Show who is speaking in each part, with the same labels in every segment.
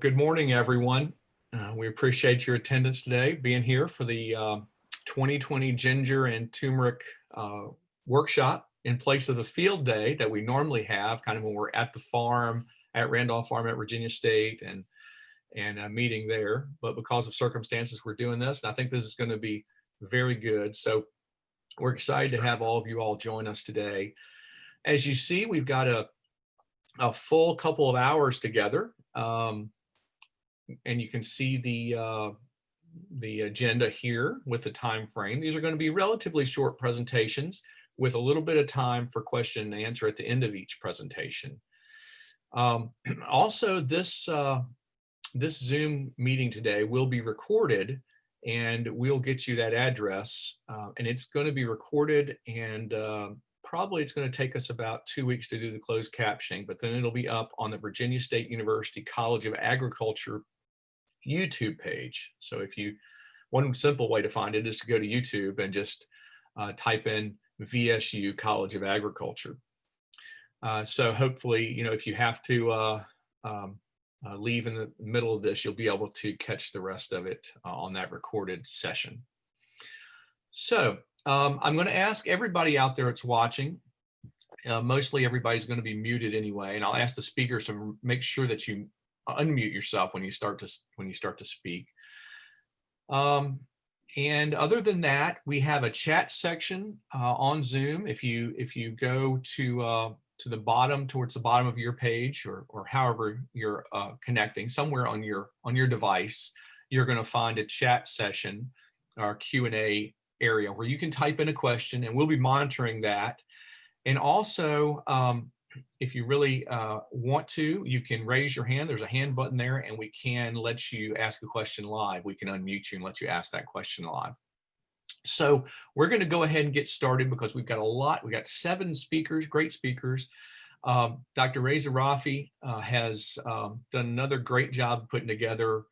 Speaker 1: Good morning, everyone. Uh, we appreciate your attendance today, being here for the uh, 2020 Ginger and Turmeric uh, workshop in place of a field day that we normally have, kind of when we're at the farm, at Randolph Farm at Virginia State and, and a meeting there. But because of circumstances, we're doing this, and I think this is going to be very good. So we're excited to have all of you all join us today. As you see, we've got a, a full couple of hours together. Um, and you can see the uh, the agenda here with the time frame. These are going to be relatively short presentations with a little bit of time for question and answer at the end of each presentation. Um, also, this uh, this Zoom meeting today will be recorded and we'll get you that address uh, and it's going to be recorded and uh, probably it's going to take us about two weeks to do the closed captioning, but then it'll be up on the Virginia State University College of Agriculture YouTube page. So if you, one simple way to find it is to go to YouTube and just uh, type in VSU College of Agriculture. Uh, so hopefully, you know, if you have to uh, um, uh, leave in the middle of this, you'll be able to catch the rest of it uh, on that recorded session. So um, I'm going to ask everybody out there that's watching, uh, mostly everybody's going to be muted anyway, and I'll ask the speakers to make sure that you unmute yourself when you start to when you start to speak. Um, and other than that, we have a chat section uh, on Zoom. If you if you go to uh, to the bottom towards the bottom of your page or or however you're uh, connecting somewhere on your on your device, you're going to find a chat session or Q and A area where you can type in a question, and we'll be monitoring that. And also, um, if you really uh, want to, you can raise your hand. There's a hand button there and we can let you ask a question live. We can unmute you and let you ask that question live. So we're going to go ahead and get started because we've got a lot. We've got seven speakers, great speakers. Um, Dr. Reza Rafi uh, has um, done another great job putting together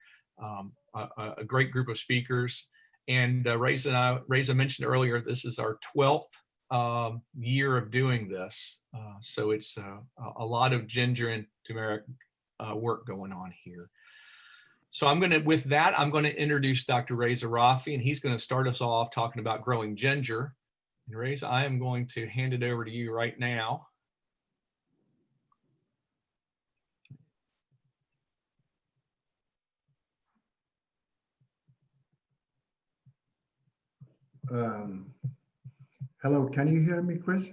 Speaker 1: um, a, a, great group of speakers. And uh, Reza, and I, Reza mentioned earlier, this is our 12th um, year of doing this. Uh, so it's uh, a lot of ginger and turmeric uh, work going on here. So I'm going to, with that, I'm going to introduce Dr. Reza Rafi, and he's going to start us off talking about growing ginger. And Reza, I am going to hand it over to you right now.
Speaker 2: Um, Hello, can you hear me, Chris?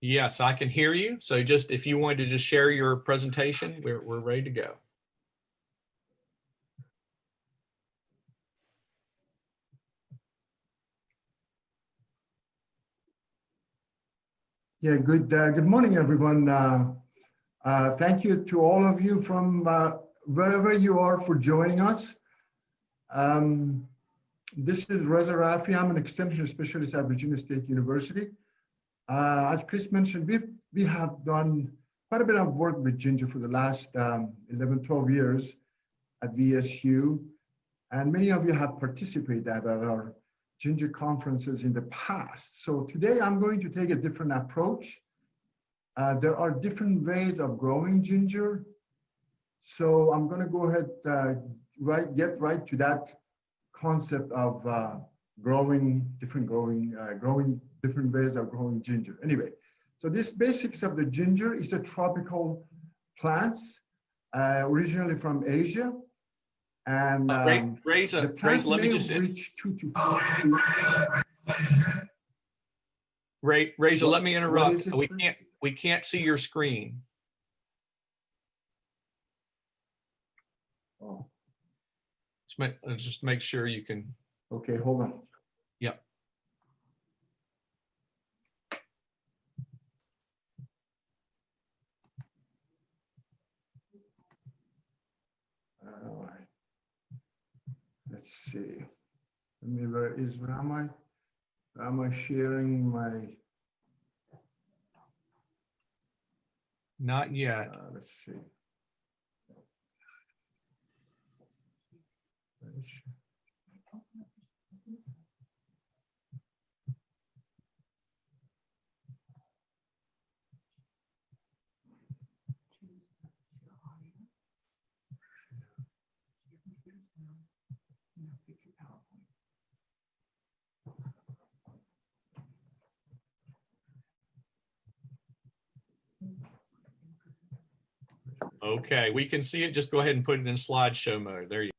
Speaker 1: Yes, I can hear you. So just if you wanted to just share your presentation, we're, we're ready to go.
Speaker 2: Yeah, good uh, good morning, everyone. Uh, uh, thank you to all of you from uh, wherever you are for joining us. Um, this is Reza Rafi. I'm an extension specialist at Virginia State University. Uh, as Chris mentioned, we we have done quite a bit of work with ginger for the last um, 11, 12 years at VSU. And many of you have participated at our ginger conferences in the past. So today I'm going to take a different approach. Uh, there are different ways of growing ginger. So I'm going to go ahead, uh, right, get right to that concept of uh, growing different growing uh, growing different ways of growing ginger. Anyway, so this basics of the ginger is a tropical plants uh, originally from Asia. And
Speaker 1: uh, um, Reza, a, Reza, let me just
Speaker 2: reach two to four.
Speaker 1: Ray, Reza, let me interrupt. We can't we can't see your screen.
Speaker 2: Oh.
Speaker 1: Just make, uh, just make sure you can.
Speaker 2: Okay, hold on.
Speaker 1: Yep.
Speaker 2: All right. Let's see. Let me, where is, am I? Am I sharing my?
Speaker 1: Not yet.
Speaker 2: Uh, let's see.
Speaker 1: Okay, we can see it. Just go ahead and put it in slideshow mode. There you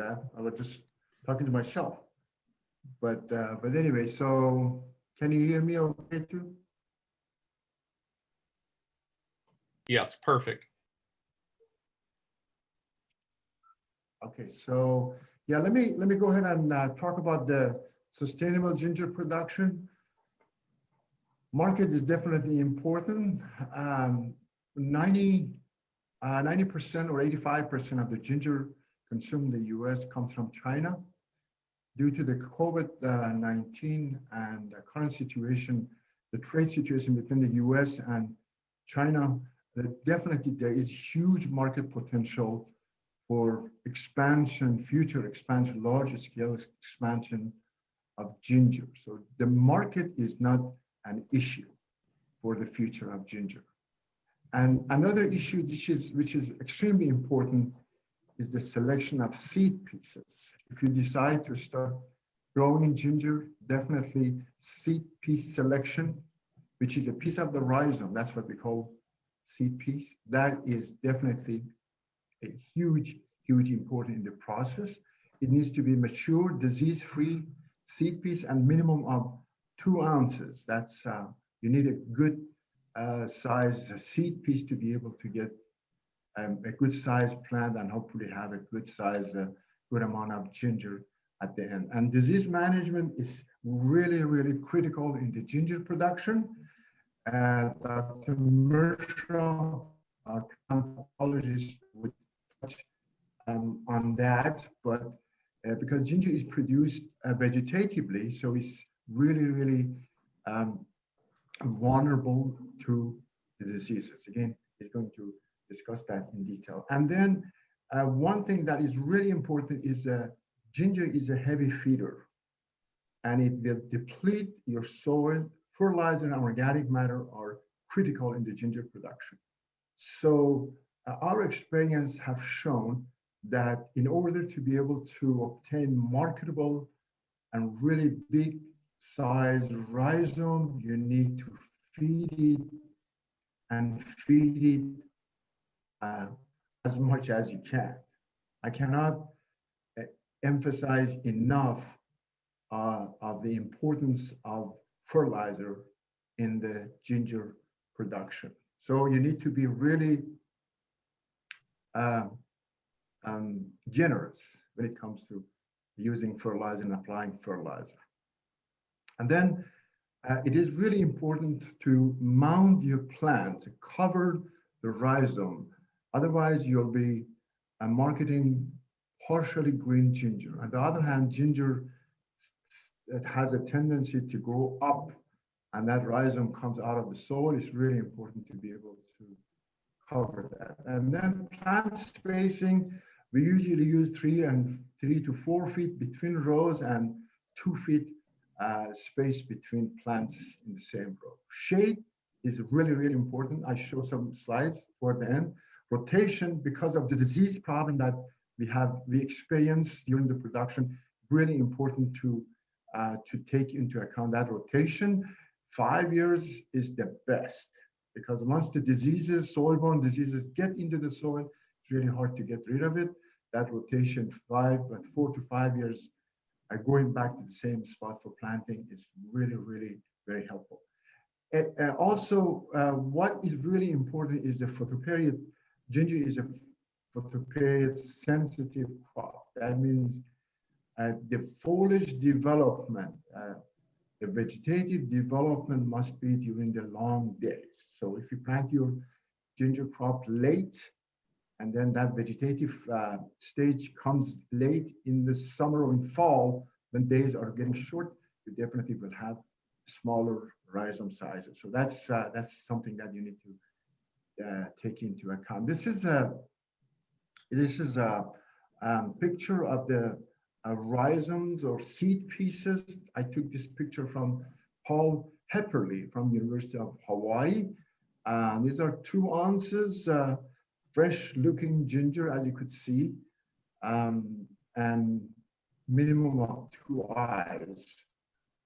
Speaker 2: that. I was just talking to myself. But, uh, but anyway, so can you hear me okay too?
Speaker 1: Yes, perfect.
Speaker 2: Okay, so, yeah, let me, let me go ahead and uh, talk about the sustainable ginger production. Market is definitely important. Um, 90, uh, 90% or 85% of the ginger consumed in the US comes from China. Due to the COVID-19 and the current situation, the trade situation between the US and China, that definitely there is huge market potential for expansion, future expansion, large scale expansion of ginger. So the market is not an issue for the future of ginger. And another issue which is, which is extremely important is the selection of seed pieces. If you decide to start growing ginger, definitely seed piece selection, which is a piece of the rhizome, that's what we call seed piece, that is definitely a huge, huge important in the process. It needs to be mature, disease-free seed piece and minimum of two ounces. That's, uh, you need a good uh, size seed piece to be able to get um, a good size plant and hopefully have a good size, uh, good amount of ginger at the end. And disease management is really, really critical in the ginger production. Uh, Dr. Mershaw, our pathologist, would touch um, on that, but uh, because ginger is produced uh, vegetatively, so it's really, really um, vulnerable to the diseases. Again, it's going to discuss that in detail. And then uh, one thing that is really important is uh, ginger is a heavy feeder and it will deplete your soil. Fertilizer and organic matter are critical in the ginger production. So uh, our experience have shown that in order to be able to obtain marketable and really big size rhizome, you need to feed it and feed it uh, as much as you can. I cannot uh, emphasize enough uh, of the importance of fertilizer in the ginger production. So you need to be really um, um, generous when it comes to using fertilizer and applying fertilizer. And then uh, it is really important to mount your plant, to cover the rhizome. Otherwise, you'll be uh, marketing partially green ginger. On the other hand, ginger it has a tendency to grow up and that rhizome comes out of the soil. It's really important to be able to cover that. And then plant spacing, we usually use three and three to four feet between rows and two feet uh, space between plants in the same row. Shade is really, really important. I show some slides toward the end. Rotation, because of the disease problem that we have, we experience during the production, really important to, uh, to take into account that rotation. Five years is the best because once the diseases, soil-borne diseases get into the soil, it's really hard to get rid of it. That rotation, five, but four to five years, uh, going back to the same spot for planting is really, really very helpful. Uh, also, uh, what is really important is the photoperiod. Ginger is a photoperiod sensitive crop. That means uh, the foliage development, uh, the vegetative development must be during the long days. So if you plant your ginger crop late, and then that vegetative uh, stage comes late in the summer or in fall, when days are getting short, you definitely will have smaller rhizome sizes. So that's uh, that's something that you need to take into account. This is a this is a um, picture of the uh, rhizomes or seed pieces. I took this picture from Paul Hepperly from University of Hawaii. Uh, these are two ounces uh, fresh looking ginger, as you could see. Um, and minimum of two eyes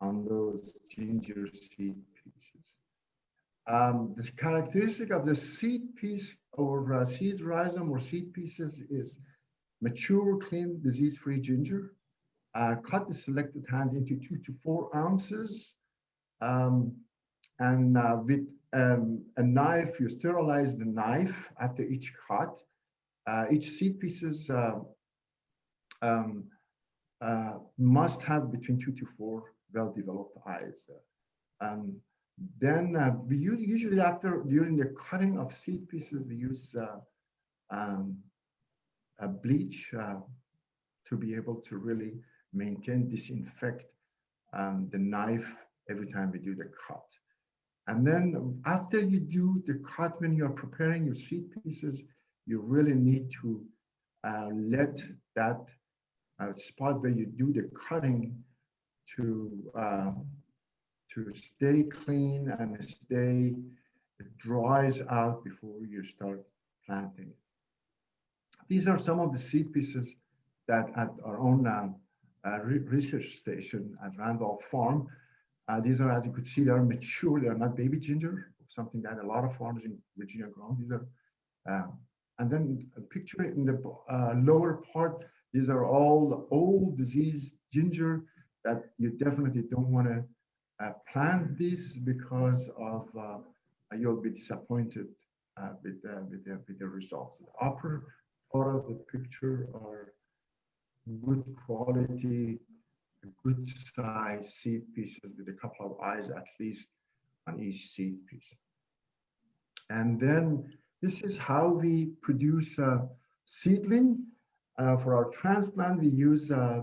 Speaker 2: on those ginger seed pieces. Um, the characteristic of the seed piece or uh, seed rhizome or seed pieces is mature, clean, disease-free ginger. Uh, cut the selected hands into two to four ounces. Um, and uh, with um, a knife, you sterilize the knife after each cut. Uh, each seed pieces uh, um, uh, must have between two to four well-developed eyes. Um, then uh, we use, usually after during the cutting of seed pieces, we use uh, um, a bleach uh, to be able to really maintain, disinfect um, the knife every time we do the cut. And then after you do the cut, when you're preparing your seed pieces, you really need to uh, let that uh, spot where you do the cutting to um, to stay clean and stay it dries out before you start planting. These are some of the seed pieces that at our own um, uh, re research station at Randolph Farm, uh, these are, as you could see, they are mature. They are not baby ginger, something that a lot of farmers in Virginia grow. These are, um, and then a picture in the uh, lower part, these are all the old diseased ginger that you definitely don't want to uh, plant this because of uh, you'll be disappointed uh, with, with, the, with the results. The upper part of the picture are good quality, good size seed pieces with a couple of eyes at least on each seed piece. And then this is how we produce a seedling. Uh, for our transplant, we use uh,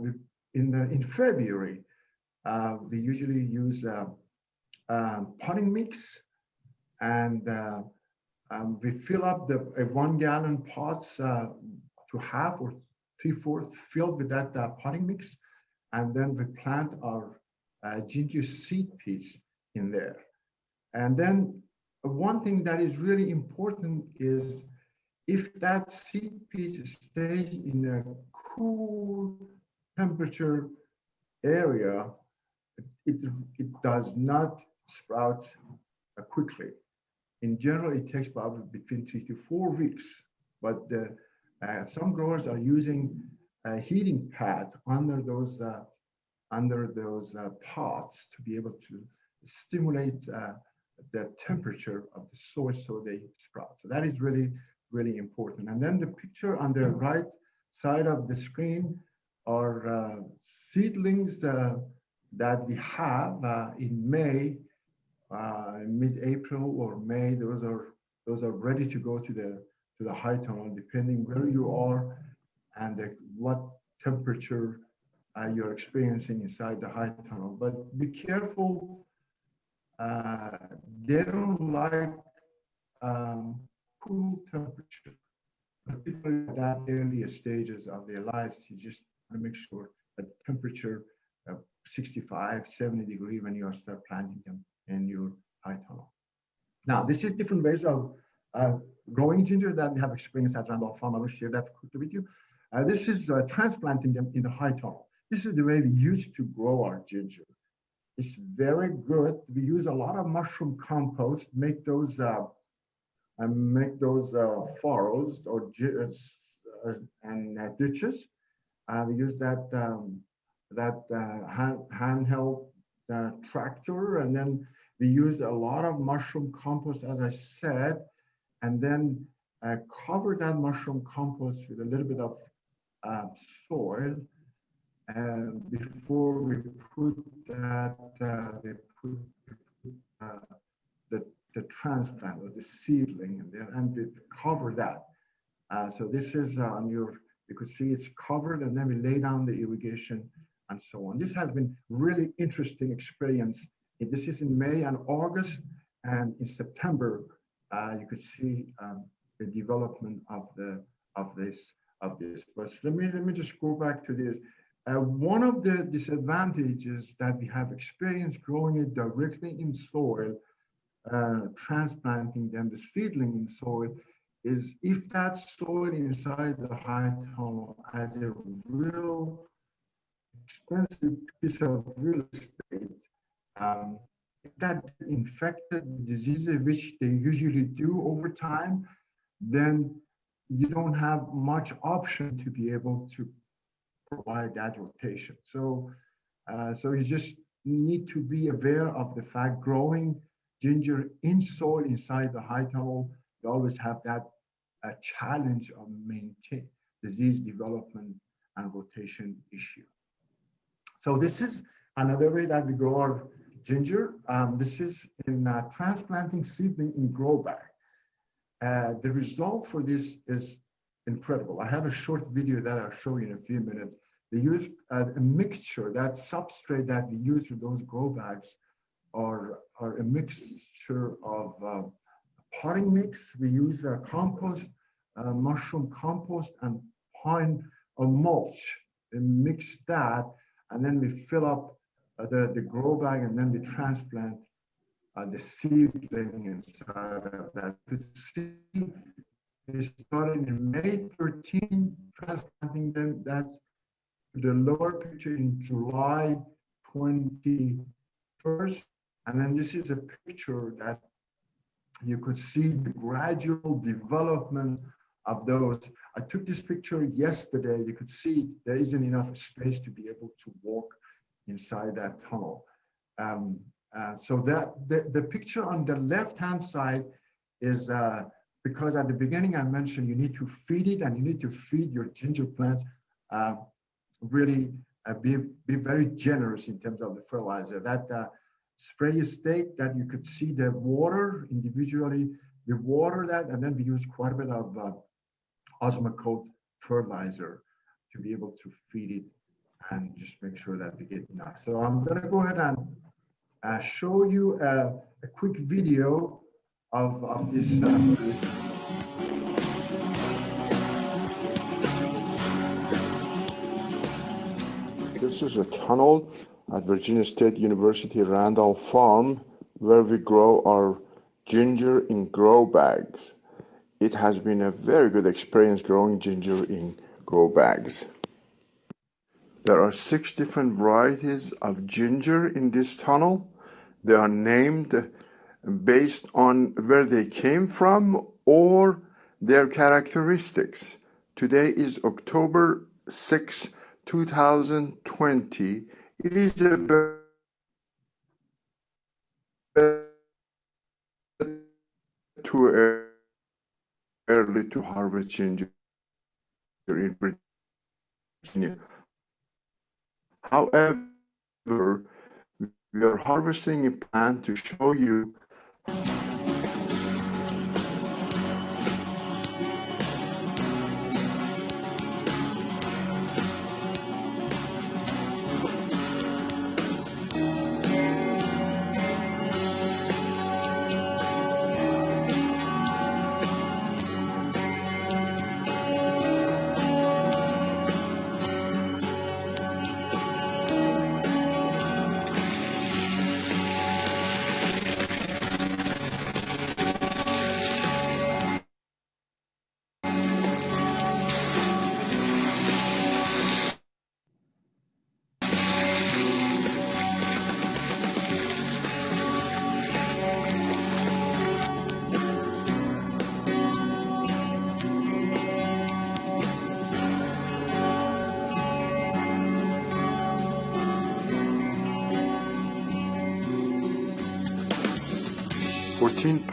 Speaker 2: in the, in February uh, we usually use uh, um, potting mix and uh, um, we fill up the one gallon pots uh, to half or three fourths filled with that uh, potting mix. And then we plant our ginger seed piece in there. And then one thing that is really important is if that seed piece stays in a cool temperature area, it, it does not sprout uh, quickly. In general, it takes probably between three to four weeks, but the, uh, some growers are using a heating pad under those uh, under those uh, pots to be able to stimulate uh, the temperature of the soil so they sprout. So that is really, really important. And then the picture on the right side of the screen are uh, seedlings that we have uh, in May, uh, mid-April or May, those are those are ready to go to the to the high tunnel, depending where you are and the, what temperature uh, you're experiencing inside the high tunnel. But be careful; uh, they don't like um, cool temperature. Particularly at that early stages of their lives, you just want to make sure that the temperature 65, 70 degree when you start planting them in your high tunnel. Now, this is different ways of uh, growing ginger that we have experienced at Randolph Farm. I will share that with you. Uh, this is uh, transplanting them in the high tunnel. This is the way we used to grow our ginger. It's very good. We use a lot of mushroom compost, make those uh, and make those uh, furrows or uh, and ditches. we use that um, that uh, hand, handheld uh, tractor. And then we use a lot of mushroom compost, as I said, and then uh, cover that mushroom compost with a little bit of uh, soil. And before we put that, uh, we put uh, the, the transplant or the seedling in there and we cover that. so this is on your, you could see it's covered and then we lay down the irrigation and so on. This has been really interesting experience. This is in May and August, and in September, uh, you could see um, the development of the of this of this. But let me let me just go back to this. Uh, one of the disadvantages that we have experienced growing it directly in soil, uh, transplanting them, the seedling in soil, is if that soil inside the high tunnel has a real expensive piece of real estate, um, that infected diseases, which they usually do over time, then you don't have much option to be able to provide that rotation. So, uh, so you just need to be aware of the fact growing ginger in soil inside the high tunnel, you always have that uh, challenge of maintain disease development and rotation issue. So this is another way that we grow our ginger. Um, this is in uh, transplanting seedling in grow bag. Uh, the result for this is incredible. I have a short video that I'll show you in a few minutes. They use uh, a mixture, that substrate that we use for those grow bags are, are a mixture of uh, potting mix. We use uh, compost, mushroom compost and pine or mulch and mix that. And then we fill up uh, the, the grow bag and then we transplant uh, the seedling inside of that. The seed is started in May 13, transplanting them. That's the lower picture in July 21st. And then this is a picture that you could see the gradual development of those. I took this picture yesterday. You could see there isn't enough space to be able to walk inside that tunnel. Um, uh, so that the, the picture on the left-hand side is uh, because at the beginning I mentioned you need to feed it and you need to feed your ginger plants uh, really uh, be, be very generous in terms of the fertilizer. That uh, spray stake that you could see the water individually, we water that and then we use quite a bit of uh, Osmocote fertilizer to be able to feed it and just make sure that they get enough. So I'm gonna go ahead and uh, show you a, a, quick video of, of this. Uh,
Speaker 3: this is a tunnel at Virginia State University Randolph Farm where we grow our ginger in grow bags. It has been a very good experience growing ginger in grow bags. There are six different varieties of ginger in this tunnel. They are named based on where they came from or their characteristics. Today is October 6, 2020. It is a too early to harvest ginger in Virginia. However, we are harvesting a plant to show you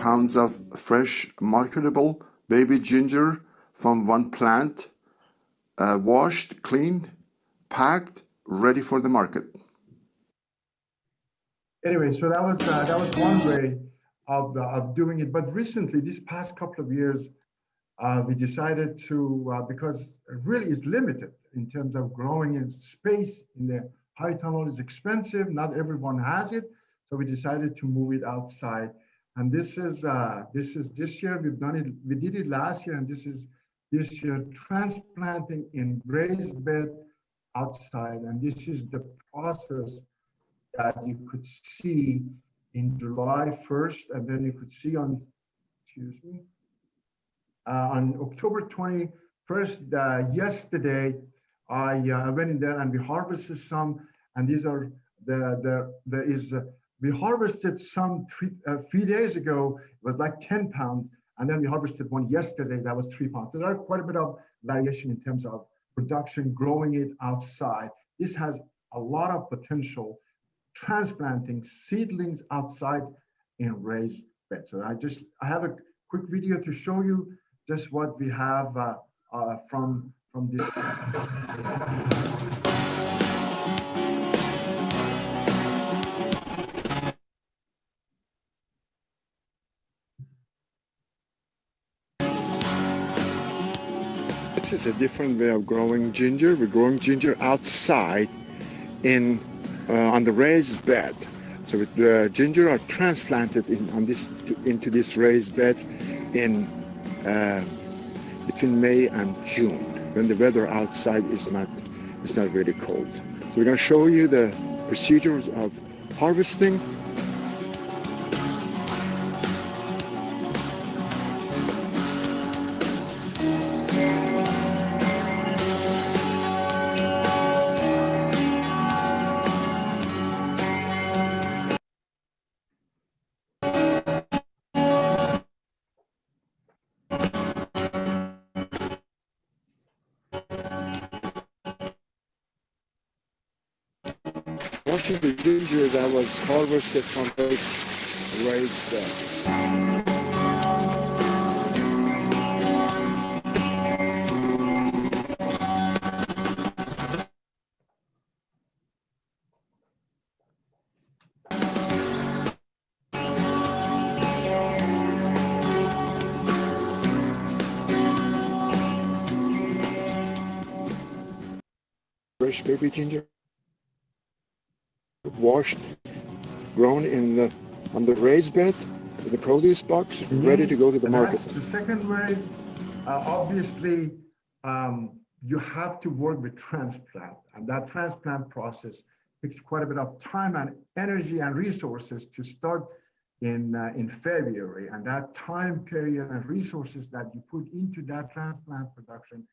Speaker 3: pounds of fresh marketable baby ginger from one plant, uh, washed, cleaned, packed, ready for the market.
Speaker 2: Anyway, so that was uh, that was one way of uh, of doing it. But recently, these past couple of years, uh, we decided to uh, because it really is limited in terms of growing in space in the high tunnel is expensive. Not everyone has it, so we decided to move it outside and this is uh, this is this year we've done it. We did it last year, and this is this year transplanting in raised bed outside. And this is the process that you could see in July 1st, and then you could see on excuse me uh, on October 21st uh, yesterday I uh, went in there and we harvested some, and these are the the there is we harvested some three, few days ago. It was like 10 pounds, and then we harvested one yesterday that was three pounds. So there are quite a bit of variation in terms of production, growing it outside. This has a lot of potential transplanting seedlings outside in raised beds. So I just I have a quick video to show you just what we have uh, uh, from from this.
Speaker 3: Is a different way of growing ginger. We're growing ginger outside in uh, on the raised bed. So the ginger are transplanted in, on this into this raised bed in uh, between May and June when the weather outside is not is not really cold. So we're going to show you the procedures of harvesting. Was harvested from those raised. Fresh baby ginger on the bed the produce box, ready to go to the
Speaker 2: And
Speaker 3: market.
Speaker 2: The second way, uh, obviously, um, you have to work with transplant, and that transplant process takes quite a bit of time and energy and resources to start in uh, in February, and that time period and resources that you put into that transplant production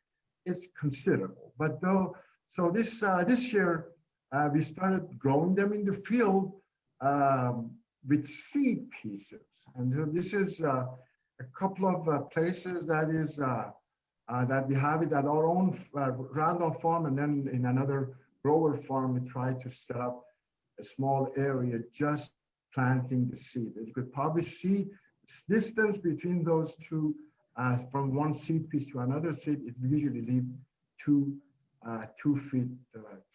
Speaker 2: is considerable. But though, so this uh, this year uh, we started growing them in the field um, with seed pieces, and so this is uh, a couple of uh, places that is uh, uh, that we have it at our own uh, Randolph farm, and then in another grower farm, we try to set up a small area just planting the seed. You could probably see distance between those two, from one seed piece to another seed, it usually leave two two feet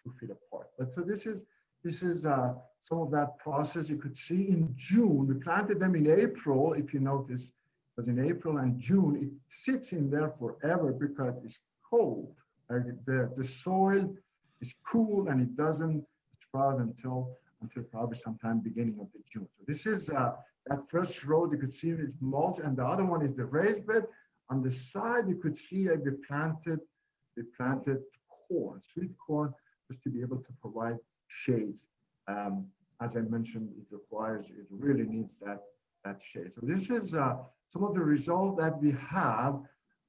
Speaker 2: two feet apart. But so this is this is uh, some of that process. You could see in June, we planted them in April, if you notice, because in April and June, it sits in there forever because it's cold. The, the soil is cool and it doesn't sprout until until probably sometime beginning of the June. So this is uh, that first row you could see is mulch and the other one is the raised bed. On the side, you could see uh, we planted, we planted corn, sweet corn, just to be able to provide shades. Um, as I mentioned, it requires, it really needs that, that shade. So this is uh, some of the result that we have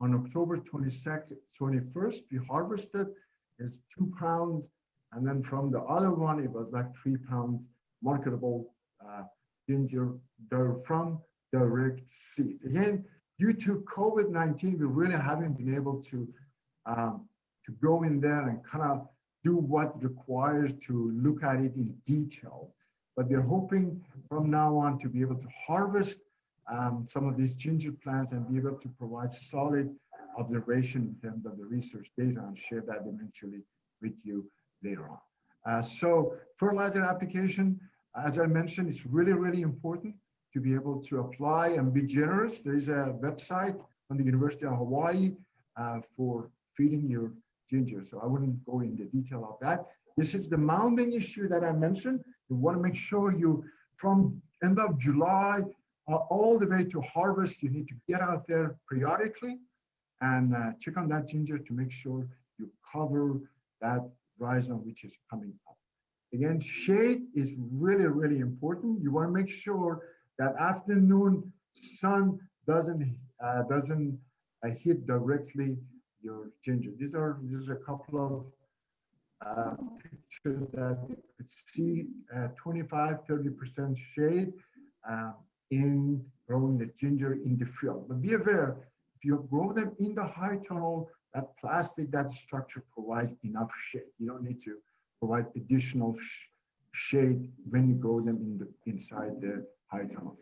Speaker 2: on October 22nd, 21st, we harvested is two pounds. And then from the other one, it was like three pounds marketable uh, ginger dough from direct seeds. Again, due to COVID-19, we really haven't been able to um, to go in there and kind of do what requires to look at it in detail. But we're hoping from now on to be able to harvest um, some of these ginger plants and be able to provide solid observation in terms of the research data and share that eventually with you later on. Uh, so fertilizer application, as I mentioned, it's really, really important to be able to apply and be generous. There is a website on the University of Hawaii uh, for feeding your ginger. So I wouldn't go into detail of that. This is the mounding issue that I mentioned. You want to make sure you, from end of July uh, all the way to harvest, you need to get out there periodically and uh, check on that ginger to make sure you cover that rhizome which is coming up. Again, shade is really, really important. You want to make sure that afternoon sun doesn't uh, doesn't uh, hit directly your ginger. These are these are a couple of uh, picture that you could see uh, 25, 30% shade uh, in growing the ginger in the field. But be aware, if you grow them in the high tunnel, that plastic, that structure provides enough shade. You don't need to provide additional sh shade when you grow them in the inside the high tunnel.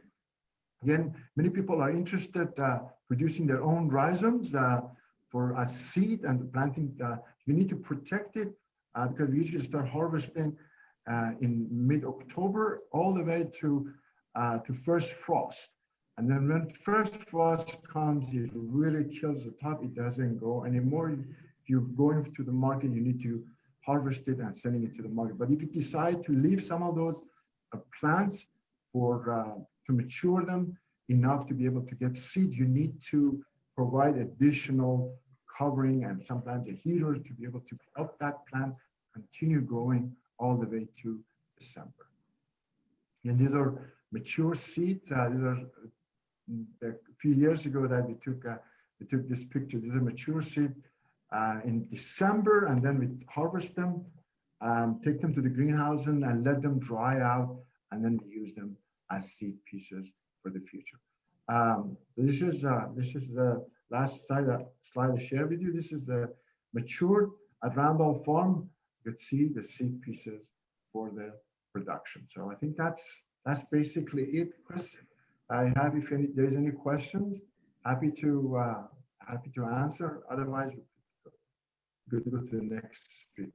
Speaker 2: Again, many people are interested uh, producing their own rhizomes uh, for a seed and planting. Uh, you need to protect it uh, because we usually start harvesting uh, in mid-October all the way to uh, to first frost. And then when first frost comes, it really kills the top. It doesn't grow anymore. If you're going to the market, you need to harvest it and sending it to the market. But if you decide to leave some of those uh, plants for uh, to mature them enough to be able to get seed, you need to provide additional covering and sometimes a heater to be able to help that plant continue growing all the way to December. And these are mature seeds. Uh, these are a few years ago that we took uh, we took this picture. These are mature seed uh, in December, and then we harvest them, um, take them to the greenhouse and, and let them dry out, and then we use them as seed pieces for the future. Um, this is uh, this is the last slide uh, slide I share with you. This is the matured at Farm. You could see the seed pieces for the production. So I think that's that's basically it, Chris. I have if any, there's any questions, happy to uh, happy to answer. Otherwise, good to go to the next speaker.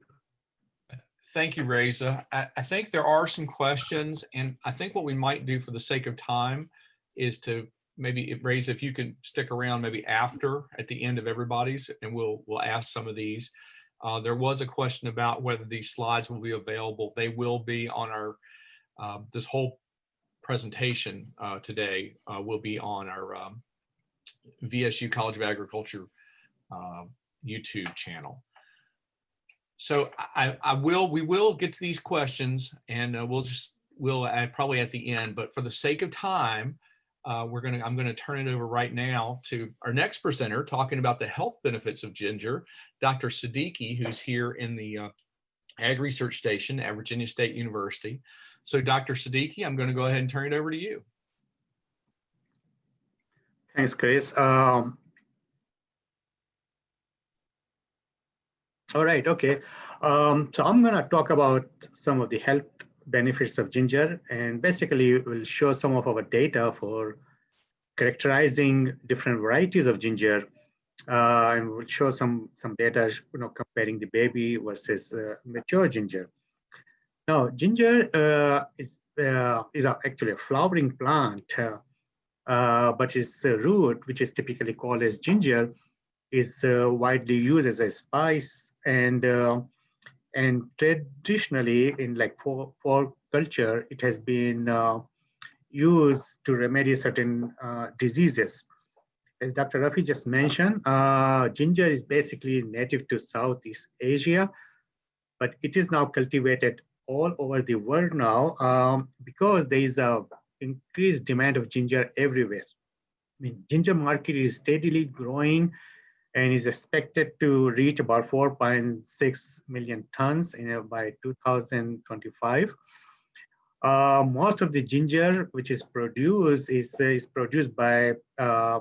Speaker 1: Thank you, Reza. I, I think there are some questions, and I think what we might do for the sake of time is to maybe Reza if you can stick around maybe after at the end of everybody's, and we'll we'll ask some of these. Uh, there was a question about whether these slides will be available. They will be on our uh, this whole presentation uh, today uh, will be on our um, VSU College of Agriculture uh, YouTube channel. So I, I will, we will get to these questions and uh, we'll just, we'll add probably at the end, but for the sake of time, uh, we're gonna, I'm gonna turn it over right now to our next presenter talking about the health benefits of ginger, Dr. Siddiqui, who's here in the uh, Ag Research Station at Virginia State University. So Dr. Siddiqui, I'm gonna go ahead and turn it over to you.
Speaker 4: Thanks, Chris. Um, all right, okay. Um, so I'm gonna talk about some of the health benefits of ginger and basically we'll show some of our data for characterizing different varieties of ginger uh, and we'll show some some data you know comparing the baby versus uh, mature ginger. Now ginger uh, is uh, is actually a flowering plant uh, uh, but its root which is typically called as ginger is widely used as a spice and and traditionally in like for, for culture, it has been uh, used to remedy certain uh, diseases. As Dr. Rafi just mentioned, uh, ginger is basically native to Southeast Asia, but it is now cultivated all over the world now um, because there is a increased demand of ginger everywhere. I mean, ginger market is steadily growing and is expected to reach about 4.6 million tons in, by 2025. Uh, most of the ginger which is produced is, uh, is produced by, uh,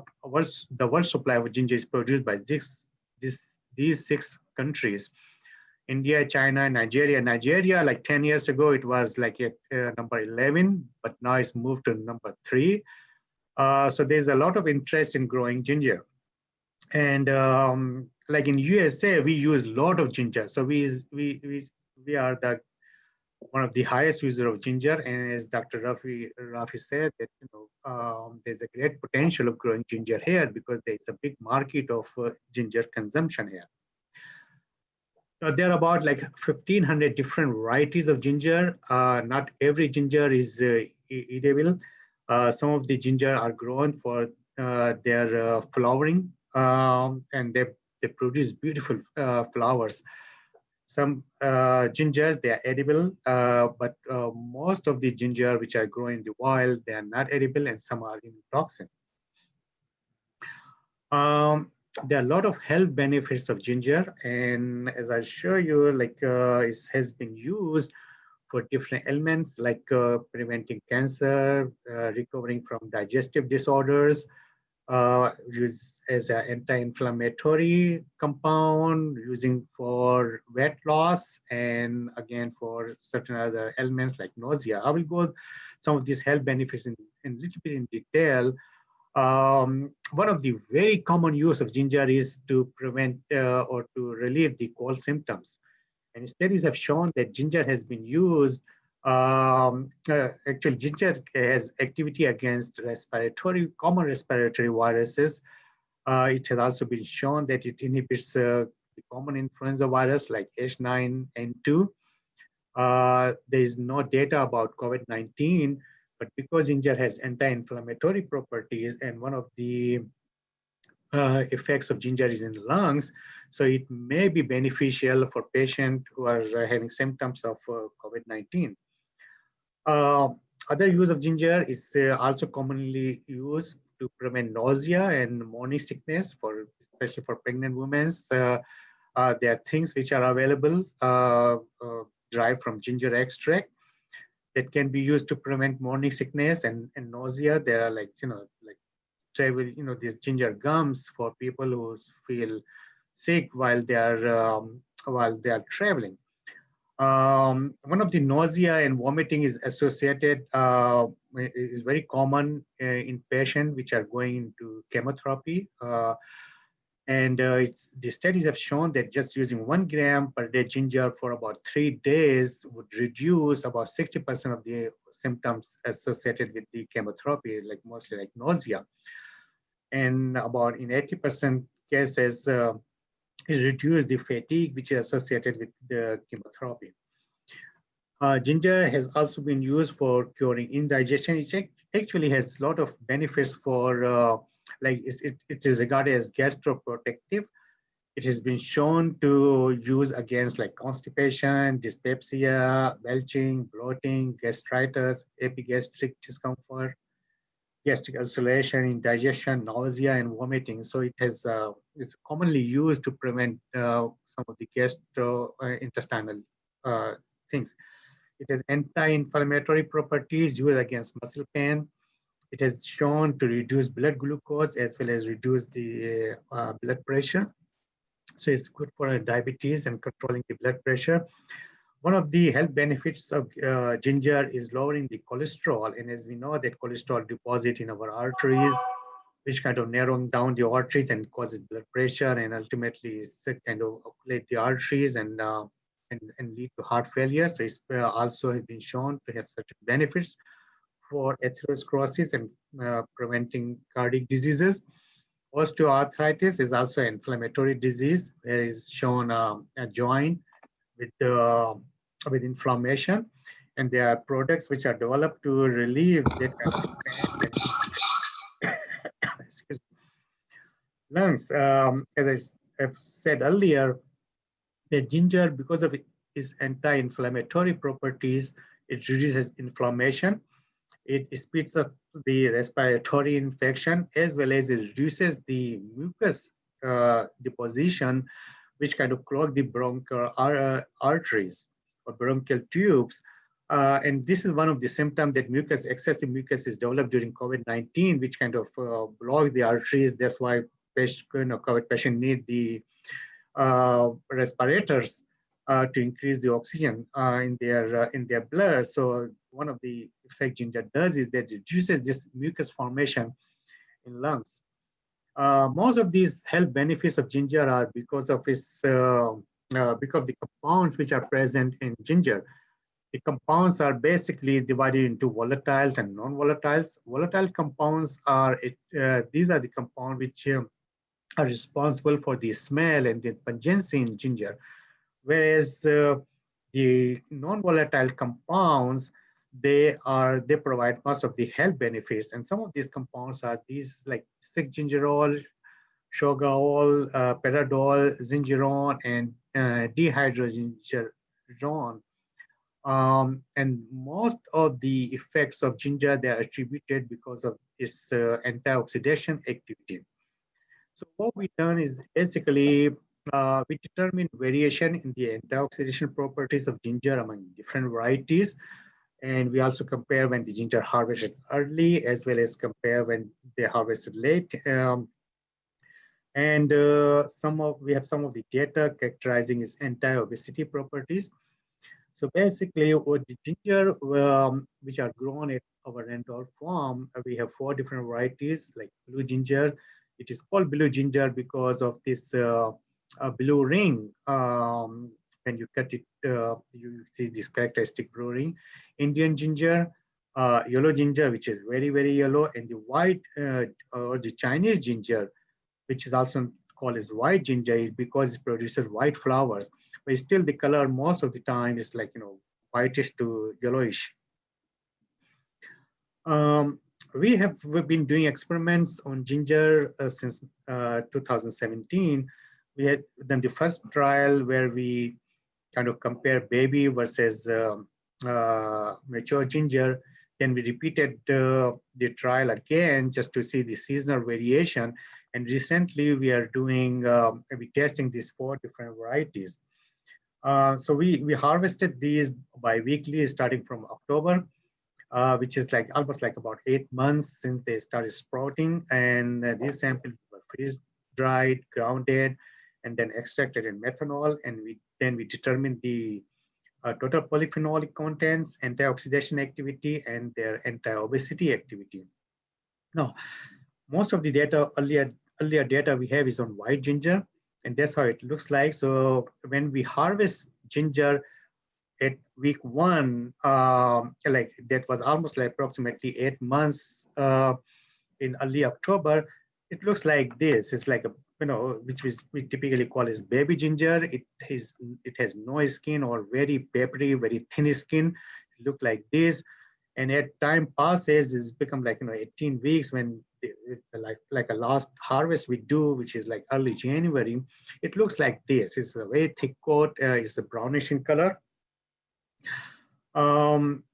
Speaker 4: the world supply of ginger is produced by this, this, these six countries. India, China, Nigeria. Nigeria, like 10 years ago, it was like at uh, number 11, but now it's moved to number three. Uh, so there's a lot of interest in growing ginger and um, like in USA, we use a lot of ginger. So we we we we are the one of the highest user of ginger. And as Dr. Rafi Rafi said, that you know um, there's a great potential of growing ginger here because there's a big market of uh, ginger consumption here. Now, there are about like 1,500 different varieties of ginger. Uh, not every ginger is uh, edible. Uh, some of the ginger are grown for uh, their flowering um, and they, they produce beautiful uh, flowers. Some uh, gingers, they are edible, uh, but uh, most of the ginger which are grown in the wild, they are not edible and some are in toxins. Um, there are a lot of health benefits of ginger, and as I show you, like uh, it has been used for different ailments like uh, preventing cancer, uh, recovering from digestive disorders, uh, used as an anti-inflammatory compound, using for weight loss, and again for certain other ailments like nausea. I will go some of these health benefits in, a little bit in detail. Um, one of the very common use of ginger is to prevent uh, or to relieve the cold symptoms. And studies have shown that ginger has been used, um, uh, actually ginger has activity against respiratory, common respiratory viruses. Uh, it has also been shown that it inhibits uh, the common influenza virus like H9N2. Uh, there is no data about COVID-19, but because ginger has anti-inflammatory properties and one of the uh, effects of ginger is in the lungs, so it may be beneficial for patients who are uh, having symptoms of uh, COVID-19. Uh, other use of ginger is uh, also commonly used to prevent nausea and morning sickness, for especially for pregnant women. Uh, there are things which are available derived from ginger extract that can be used to prevent morning sickness and, and nausea. There are like, you know, like travel, you know, these ginger gums for people who feel sick while they are um, while they are traveling. Um, one of the nausea and vomiting is associated uh, is very common uh, in patients which are going into chemotherapy. Uh, and uh, the studies have shown that just using one gram per day ginger for about three days would reduce about 60% of the symptoms associated with the chemotherapy, like mostly like nausea. And about in 80% cases, it the fatigue which is associated with the chemotherapy. Uh, ginger has also been used for curing indigestion. It actually has a lot of benefits for uh, like it, it is regarded as gastroprotective. It has been shown to use against like constipation, dyspepsia, belching, bloating, gastritis, epigastric discomfort, gastric ulceration, indigestion, nausea, and vomiting. So it has uh, is commonly used to prevent uh, some of the gastrointestinal uh, things. It has anti-inflammatory properties used against muscle pain, it has shown to reduce blood glucose as well as reduce the uh, blood pressure. So it's good for diabetes and controlling the blood pressure. One of the health benefits of uh, ginger is lowering the cholesterol. And as we know that cholesterol deposit in our arteries, which kind of narrowing down the arteries and causes blood pressure and ultimately kind of occlude the arteries and, uh, and, and lead to heart failure. So it's uh, also has been shown to have certain benefits for atherosclerosis and uh, preventing cardiac diseases. Osteoarthritis is also an inflammatory disease. There is shown um, a joint with, uh, with inflammation. And there are products which are developed to relieve me. Lungs, um, as I have said earlier, the ginger, because of its anti-inflammatory properties, it reduces inflammation it speeds up the respiratory infection as well as it reduces the mucus uh, deposition, which kind of clog the bronchial uh, arteries or bronchial tubes. Uh, and this is one of the symptoms that mucus, excessive mucus is developed during COVID-19, which kind of uh, block the arteries. That's why patient, you know, COVID patients need the uh, respirators uh, to increase the oxygen uh, in their uh, in their blood. So one of the effect ginger does is that reduces this mucus formation in lungs. Most of these health benefits of ginger are because of its uh, uh, because the compounds which are present in ginger. The compounds are basically divided into volatiles and non-volatiles. Volatile compounds are it, these are the compounds which um, are responsible for the smell and the pungency in ginger whereas uh, the non-volatile compounds they are they provide most of the health benefits and some of these compounds are these like 6-gingerol shogaol uh, paradol zingerone and uh, dihydrogingerone um, and most of the effects of ginger they are attributed because of its uh, antioxidant activity So what we done is basically uh, we determine variation in the antioxidation properties of ginger among different varieties. And we also compare when the ginger harvested early as well as compare when they harvested late. Um, and uh, some of we have some of the data characterizing its anti-obesity properties. So basically, with the ginger, um, which are grown at our Randolph farm, uh, we have four different varieties like blue ginger. It is called blue ginger because of this uh, blue ring. Um, when you cut it, uh, you see this characteristic blue ring. Indian ginger, uh, yellow ginger, which is very, very yellow, and the white uh, or the Chinese ginger, which is also called as white ginger, is because it produces white flowers but still the color most of the time is like, you know, whitish to yellowish. Um, we have we've been doing experiments on ginger uh, since uh, 2017. We had done the first trial where we kind of compare baby versus um, uh, mature ginger. Then we repeated uh, the trial again just to see the seasonal variation. And recently we are doing, um, we testing these four different varieties. Uh, so we, we harvested these bi-weekly starting from October, uh, which is like almost like about eight months since they started sprouting. And uh, these samples were freeze dried, grounded, and then extracted in methanol. And we then we determined the uh, total polyphenolic contents, antioxidation activity, and their anti-obesity activity. Now, most of the data, earlier, earlier data we have is on white ginger, and that's how it looks like. So when we harvest ginger at week one, um, like that was almost like approximately eight months uh, in early October, it looks like this. It's like a you know which we, we typically call as baby ginger. It has it has no skin or very papery, very thin skin. It look like this, and at time passes, it's become like you know 18 weeks when like like a last harvest we do, which is like early January, it looks like this. It's a very thick coat. Uh, it's a brownish in color. Um,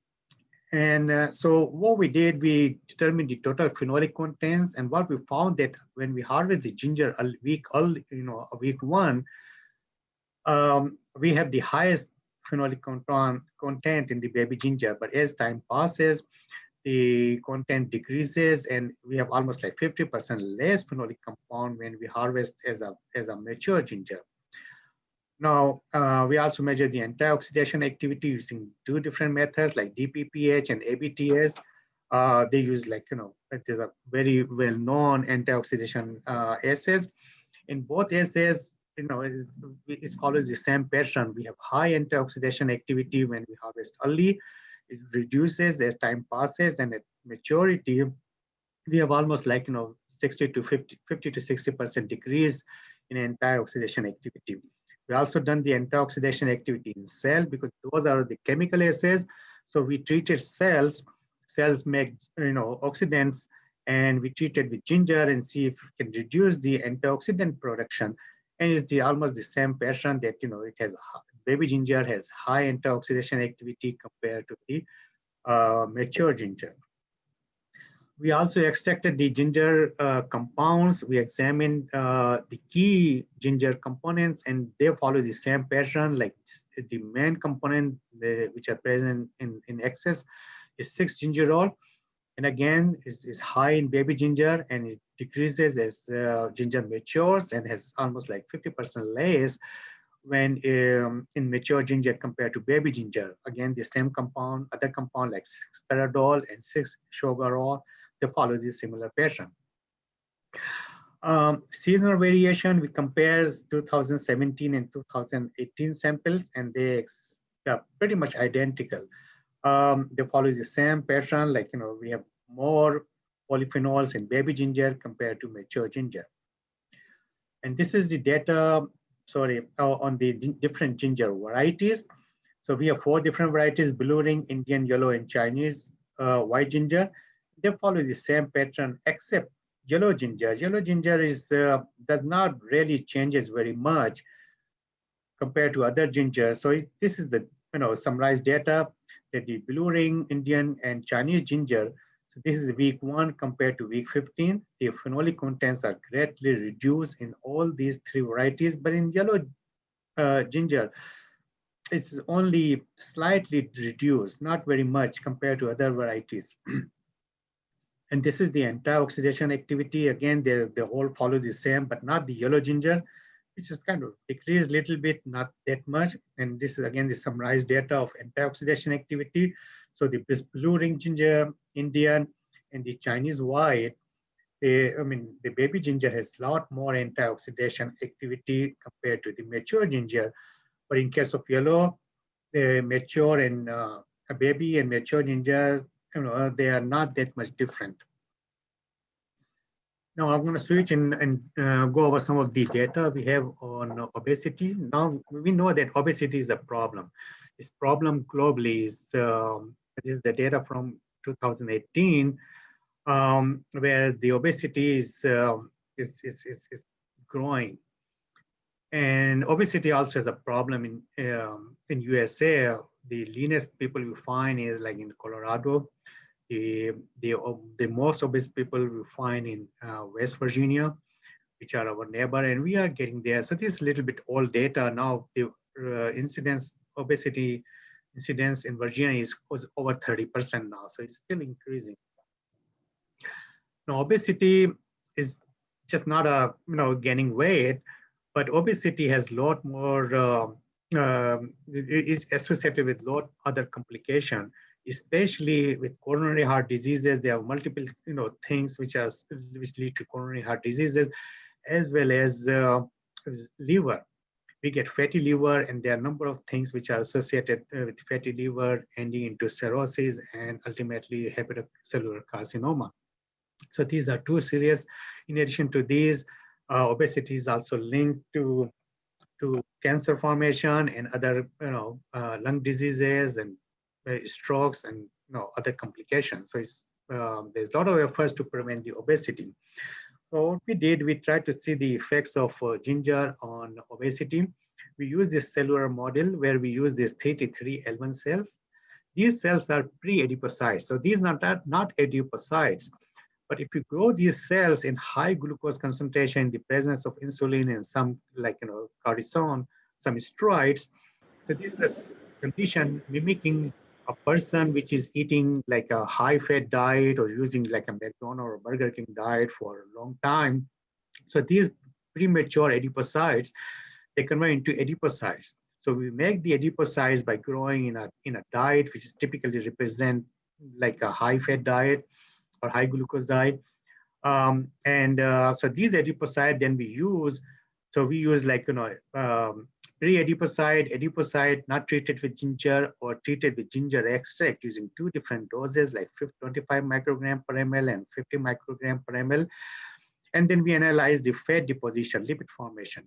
Speaker 4: and uh, so what we did, we determined the total phenolic contents, and what we found that when we harvest the ginger a week, early, you know, a week one, um, we have the highest phenolic content in the baby ginger. But as time passes, the content decreases and we have almost like 50% less phenolic compound when we harvest as a, as a mature ginger. Now, uh, we also measure the antioxidation activity using two different methods like DPPH and ABTS. Uh, they use like, you know, is a very well-known antioxidation uh, assays. In both assays, you know, it, it follows the same pattern. We have high antioxidation activity when we harvest early it reduces as time passes and at maturity, we have almost like, you know, 60 to 50, 50 to 60% decrease in antioxidation activity. We also done the antioxidation activity in cell because those are the chemical assays. So we treated cells, cells make, you know, oxidants and we treated with ginger and see if we can reduce the antioxidant production. And it's the almost the same pattern that, you know, it has baby ginger has high antioxidant activity compared to the uh, mature ginger. We also extracted the ginger uh, compounds. We examined uh, the key ginger components and they follow the same pattern like the main component the, which are present in, in excess is 6-gingerol. And again, is, is high in baby ginger and it decreases as uh, ginger matures and has almost like 50% less when um, in mature ginger compared to baby ginger. Again, the same compound, other compound like 6-paradol and 6-shogaol, they follow this similar pattern. Um, seasonal variation, we compare 2017 and 2018 samples and they are pretty much identical. Um, they follow the same pattern, like, you know, we have more polyphenols in baby ginger compared to mature ginger. And this is the data sorry, uh, on the different ginger varieties. So we have four different varieties, blue ring, Indian yellow, and Chinese uh, white ginger. They follow the same pattern except yellow ginger. Yellow ginger is uh, does not really changes very much compared to other ginger. So it, this is the you know summarized data that the blue ring, Indian, and Chinese ginger. This is week one compared to week 15. The phenolic contents are greatly reduced in all these three varieties, but in yellow uh, ginger, it's only slightly reduced, not very much compared to other varieties. and this is the antioxidation activity. Again, they, they all follow the same, but not the yellow ginger, which is kind of decreased a little bit, not that much. And this is again the summarized data of antioxidation activity. So the blue ring ginger, Indian, and the Chinese white, they, I mean, the baby ginger has a lot more antioxidation activity compared to the mature ginger. But in case of yellow, the mature and uh, a baby and mature ginger, you know, they are not that much different. Now I'm going to switch and, and uh, go over some of the data we have on obesity. Now we know that obesity is a problem. This problem globally is, um, is the data from 2018, um, where the obesity is, uh, is, is, is, is growing. And obesity also is a problem in um, in USA. The leanest people you find is like in Colorado. The the the most obese people we find in uh, West Virginia, which are our neighbor, and we are getting there. So this is a little bit old data now. The uh, incidence obesity incidence in Virginia is over 30% now, so it's still increasing. Now obesity is just not a you know gaining weight but obesity has a lot more uh, uh, is associated with a lot other complication especially with coronary heart diseases there are multiple you know things which are which lead to coronary heart diseases as well as uh, liver we get fatty liver and there are a number of things which are associated uh, with fatty liver ending into cirrhosis and ultimately hepatocellular carcinoma. So these are two serious in addition to these uh, obesity is also linked to to cancer formation and other you know uh, lung diseases and uh, strokes and you know other complications. So it's um, there's a lot of efforts to prevent the obesity so what we did we tried to see the effects of uh, ginger on obesity. We use this cellular model where we use these 3T3-L1 cells. These cells are pre-adipocytes so these are not, not adipocytes. But if you grow these cells in high glucose concentration in the presence of insulin and some like, you know, cortisone, some steroids, so this is a condition mimicking a person which is eating like a high fat diet or using like a McDonald's or Burger King diet for a long time. So these premature adipocytes, they convert into adipocytes. So we make the adipocytes by growing in a, in a diet which is typically represent like a high fat diet or high glucose diet. Um, and uh, so these adipocytes then we use, so we use like, you know, um, pre-adipocyte, adipocyte not treated with ginger or treated with ginger extract using two different doses like 25 microgram per ml and 50 microgram per ml. And then we analyze the fat deposition, lipid formation.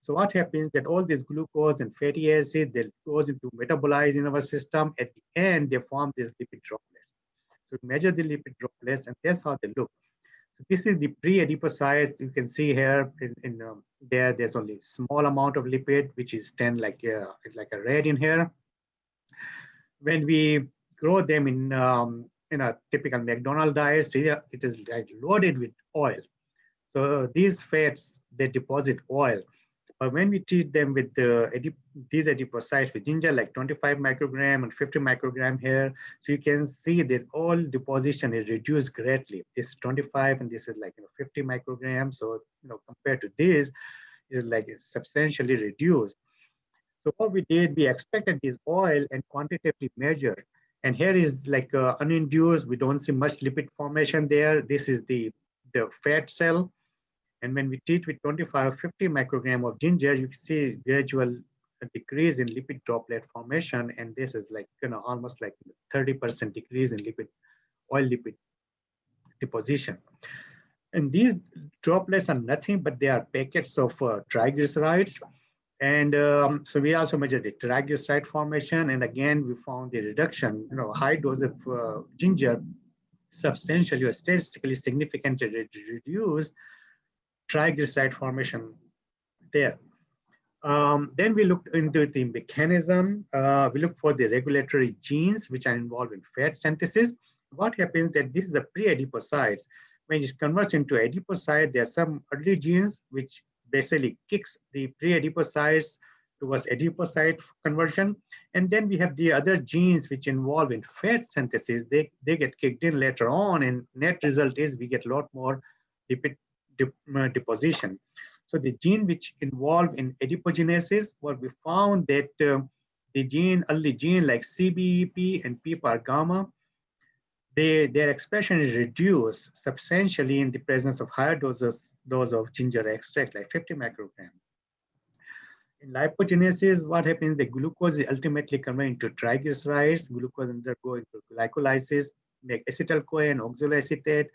Speaker 4: So what happens that all this glucose and fatty acid, they goes into metabolize in our system. At the end, they form these lipid droplets. So measure the lipid droplets and that's how they look. So this is the pre-adipocytes. You can see here in, in um, there, there's only small amount of lipid, which is 10 like, uh, like a red in here. When we grow them in, um, in a typical McDonald's diet, it is like loaded with oil. So these fats, they deposit oil. But when we treat them with the these adipocytes with ginger, like 25 microgram and 50 microgram here, so you can see that all deposition is reduced greatly. This is 25 and this is like you know 50 micrograms. So you know compared to this, is like substantially reduced. So what we did, we expected this oil and quantitatively measured. And here is like uh, uninduced. We don't see much lipid formation there. This is the the fat cell and when we treat with 25 50 microgram of ginger, you see gradual decrease in lipid droplet formation. And this is like, you know, almost like 30% decrease in lipid, oil lipid deposition. And these droplets are nothing, but they are packets of uh, triglycerides. And um, so we also measure the triglyceride formation. And again, we found the reduction, you know, high dose of uh, ginger substantially or statistically significantly reduced triglyceride formation there. Um, then we looked into the mechanism. Uh, we looked for the regulatory genes which are involved in fat synthesis. what happens that this is a pre-adipocytes. When it converts into adipocyte, there are some early genes which basically kicks the pre-adipocytes towards adipocyte conversion. And then we have the other genes which involve in fat synthesis. They, they get kicked in later on and net result is we get a lot more lipid deposition. So the gene which involved in adipogenesis, what we found that uh, the gene, early gene like CBEP and PPAR gamma, they, their expression is reduced substantially in the presence of higher doses dose of ginger extract, like 50 microgram. In lipogenesis, what happens? The glucose is ultimately converted into triglycerides. Glucose undergo into glycolysis, make acetyl-CoA and oxaloacetate.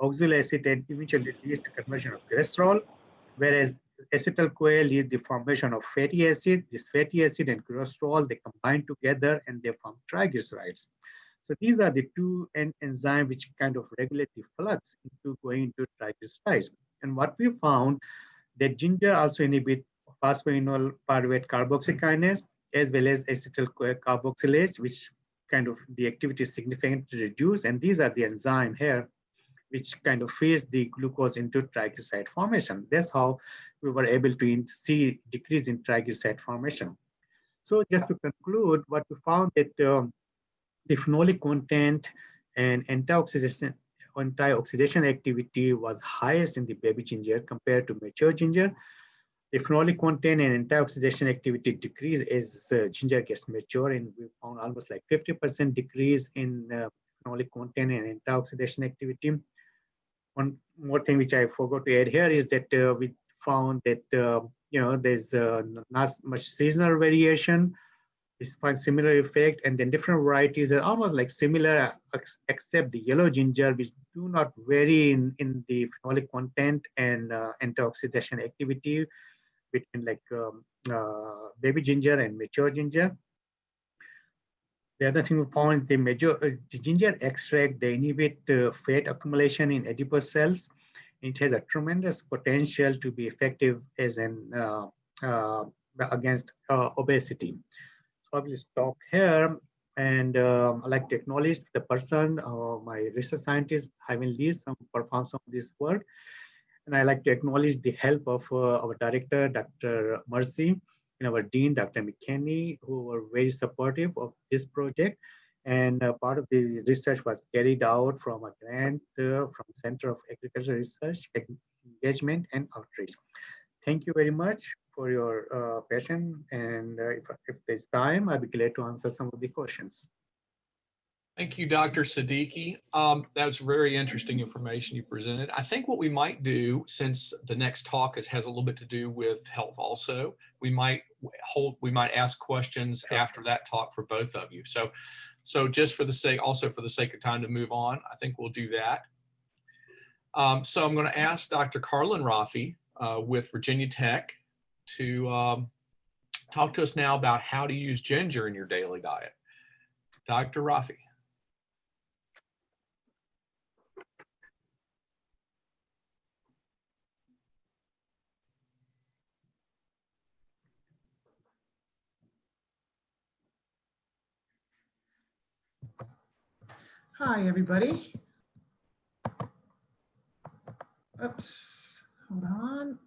Speaker 4: Oxaloacetate eventually leads to conversion of cholesterol, whereas acetyl-CoA leads the formation of fatty acid. This fatty acid and cholesterol, they combine together and they form triglycerides. So these are the two en enzymes which kind of regulate the flux into going into triglycerides. And what we found that ginger also inhibit phosphoenol pyruvate carboxykinase as well as acetyl CoA carboxylase, which kind of the activity is significantly reduced. And these are the enzyme here, which kind of feeds the glucose into triglyceride formation. That's how we were able to see decrease in triglyceride formation. So just to conclude, what we found that um, the phenolic content and antioxidation antioxidation activity was highest in the baby ginger compared to mature ginger. The phenolic content and antioxidation activity decrease as uh, ginger gets mature, and we found almost like 50% decrease in uh, phenolic content and antioxidation activity. One more thing which I forgot to add here is that uh, we found that uh, you know there's uh, not much seasonal variation is find similar effect and then different varieties are almost like similar except the yellow ginger which do not vary in, in the phenolic content and uh, antioxidation activity between like um, uh, baby ginger and mature ginger. The other thing we found the major uh, ginger extract they inhibit uh, fat accumulation in adipose cells. It has a tremendous potential to be effective as an uh, uh, against obesity. So I will stop here and um, I'd like to acknowledge the person, uh, my research scientist, Ivan Lee, some perform some of this work. And I'd like to acknowledge the help of uh, our director, Dr. Mersie, and our dean, Dr. McKinnie, who were very supportive of this project. And uh, part of the research was carried out from a grant uh, from Center of Agricultural Research, Engagement and Outreach. Thank you very much for your uh, patience. And uh, if, if there's time, I'll be glad to answer some of the questions.
Speaker 1: Thank you, Dr. Siddiqui. Um, that was very interesting information you presented. I think what we might do, since the next talk is, has a little bit to do with health also, we might hold, we might ask questions after that talk for both of you. So, so just for the sake, also for the sake of time to move on, I think we'll do that. Um, so I'm going to ask Dr. Carlin Rafie uh, with Virginia Tech to um, talk to us now about how to use ginger in your daily diet. Dr. Rafie.
Speaker 5: Hi, everybody. Oops, hold on.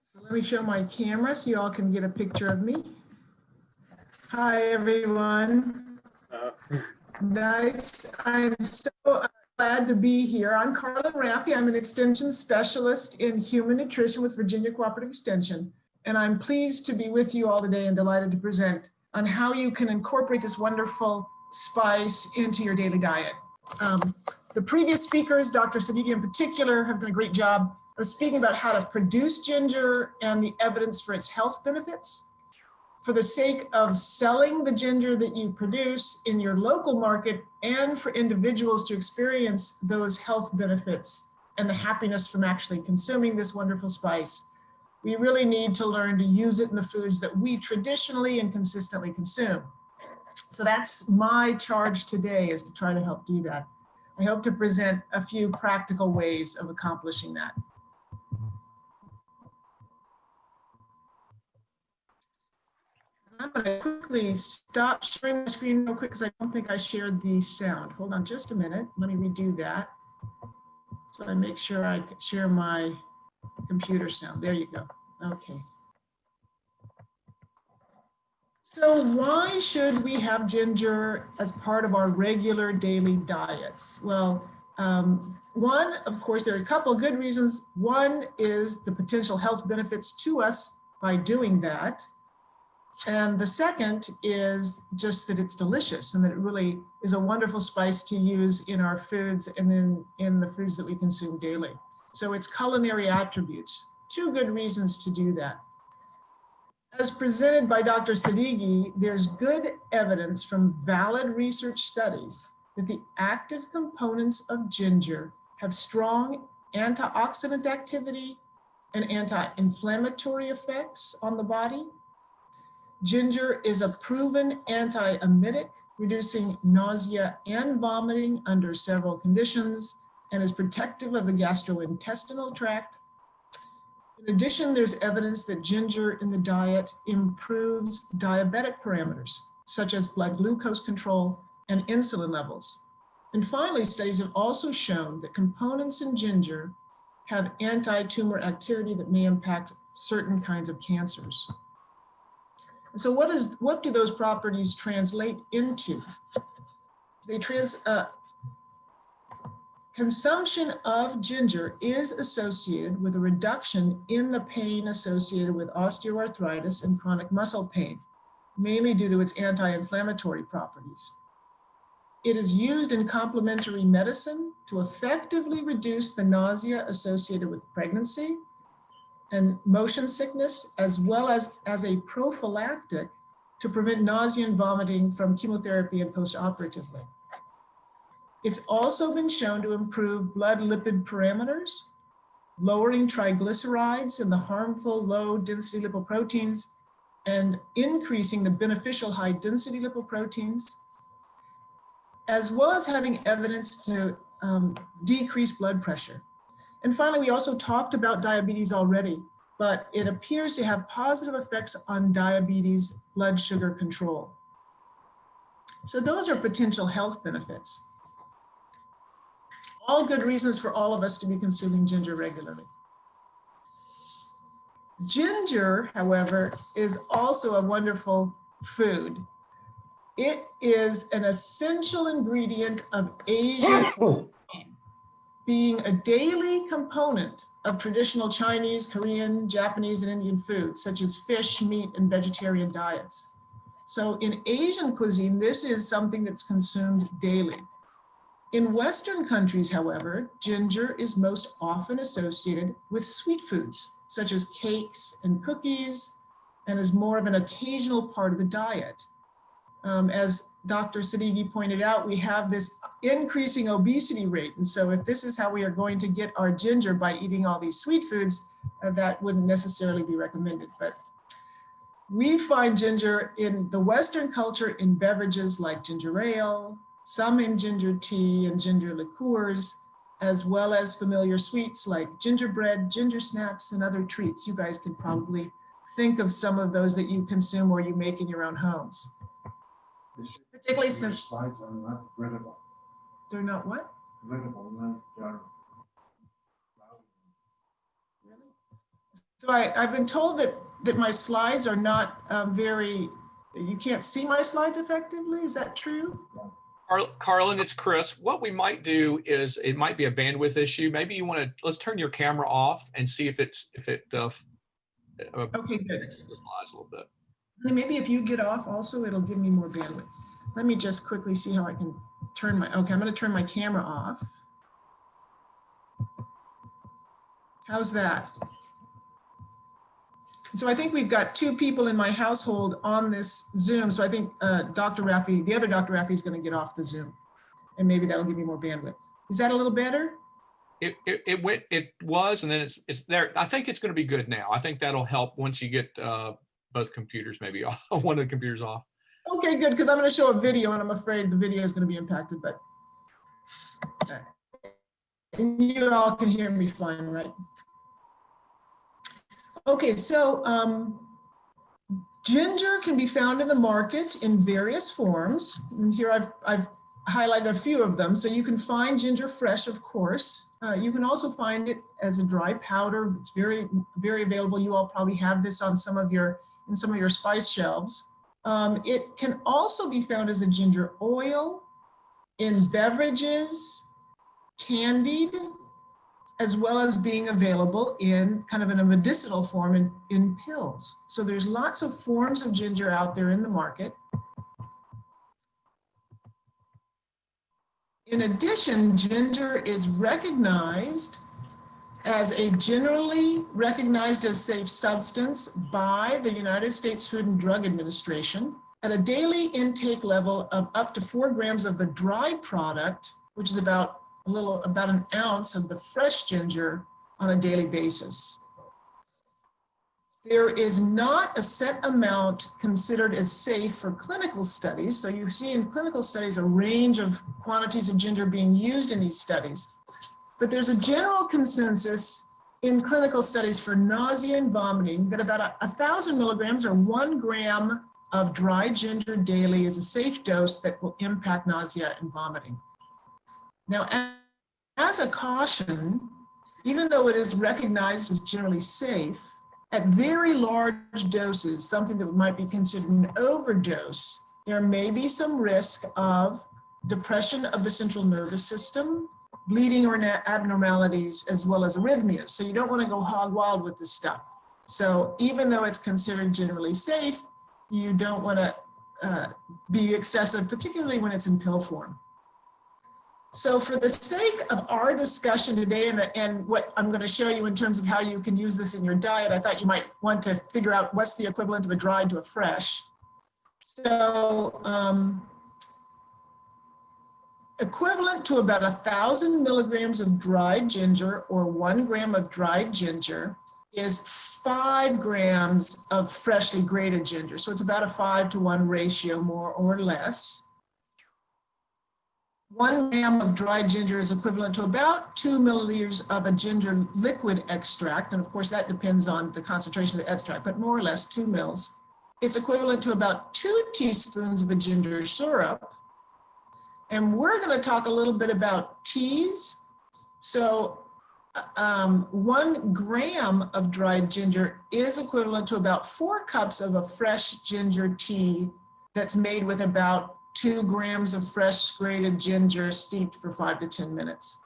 Speaker 5: So let me show my camera so you all can get a picture of me. Hi, everyone.
Speaker 4: Uh,
Speaker 5: Nice. I'm so glad to be here. I'm Carla Rafie. I'm an extension specialist in human nutrition with Virginia Cooperative Extension. And I'm pleased to be with you all today and delighted to present on how you can incorporate this wonderful spice into your daily diet. Um, the previous speakers, Dr. Siddiqui in particular, have done a great job of speaking about how to produce ginger and the evidence for its health benefits. For the sake of selling the ginger that you produce in your local market and for individuals to experience those health benefits and the happiness from actually consuming this wonderful spice, we really need to learn to use it in the foods that we traditionally and consistently consume. So that's my charge today is to try to help do that. I hope to present a few practical ways of accomplishing that. I'm going to quickly stop sharing my screen real quick because I don't think I shared the sound. Hold on just a minute. Let me redo that. So I make sure I share my computer sound. There you go. Okay. So why should we have ginger as part of our regular daily diets? Well, um, one, of course, there are a couple good reasons. One is the potential health benefits to us by doing that. And the second is just that it's delicious and that it really is a wonderful spice to use in our foods and then in the foods that we consume daily. So it's culinary attributes, two good reasons to do that. As presented by Dr. Siddiqui, there's good evidence from valid research studies that the active components of ginger have strong antioxidant activity and anti-inflammatory effects on the body. Ginger is a proven anti-emetic, reducing nausea and vomiting under several conditions and is protective of the gastrointestinal tract. In addition, there's evidence that ginger in the diet improves diabetic parameters, such as blood glucose control and insulin levels. And finally, studies have also shown that components in ginger have anti-tumor activity that may impact certain kinds of cancers. And so what is what do those properties translate into? They trans uh, consumption of ginger is associated with a reduction in the pain associated with osteoarthritis and chronic muscle pain, mainly due to its anti-inflammatory properties. It is used in complementary medicine to effectively reduce the nausea associated with pregnancy and motion sickness, as well as as a prophylactic to prevent nausea and vomiting from chemotherapy and postoperatively. It's also been shown to improve blood lipid parameters, lowering triglycerides and the harmful low density lipoproteins, and increasing the beneficial high density lipoproteins, as well as having evidence to um, decrease blood pressure. And finally, we also talked about diabetes already, but it appears to have positive effects on diabetes blood sugar control. So those are potential health benefits. All good reasons for all of us to be consuming ginger regularly. Ginger, however, is also a wonderful food. It is an essential ingredient of Asian oh. Being a daily component of traditional Chinese, Korean, Japanese, and Indian foods, such as fish, meat, and vegetarian diets. So in Asian cuisine, this is something that's consumed daily. In Western countries, however, ginger is most often associated with sweet foods, such as cakes and cookies, and is more of an occasional part of the diet. Um, as Dr. Siddiqui pointed out, we have this increasing obesity rate. And so if this is how we are going to get our ginger by eating all these sweet foods, uh, that wouldn't necessarily be recommended. But we find ginger in the Western culture in beverages like ginger ale, some in ginger tea and ginger liqueurs, as well as familiar sweets like gingerbread, ginger snaps, and other treats. You guys can probably think of some of those that you consume or you make in your own homes.
Speaker 2: This-
Speaker 5: Particularly
Speaker 2: Your
Speaker 5: since
Speaker 2: slides are not readable.
Speaker 5: they're not what?
Speaker 2: Readable, not, they are.
Speaker 5: So I, I've been told that, that my slides are not um, very, you can't see my slides effectively. Is that true?
Speaker 1: Carl- Carlin, it's Chris. What we might do is, it might be a bandwidth issue. Maybe you want to, let's turn your camera off and see if it's, if it, uh, f- uh,
Speaker 5: Okay, good.
Speaker 1: the slides a little bit.
Speaker 5: Maybe if you get off also, it'll give me more bandwidth. Let me just quickly see how I can turn my, okay, I'm gonna turn my camera off. How's that? So I think we've got two people in my household on this Zoom. So I think uh, Dr. Rafie, the other Dr. Rafie is gonna get off the Zoom. And maybe that'll give me more bandwidth. Is that a little better?
Speaker 1: It, it, it went, it was, and then it's, it's there. I think it's going to be good now. I think that'll help once you get, uh, both computers maybe off, one of the computers off.
Speaker 5: Okay, good, because I'm gonna show a video and I'm afraid the video is gonna be impacted, but. And you all can hear me fine, right? Okay, so um, Ginger can be found in the market in various forms. And here I've, I've highlighted a few of them. So you can find ginger fresh, of course. Uh, you can also find it as a dry powder. It's very, very available. You all probably have this on some of your, in some of your spice shelves. Um, it can also be found as a ginger oil in beverages, candied, as well as being available in kind of in a medicinal form in, in pills. So there's lots of forms of ginger out there in the market. In addition, ginger is recognized as a generally recognized as safe substance by the United States Food and Drug Administration at a daily intake level of up to four grams of the dry product, which is about a little, about an ounce of the fresh ginger on a daily basis. There is not a set amount considered as safe for clinical studies. So you see in clinical studies a range of quantities of ginger being used in these studies. But there's a general consensus in clinical studies for nausea and vomiting that about a, a thousand milligrams or one gram of dry ginger daily is a safe dose that will impact nausea and vomiting. Now, as a caution, even though it is recognized as generally safe, at very large doses, something that might be considered an overdose, there may be some risk of depression of the central nervous system, bleeding or abnormalities, as well as arrhythmias. So you don't want to go hog wild with this stuff. So even though it's considered generally safe, you don't want to uh, be excessive, particularly when it's in pill form. So for the sake of our discussion today and, the, and what I'm going to show you in terms of how you can use this in your diet, I thought you might want to figure out what's the equivalent of a dried to a fresh. So um, equivalent to about a thousand milligrams of dried ginger or one gram of dried ginger is five grams of freshly grated ginger. So it's about a five to one ratio more or less. One gram of dried ginger is equivalent to about two milliliters of a ginger liquid extract. And of course, that depends on the concentration of the extract, but more or less two mils. It's equivalent to about two teaspoons of a ginger syrup. And we're going to talk a little bit about teas. So um, one gram of dried ginger is equivalent to about four cups of a fresh ginger tea that's made with about two grams of fresh grated ginger steeped for five to 10 minutes.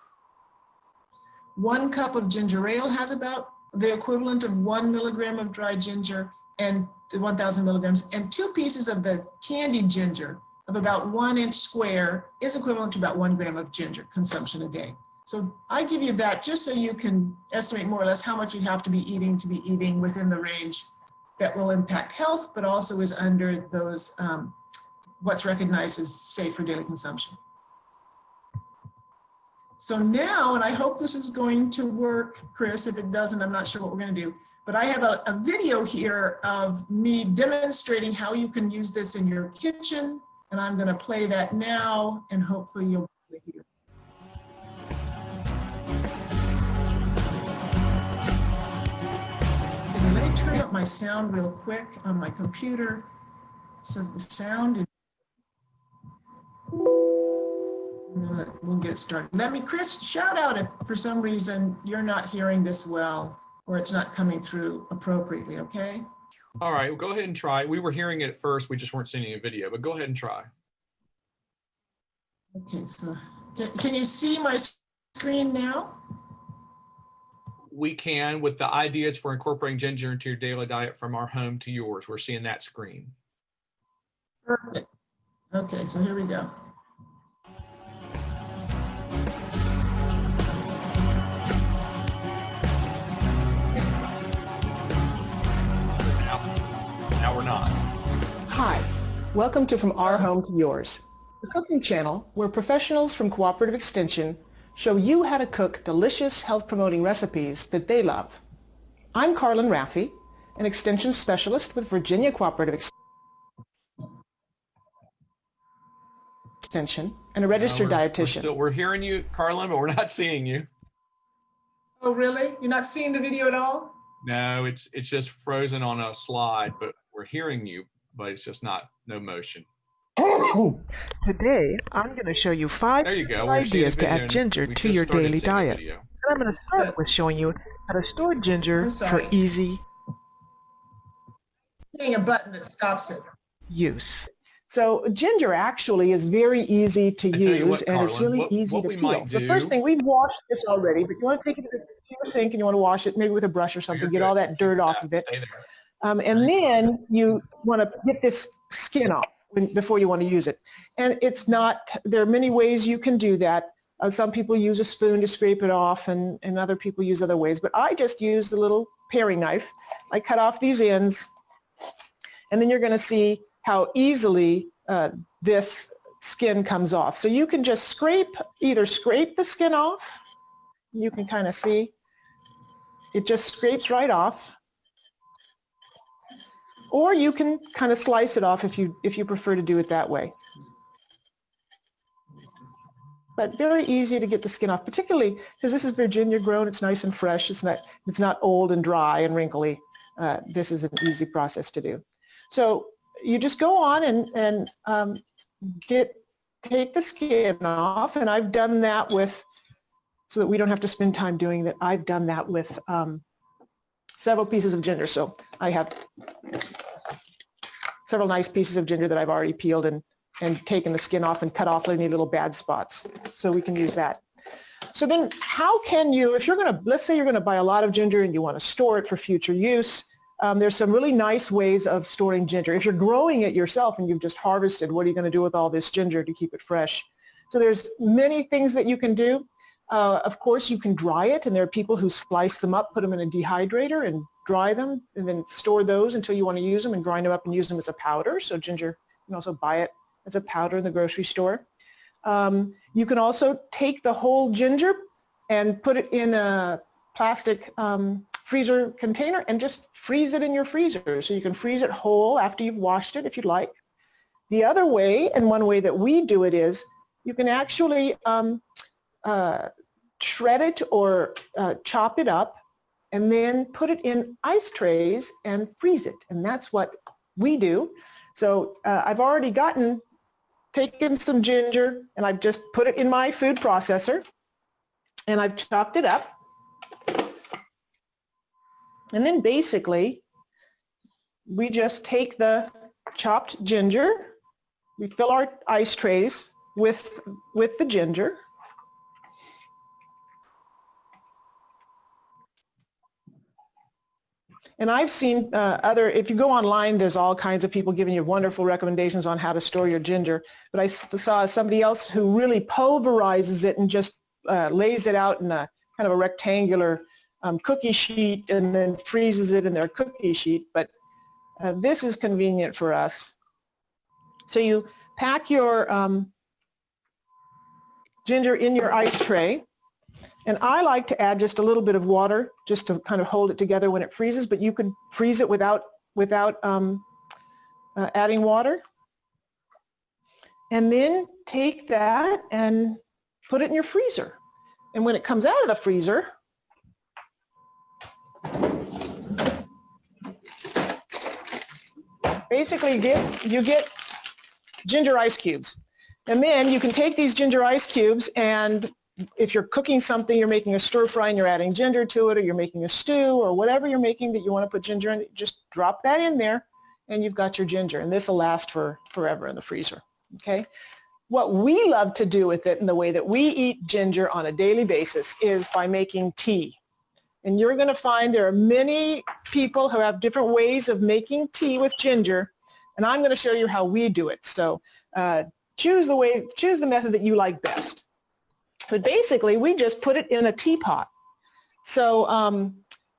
Speaker 5: One cup of ginger ale has about the equivalent of one milligram of dried ginger and 1000 milligrams and two pieces of the candied ginger of about one inch square is equivalent to about one gram of ginger consumption a day. So I give you that just so you can estimate more or less how much you have to be eating to be eating within the range that will impact health, but also is under those um, what's recognized as safe for daily consumption. So now, and I hope this is going to work, Chris, if it doesn't, I'm not sure what we're gonna do, but I have a, a video here of me demonstrating how you can use this in your kitchen, and I'm gonna play that now, and hopefully you'll to hear. Let me turn up my sound real quick on my computer. So the sound is We'll get started. Let me, Chris, shout out if for some reason you're not hearing this well or it's not coming through appropriately, okay?
Speaker 1: All right, well, go ahead and try. We were hearing it at first. We just weren't seeing a video, but go ahead and try.
Speaker 5: Okay, so can, can you see my screen now?
Speaker 1: We can with the ideas for incorporating ginger into your daily diet from our home to yours. We're seeing that screen.
Speaker 5: Perfect. Okay, so here we go.
Speaker 6: Hi, welcome to From Our Home to Yours, the cooking channel where professionals from Cooperative Extension show you how to cook delicious health-promoting recipes that they love. I'm Carlin Rafie, an Extension Specialist with Virginia Cooperative Extension and a registered
Speaker 1: Uh, we're- We're,
Speaker 6: dietitian.
Speaker 1: still, we're hearing you, Carlin, but we're not seeing you.
Speaker 5: Oh, really? You're not seeing the video at all?
Speaker 1: No, it's it's just frozen on a slide, but we're we're hearing you, but it's just not no motion.
Speaker 6: Today, I'm going to show you five
Speaker 1: you go.
Speaker 6: simple
Speaker 1: We're seeing a
Speaker 6: ideas to add ginger to your daily diet. And I'm going to start with showing you how to store ginger
Speaker 5: I'm
Speaker 6: for easy
Speaker 5: Hitting a button that stops it.
Speaker 6: use. So ginger actually is very easy to
Speaker 1: I
Speaker 6: use
Speaker 1: what,
Speaker 6: and it's really
Speaker 1: what-
Speaker 6: easy
Speaker 1: what
Speaker 6: to peel.
Speaker 1: might
Speaker 6: So first thing, we've washed this already, but you want to take it to the sink and you want to wash it maybe with a brush or something, get
Speaker 1: good.
Speaker 6: all that dirt off of it. Um, and then you want to get this skin off when, before you want to use it. And it's not, there are many ways you can do that. Uh, some people use a spoon to scrape it off and, and other people use other ways, but I just use the little paring knife. I cut off these ends and then you're going to see how easily uh, this skin comes off. So you can just scrape, either scrape the skin off, you can kind of see, it just scrapes right off. Or you can kind of slice it off if you if you prefer to do it that way. But very easy to get the skin off, particularly because this is Virginia grown. It's nice and fresh. It's not it's not old and dry and wrinkly. Uh, this is an easy process to do. So you just go on and and um, get take the skin off, and I've done that with so that we don't have to spend time doing that. I've done that with um, several pieces of ginger. So I have several nice pieces of ginger that I've already peeled and, and taken the skin off and cut off any little bad spots. So we can use that. So then how can you, if you're going to, let's say you're going to buy a lot of ginger and you want to store it for future use, um, there's some really nice ways of storing ginger. If you're growing it yourself and you've just harvested, what are you going to do with all this ginger to keep it fresh? So there's many things that you can do. Uh, of course, you can dry it, and there are people who slice them up, put them in a dehydrator, and dry them, and then store those until you want to use them, and grind them up and use them as a powder. So ginger, you can also buy it as a powder in the grocery store. Um, you can also take the whole ginger and put it in a plastic um, freezer container and just freeze it in your freezer. So you can freeze it whole after you've washed it if you'd like. The other way, and one way that we do it is, you can actually um, uh, shred it or uh, chop it up and then put it in ice trays and freeze it. And that's what we do. So uh, I've already gotten, taken some ginger and I've just put it in my food processor and I've chopped it up. And then basically, we just take the chopped ginger, we fill our ice trays with, with the ginger, And I've seen uh, other, if you go online, there's all kinds of people giving you wonderful recommendations on how to store your ginger. But I saw somebody else who really pulverizes it and just uh, lays it out in a kind of a rectangular um, cookie sheet and then freezes it in their cookie sheet. But uh, this is convenient for us. So you pack your um, ginger in your ice tray. And I like to add just a little bit of water just to kind of hold it together when it freezes, but you could freeze it without, without um, uh, adding water. And then take that and put it in your freezer. And when it comes out of the freezer, basically you get, you get ginger ice cubes. And then you can take these ginger ice cubes and if you're cooking something, you're making a stir fry and you're adding ginger to it, or you're making a stew, or whatever you're making that you want to put ginger in, just drop that in there and you've got your ginger. And this will last for forever in the freezer, okay? What we love to do with it and the way that we eat ginger on a daily basis is by making tea. And you're going to find there are many people who have different ways of making tea with ginger, and I'm going to show you how we do it. So uh, choose the way, choose the method that you like best. But basically, we just put it in a teapot. So um,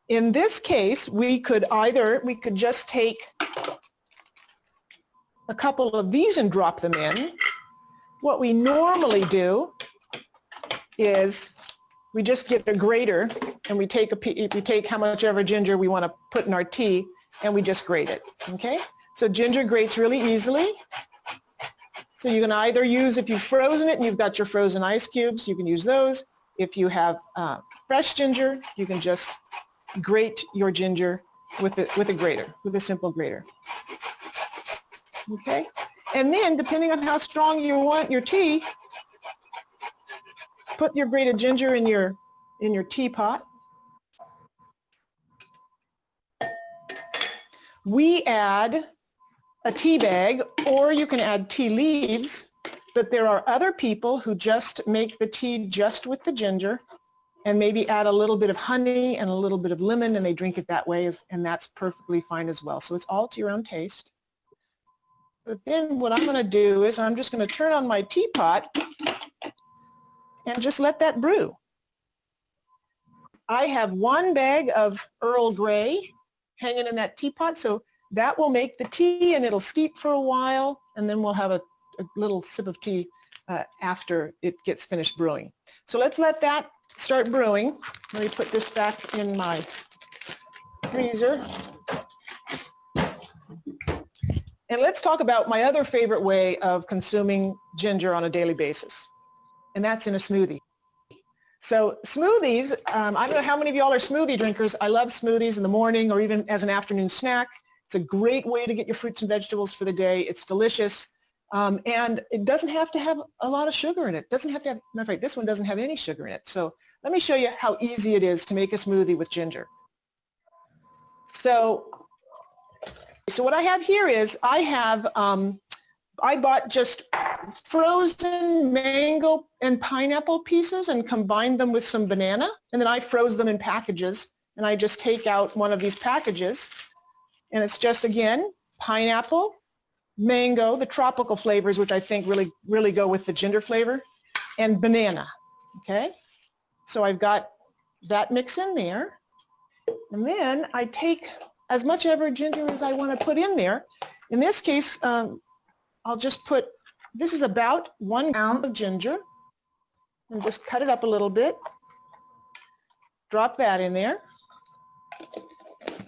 Speaker 6: in this case, we could either, we could just take a couple of these and drop them in. What we normally do is we just get a grater and we take a we take how much ever ginger we want to put in our tea and we just grate it. Okay? So ginger grates really easily. So you can either use, if you've frozen it and you've got your frozen ice cubes, you can use those. If you have uh, fresh ginger, you can just grate your ginger with the, with a grater, with a simple grater. Okay, and then depending on how strong you want your tea, put your grated ginger in your, in your teapot. We add a tea bag or you can add tea leaves, but there are other people who just make the tea just with the ginger and maybe add a little bit of honey and a little bit of lemon and they drink it that way and that's perfectly fine as well. So it's all to your own taste. But then what I'm going to do is I'm just going to turn on my teapot and just let that brew. I have one bag of Earl Grey hanging in that teapot, so that will make the tea and it'll steep for a while and then we'll have a, a little sip of tea uh, after it gets finished brewing. So let's let that start brewing. Let me put this back in my freezer. And let's talk about my other favorite way of consuming ginger on a daily basis, and that's in a smoothie. So smoothies, um, I don't know how many of y'all are smoothie drinkers. I love smoothies in the morning or even as an afternoon snack. It's a great way to get your fruits and vegetables for the day. It's delicious. Um, and it doesn't have to have a lot of sugar in it. It doesn't have to have, matter of fact, this one doesn't have any sugar in it. So let me show you how easy it is to make a smoothie with ginger. So, so what I have here is I have, um, I bought just frozen mango and pineapple pieces and combined them with some banana. And then I froze them in packages. And I just take out one of these packages. And it's just, again, pineapple, mango, the tropical flavors, which I think really, really go with the ginger flavor, and banana, okay? So I've got that mix in there. And then I take as much ever ginger as I want to put in there. In this case, um, I'll just put, this is about one pound of ginger, and just cut it up a little bit. Drop that in there.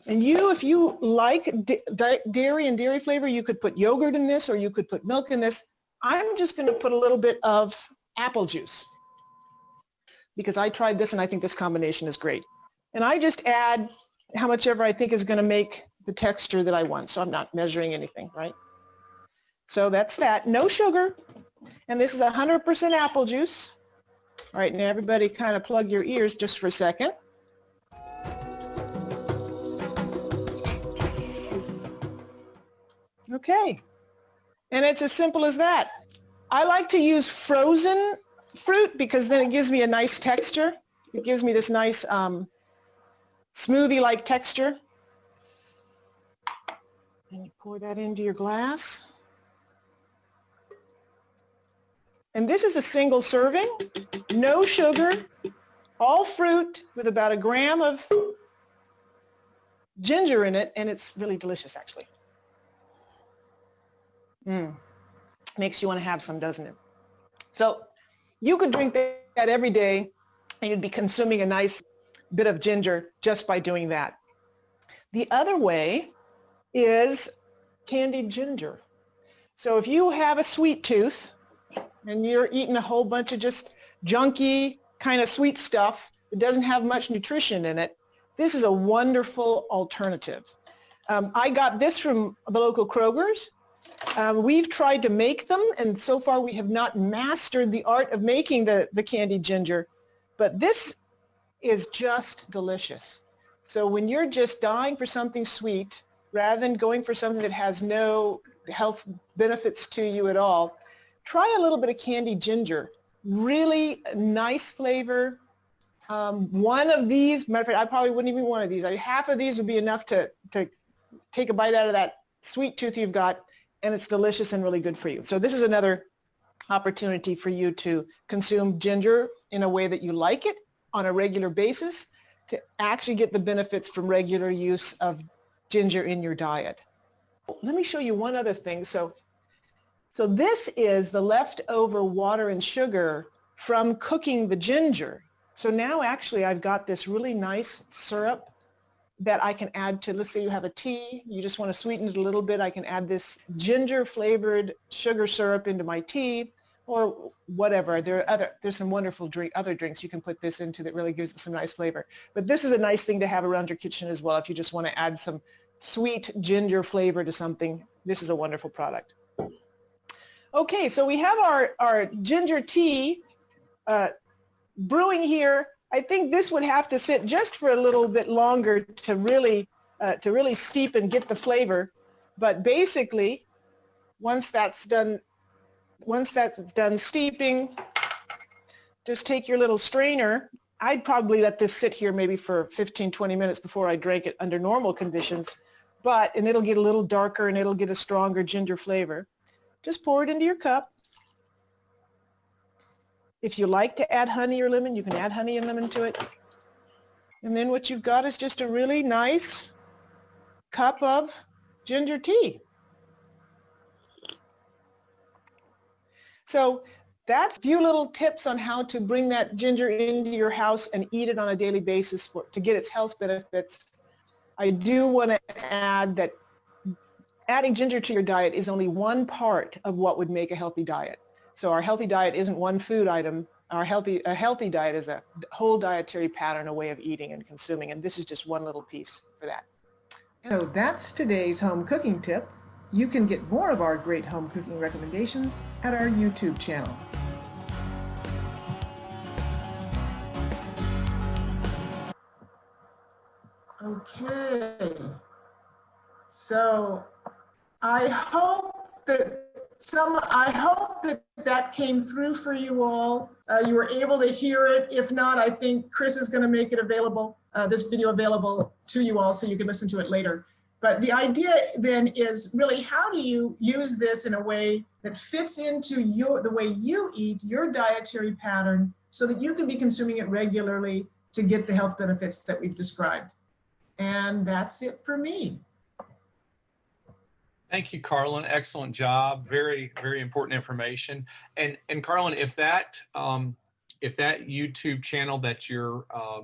Speaker 6: And you, if you like da- da- dairy and dairy flavor, you could put yogurt in this or you could put milk in this. I'm just going to put a little bit of apple juice because I tried this and I think this combination is great. And I just add how much ever I think is going to make the texture that I want. So I'm not measuring anything, right? So that's that. No sugar. And this is 100% apple juice. All right, now everybody kind of plug your ears just for a second. Okay. And it's as simple as that. I like to use frozen fruit because then it gives me a nice texture. It gives me this nice um, smoothie-like texture. And you pour that into your glass. And this is a single serving, no sugar, all fruit with about a gram of ginger in it, and it's really delicious actually. Mm. Makes you want to have some, doesn't it? So you could drink that every day and you'd be consuming a nice bit of ginger just by doing that. The other way is candied ginger. So if you have a sweet tooth and you're eating a whole bunch of just junky kind of sweet stuff that doesn't have much nutrition in it, this is a wonderful alternative. Um, I got this from the local Kroger's. Um, we've tried to make them, and so far we have not mastered the art of making the, the candied ginger, but this is just delicious. So when you're just dying for something sweet, rather than going for something that has no health benefits to you at all, try a little bit of candied ginger. Really nice flavor. Um, one of these, matter of fact, I probably wouldn't even want one of these. I, half of these would be enough to, to take a bite out of that sweet tooth you've got, and it's delicious and really good for you. So this is another opportunity for you to consume ginger in a way that you like it on a regular basis to actually get the benefits from regular use of ginger in your diet. Let me show you one other thing. So, so this is the leftover water and sugar from cooking the ginger. So now actually I've got this really nice syrup that I can add to, let's say you have a tea, you just want to sweeten it a little bit, I can add this ginger flavored sugar syrup into my tea, or whatever. There are other, there's some wonderful drink, other drinks you can put this into that really gives it some nice flavor. But this is a nice thing to have around your kitchen as well if you just want to add some sweet ginger flavor to something. This is a wonderful product. Okay, so we have our, our ginger tea uh, brewing here. I think this would have to sit just for a little bit longer to really, uh, to really steep and get the flavor. But basically, once that's done, once that's done steeping, just take your little strainer. I'd probably let this sit here maybe for 15, 20 minutes before I drank it under normal conditions. But, and it'll get a little darker and it'll get a stronger ginger flavor. Just pour it into your cup. If you like to add honey or lemon, you can add honey and lemon to it. And then what you've got is just a really nice cup of ginger tea. So that's a few little tips on how to bring that ginger into your house and eat it on a daily basis for, to get its health benefits. I do want to add that adding ginger to your diet is only one part of what would make a healthy diet. So our healthy diet isn't one food item. Our healthy, a healthy diet is a whole dietary pattern, a way of eating and consuming, and this is just one little piece for that.
Speaker 5: So that's today's home cooking tip. You can get more of our great home cooking recommendations at our YouTube channel. Okay. So I hope that some, I hope that that came through for you all. Uh, you were able to hear it. If not, I think Chris is going to make it available, uh, this video available to you all so you can listen to it later. But the idea then is really how do you use this in a way that fits into your the way you eat, your dietary pattern, so that you can be consuming it regularly to get the health benefits that we've described. And that's it for me.
Speaker 1: Thank you, Carlin. Excellent job. Very, very important information. And and Carlin, if that um, if that YouTube channel that you're uh,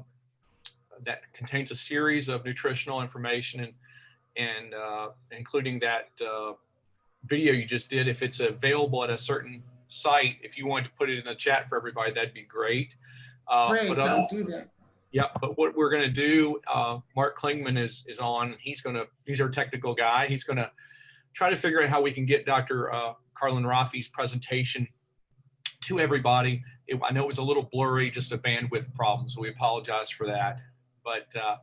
Speaker 1: that contains a series of nutritional information and and uh, including that uh, video you just did, if it's available at a certain site, if you wanted to put it in the chat for everybody, that'd be great. Uh,
Speaker 5: Great,
Speaker 1: but
Speaker 5: I'll do that.
Speaker 1: yeah, but what we're going to do, uh, Mark Klingman is is on. He's going to he's our technical guy. He's going to try to figure out how we can get Dr. Uh, Carlin Rafie's presentation to everybody. It, I know it was a little blurry, just a bandwidth problem, so we apologize for that. But uh,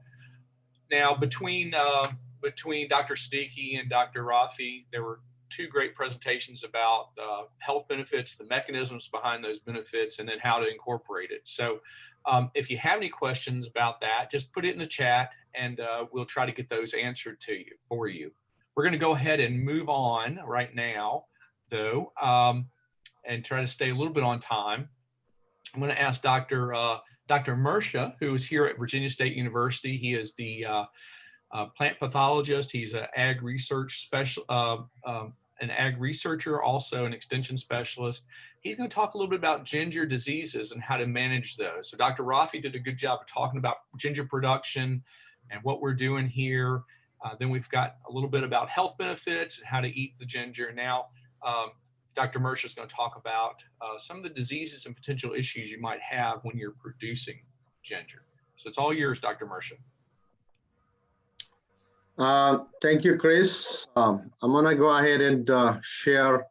Speaker 1: now between uh, between Dr. Siddiqui and Dr. Rafie, there were two great presentations about uh, health benefits, the mechanisms behind those benefits, and then how to incorporate it. So um, if you have any questions about that, just put it in the chat and uh, we'll try to get those answered to you for you. We're going to go ahead and move on right now, though, um, and try to stay a little bit on time. I'm going to ask Dr. Uh, Dr. Mersha, who is here at Virginia State University. He is the uh, uh, plant pathologist. He's an ag research special, uh, um, an ag researcher, also an extension specialist. He's going to talk a little bit about ginger diseases and how to manage those. So Dr. Rafie did a good job of talking about ginger production and what we're doing here. Uh, then we've got a little bit about health benefits, how to eat the ginger. Now, um, Dr. Mersha is going to talk about uh, some of the diseases and potential issues you might have when you're producing ginger. So it's all yours, Dr. Mersha.
Speaker 7: Uh, thank you, Chris. Um, I'm gonna go ahead and uh, share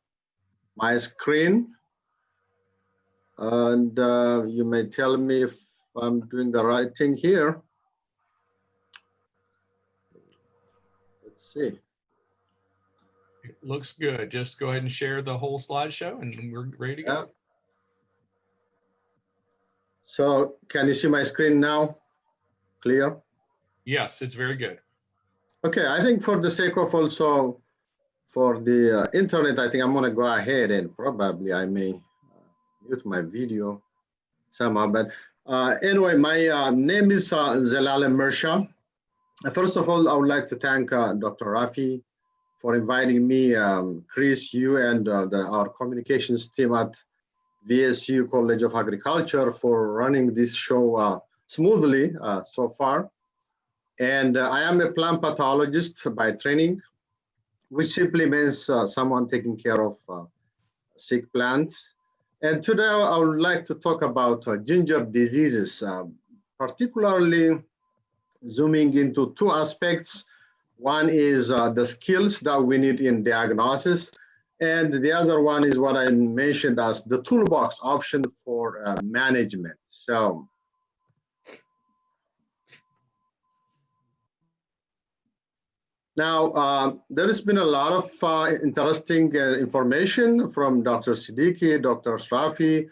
Speaker 7: my screen. And uh, you may tell me if I'm doing the right thing here. See.
Speaker 1: It looks good. Just go ahead and share the whole slideshow and we're ready to go.
Speaker 7: Yeah. So can you see my screen now? Clear?
Speaker 1: Yes, it's very good.
Speaker 7: Okay, I think for the sake of also for the uh, internet, I think I'm gonna go ahead and probably I may uh, mute my video somehow. But uh, anyway, my uh, name is uh, Zelal Mersha. First of all, I would like to thank uh, Dr. Rafie for inviting me, um, Chris, you, and uh, the, our communications team at VSU College of Agriculture for running this show uh, smoothly so far. And uh, I am a plant pathologist by training, which simply means uh, someone taking care of uh, sick plants. And today I would like to talk about ginger diseases, particularly zooming into two aspects. One is uh, the skills that we need in diagnosis, and the other one is what I mentioned as the toolbox option for uh, management. So Now, uh, there has been a lot of uh, interesting uh, information from Dr. Siddiqui, Dr. Shrafi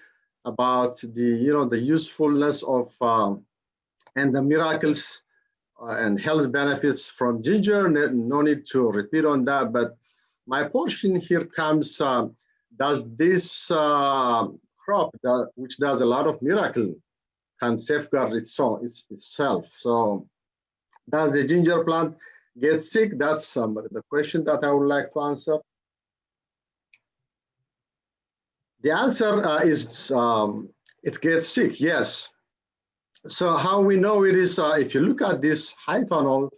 Speaker 7: about the, you know, the usefulness of um, and the miracles uh, and health benefits from ginger. No need to repeat on that, but my portion here comes, uh, does this uh, crop, that, which does a lot of miracle, can safeguard its, its, itself. So does the ginger plant get sick? That's um, the question that I would like to answer. The answer uh, is um, it gets sick, yes. So how we know it is, uh, if you look at this high tunnel,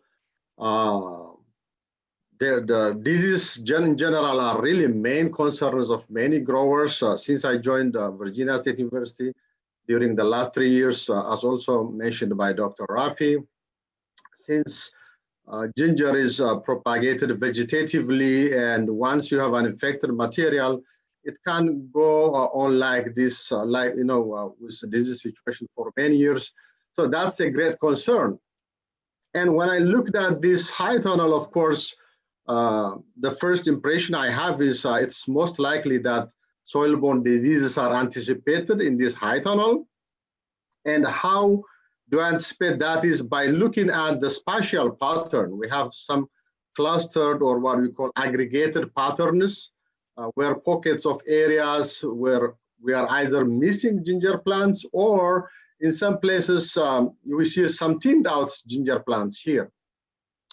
Speaker 7: uh, the, diseases in general are really main concerns of many growers. Uh, since I joined uh, Virginia State University during the last three years, uh, as also mentioned by Dr. Rafie, since uh, ginger is propagated vegetatively, and once you have an infected material, it can go uh, on like this, uh, like you know, uh, with this situation for many years. So that's a great concern. And when I looked at this high tunnel, of course, uh, the first impression I have is it's most likely that soil-borne diseases are anticipated in this high tunnel. And how to anticipate that is by looking at the spatial pattern. We have some clustered or what we call aggregated patterns, uh, where pockets of areas where we are either missing ginger plants or in some places um, we see some thinned out ginger plants here.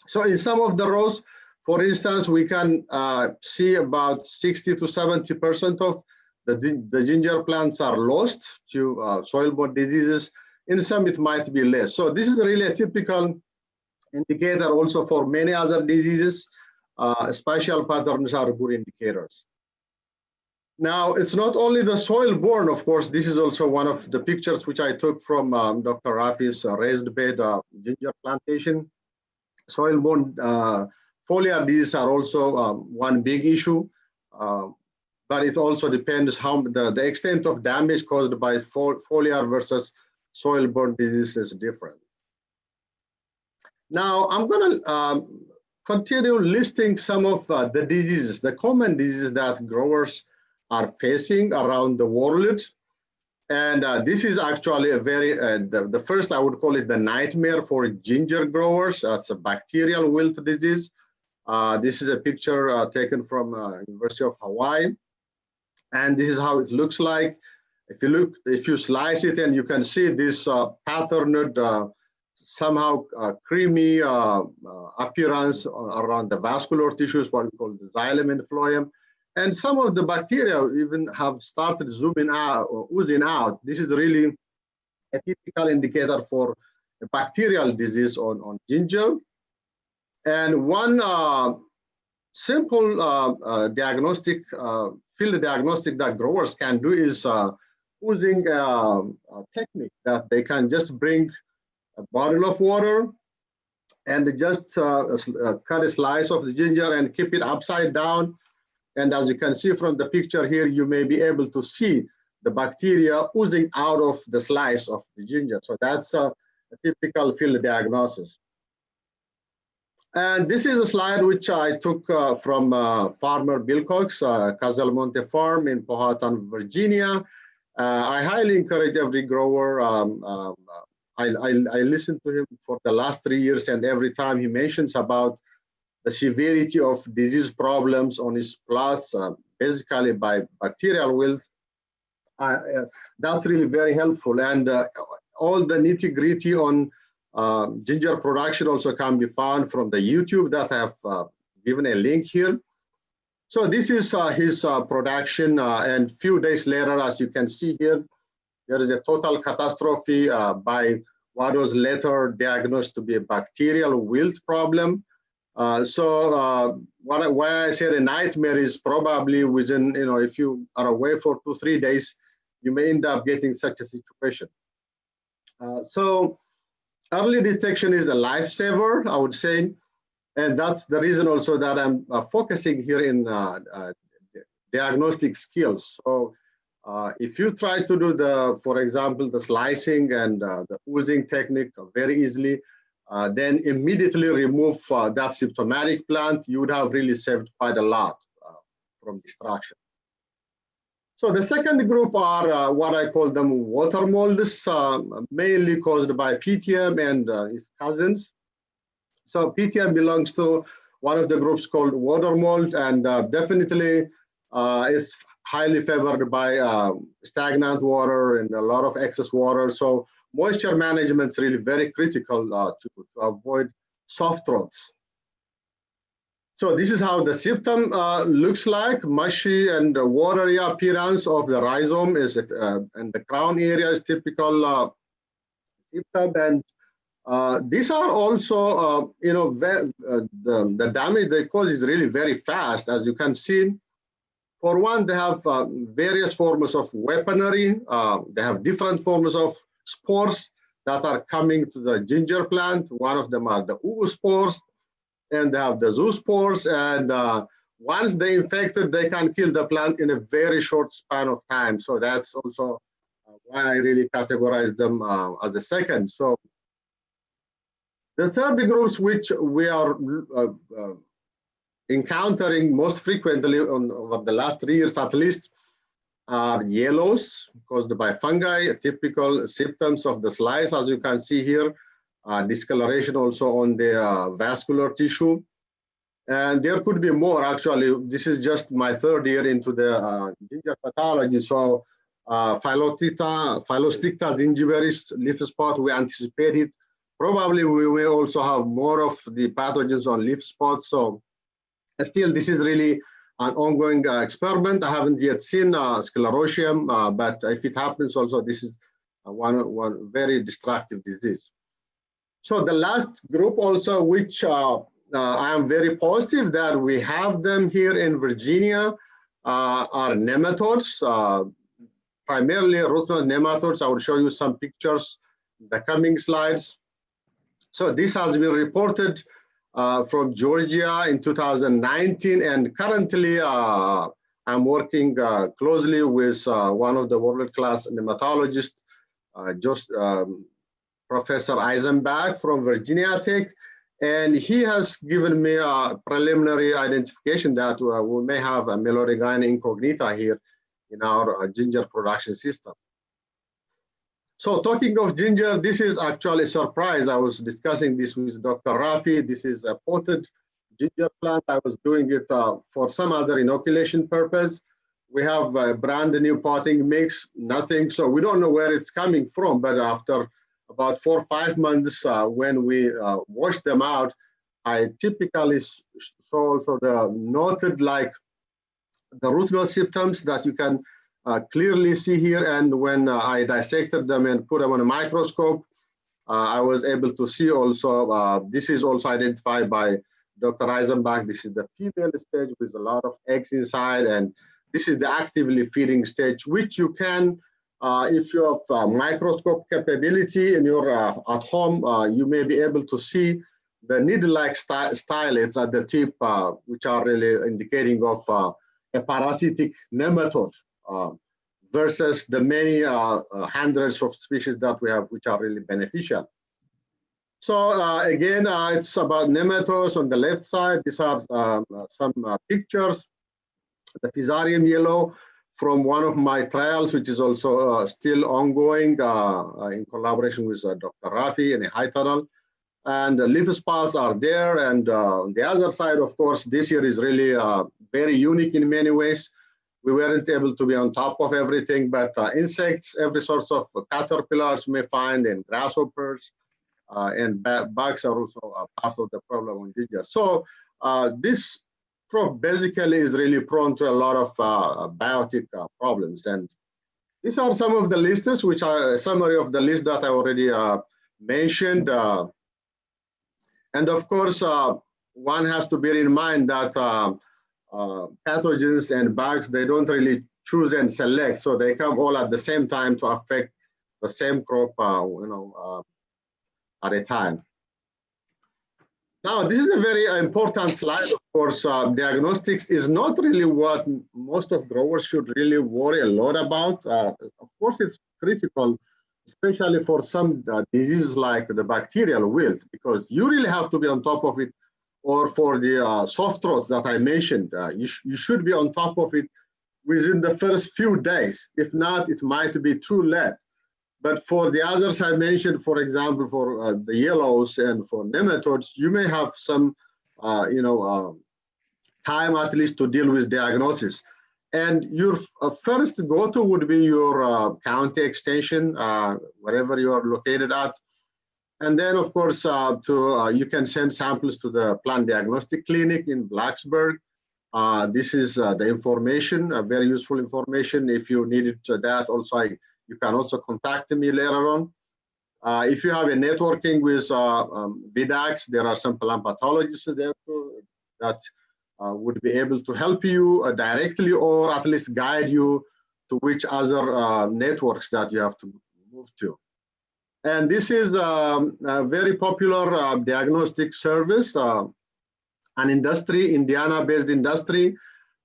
Speaker 7: So in some of the rows, for instance, we can uh, see about 60 to 70% of the, the ginger plants are lost to uh, soil-borne diseases in some, it might be less. So this is really a typical indicator also for many other diseases. Uh, spatial patterns are good indicators. Now, it's not only the soil-borne, of course, this is also one of the pictures which I took from um, Dr. Rafie's uh, raised bed uh, ginger plantation. Soil-borne uh, foliar diseases are also um, one big issue, uh, but it also depends how the, the extent of damage caused by foliar versus soil-borne disease is different. Now, I'm going to um, continue listing some of uh, the diseases, the common diseases that growers are facing around the world. And uh, this is actually a very, uh, the, the, first I would call it the nightmare for ginger growers. That's a bacterial wilt disease. Uh, this is a picture uh, taken from uh, University of Hawaii. And this is how it looks like. If you look, if you slice it and you can see this uh, patterned, somehow creamy appearance around the vascular tissues, what we call the xylem and phloem. And some of the bacteria even have started zooming out, or oozing out. This is really a typical indicator for bacterial disease on, on ginger. And one uh, simple uh, uh, diagnostic, field diagnostic that growers can do is using a, a, technique that they can just bring a bottle of water and just uh, uh, cut a slice of the ginger and keep it upside down. And as you can see from the picture here, you may be able to see the bacteria oozing out of the slice of the ginger. So that's a, a typical field diagnosis. And this is a slide which I took uh, from uh, farmer Bill Cox, uh, Casselmonte Farm in Powhatan, Virginia. Uh, I highly encourage every grower. Um, um, I, I, I listened to him for the last three years, and every time he mentions about the severity of disease problems on his plots, uh, basically by bacterial wilt, uh, that's really very helpful. And uh, all the nitty gritty on uh, ginger production also can be found from the YouTube that I have uh, given a link here. So this is uh, his uh, production uh, and few days later, as you can see here, there is a total catastrophe uh, by what was later diagnosed to be a bacterial wilt problem. Uh, so uh, what, why I said a nightmare is probably within, you know, if you are away for two, three days, you may end up getting such a situation. Uh, so early detection is a lifesaver, I would say. And that's the reason also that I'm uh, focusing here in uh, uh, diagnostic skills. So if you try to do the, for example, the slicing and the oozing technique very easily, uh, then immediately remove that symptomatic plant, you would have really saved quite a lot from destruction. So the second group are uh, what I call them water molds, uh, mainly caused by Pythium and uh, its cousins. So Pythium belongs to one of the groups called water mold and uh, definitely uh, is highly favored by uh, stagnant water and a lot of excess water. So moisture management is really very critical to, to avoid soft rots. So this is how the Pythium uh, looks like, mushy and watery appearance of the rhizome is uh, and the crown area is typical uh, Pythium and uh, these are also, uh, you know, uh, the, the damage they cause is really very fast as you can see. For one, they have various forms of weaponry. they have different forms of spores that are coming to the ginger plant. One of them are the oospores and they have the zoospores. And uh, once they infected, they can kill the plant in a very short span of time. So that's also uh, why I really categorize them uh, as a second. So the third groups which we are uh, uh, encountering most frequently on, over the last three years at least are yellows caused by fungi, typical symptoms of the slice as you can see here uh, discoloration also on the uh, vascular tissue. And there could be more actually. This is just my third year into the uh, ginger pathology. So uh, Phylloticta, Phyllosticta gingivalis leaf spot, we anticipated. Probably we will also have more of the pathogens on leaf spots. So still, this is really an ongoing uh, experiment. I haven't yet seen uh, sclerotium, uh, but if it happens also, this is one, one very destructive disease. So the last group also, which uh, I am very positive that we have them here in Virginia, uh, are nematodes, uh, primarily root knot nematodes. I will show you some pictures in the coming slides. So this has been reported uh, from Georgia in 2019, and currently uh, I'm working closely with one of the world-class nematologists, just um, Professor Eisenback from Virginia Tech, and he has given me a preliminary identification that uh, we may have a Meloidogyne incognita here in our uh, ginger production system. So talking of ginger, this is actually a surprise. I was discussing this with Dr. Rafie. This is a potted ginger plant. I was doing it uh, for some other inoculation purpose. We have a brand new potting mix, nothing. So we don't know where it's coming from, but after about four or five months uh, when we uh, wash them out, I typically saw also the noted like the root knot symptoms that you can clearly see here. And when uh, I dissected them and put them on a microscope, uh, I was able to see also, uh, this is also identified by Dr. Eisenback. This is the female stage with a lot of eggs inside. And this is the actively feeding stage, which you can uh, if you have uh, microscope capability in your uh, at home, uh, you may be able to see the needle-like stylets at the tip, uh, which are really indicating of uh, a parasitic nematode versus the many hundreds of species that we have, which are really beneficial. So again, it's about nematodes on the left side. These are um, some pictures. The Fusarium yellow from one of my trials, which is also uh, still ongoing uh, uh in collaboration with uh, Dr. Rafie in a high tunnel. And the leaf spots are there. And uh, the other side, of course, this year is really very unique in many ways. We weren't able to be on top of everything, but insects, every sort of caterpillars may find, and grasshoppers, and bugs are also part of the problem on ginger. So this crop basically is really prone to a lot of uh, biotic uh, problems. And these are some of the lists, which are a summary of the list that I already uh, mentioned. Uh, and of course, uh, one has to bear in mind that uh, pathogens and bugs, they don't really choose and select. So they come all at the same time to affect the same crop, uh, you know, uh, at a time. Now, this is a very important slide. Of course, uh, diagnostics is not really what most of growers should really worry a lot about. Uh, of course, it's critical, especially for some uh, diseases like the bacterial wilt, because you really have to be on top of it. Or for the uh, soft rots that I mentioned, uh, you, sh you should be on top of it within the first few days. If not, it might be too late. But for the others I mentioned, for example, for uh, the yellows and for nematodes, you may have some, uh, you know, uh, time at least to deal with diagnosis. And your uh, first go-to would be your county extension, wherever you are located at. And then, of course, to you can send samples to the plant diagnostic clinic in Blacksburg. this is the information, very useful information. If you needed that, also I you can also contact me later on. Uh, if you have a networking with uh, um, VDACs, there are some plant pathologists there too that uh, would be able to help you uh, directly or at least guide you to which other uh, networks that you have to move to. And this is um, a very popular uh, diagnostic service, an industry, Indiana-based industry.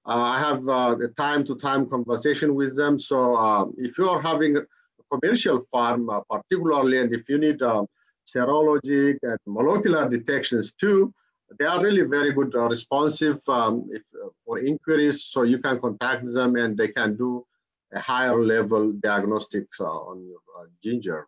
Speaker 7: Uh, I have uh, a time-to-time conversation with them. So uh, if you are having a commercial farm, particularly, and if you need serologic and molecular detections too, they are really very good uh, responsive um, if, uh, for inquiries. So you can contact them and they can do a higher level diagnostics uh, on your ginger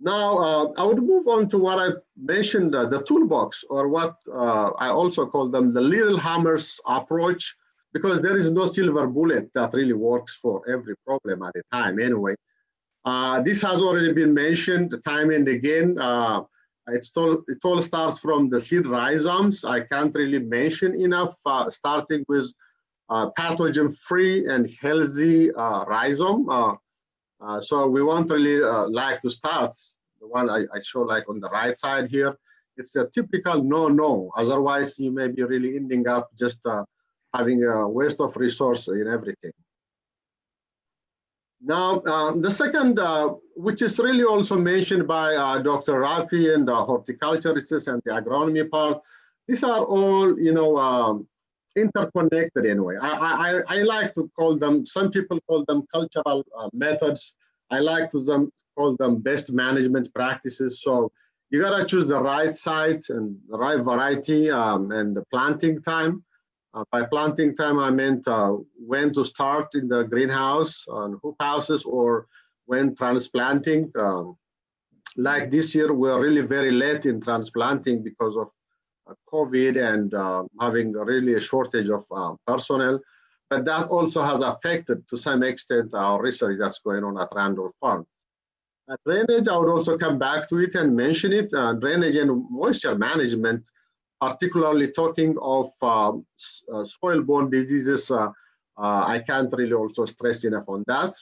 Speaker 7: now, uh, I would move on to what I mentioned, uh, the toolbox, or what uh, I also call them the little hammers approach, because there is no silver bullet that really works for every problem at a time anyway. Uh, this has already been mentioned time and again. Uh, it all starts from the seed rhizomes. I can't really mention enough, uh, starting with pathogen-free and healthy rhizome. Uh, so we want really uh, like to start the one I, I, show like on the right side here. It's a typical no-no. Otherwise, you may be really ending up just uh, having a waste of resource in everything. Now, uh, the second, uh, which is really also mentioned by Dr. Rafie and the horticulturists and the agronomy part, these are all, you know, um, interconnected anyway. I, I, I like to call them, some people call them cultural uh, methods. I like to them, call them best management practices. So you gotta choose the right site and the right variety um, and the planting time. Uh, by planting time, I meant uh, when to start in the greenhouse on hoop houses or when transplanting. Um, like this year, we're really very late in transplanting because of COVID and uh, having really a shortage of uh, personnel. But that also has affected to some extent our research that's going on at Randolph Farm. Uh, drainage, I would also come back to it and mention it. Uh, drainage and moisture management, particularly talking of uh, uh soil-borne diseases, I can't really also stress enough on that.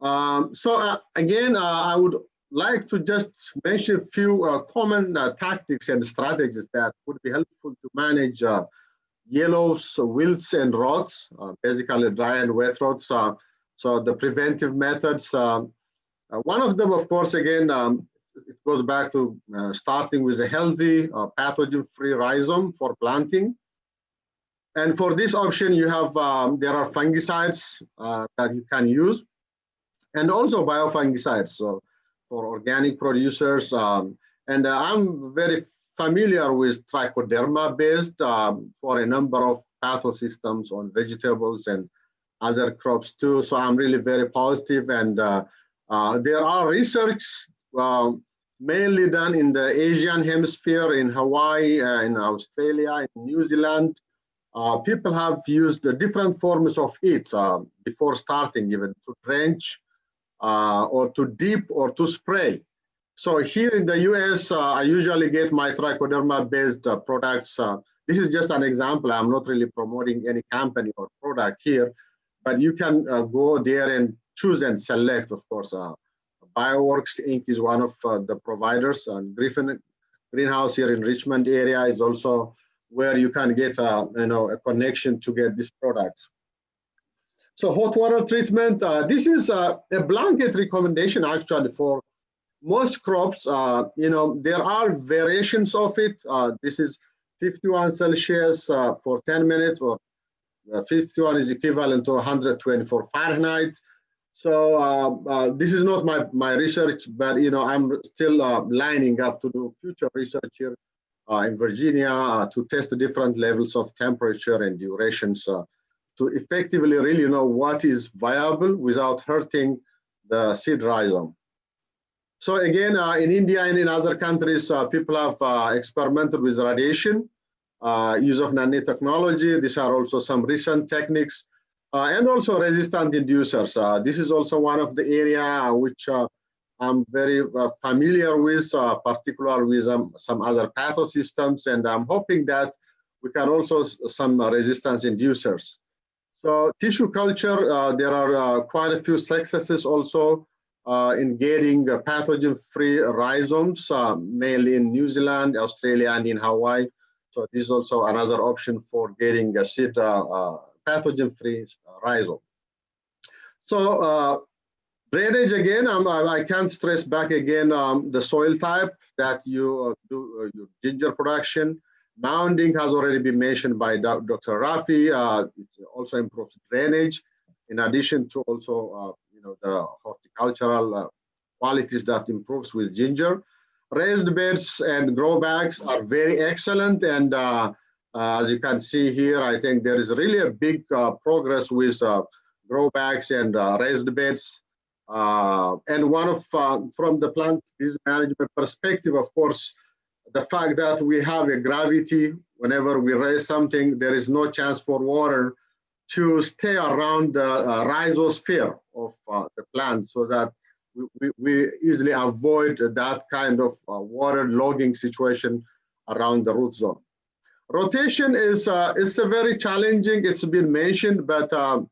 Speaker 7: Um, so again, I would like to just mention a few uh, common uh, tactics and strategies that would be helpful to manage uh, yellows, wilts, and rots, uh, basically dry and wet rots. Uh, so the preventive methods, um, one of them, of course, again, um, it goes back to starting with a healthy pathogen-free rhizome for planting. And for this option, you have, um, there are fungicides that you can use and also biofungicides. So for organic producers. Um, and uh, I'm very familiar with trichoderma based um, for a number of pathosystems on vegetables and other crops too. So I'm really very positive and uh, uh, there are research um, mainly done in the Asian hemisphere, in Hawaii, uh, in Australia, in New Zealand. Uh, people have used different forms of it uh, before starting even to drench uh, or to dip or to spray. So here in the US, uh, I usually get my trichoderma based uh, products. Uh, this is just an example. I'm not really promoting any company or product here, but you can uh, go there and choose and select, of course. Uh, Bioworks Inc. is one of the providers and Griffin Greenhouse here in Richmond area is also where you can get a, you know, a connection to get these products. So hot water treatment, uh, this is a, a, blanket recommendation actually for most crops. Uh, you know, there are variations of it. Uh, this is 51 Celsius uh, for 10 minutes or uh, 51 is equivalent to 124 Fahrenheit. So uh, uh, this is not my, my research, but you know I'm still uh, lining up to do future research here uh, in Virginia uh, to test the different levels of temperature and durations to effectively really know what is viable without hurting the seed rhizome. So again, in India and in other countries, people have experimented with radiation, use of nanotechnology. These are also some recent techniques uh, and also resistant inducers. Uh, this is also one of the area which uh, I'm very familiar with, particularly with um, some other pathosystems, and I'm hoping that we can also some resistance inducers. So tissue culture, uh, there are uh, quite a few successes also uh, in getting pathogen-free rhizomes, mainly in New Zealand, Australia, and in Hawaii. So this is also another option for getting a seed pathogen-free rhizome. So uh, drainage again, um, I can't stress back again um, the soil type that you uh, do uh, your ginger production. Mounding has already been mentioned by Dr. Rafie. Uh, it also improves drainage, in addition to also uh, you know the horticultural uh, qualities that improves with ginger. Raised beds and grow bags are very excellent and uh, as you can see here, I think there is really a big uh, progress with uh, grow bags and raised beds. and one of, from the plant management perspective, of course, the fact that we have a gravity, whenever we raise something, there is no chance for water to stay around the uh, rhizosphere of uh, the plant so that we, we, easily avoid that kind of uh, water logging situation around the root zone. Rotation is uh, is a very challenging. It's been mentioned, but um,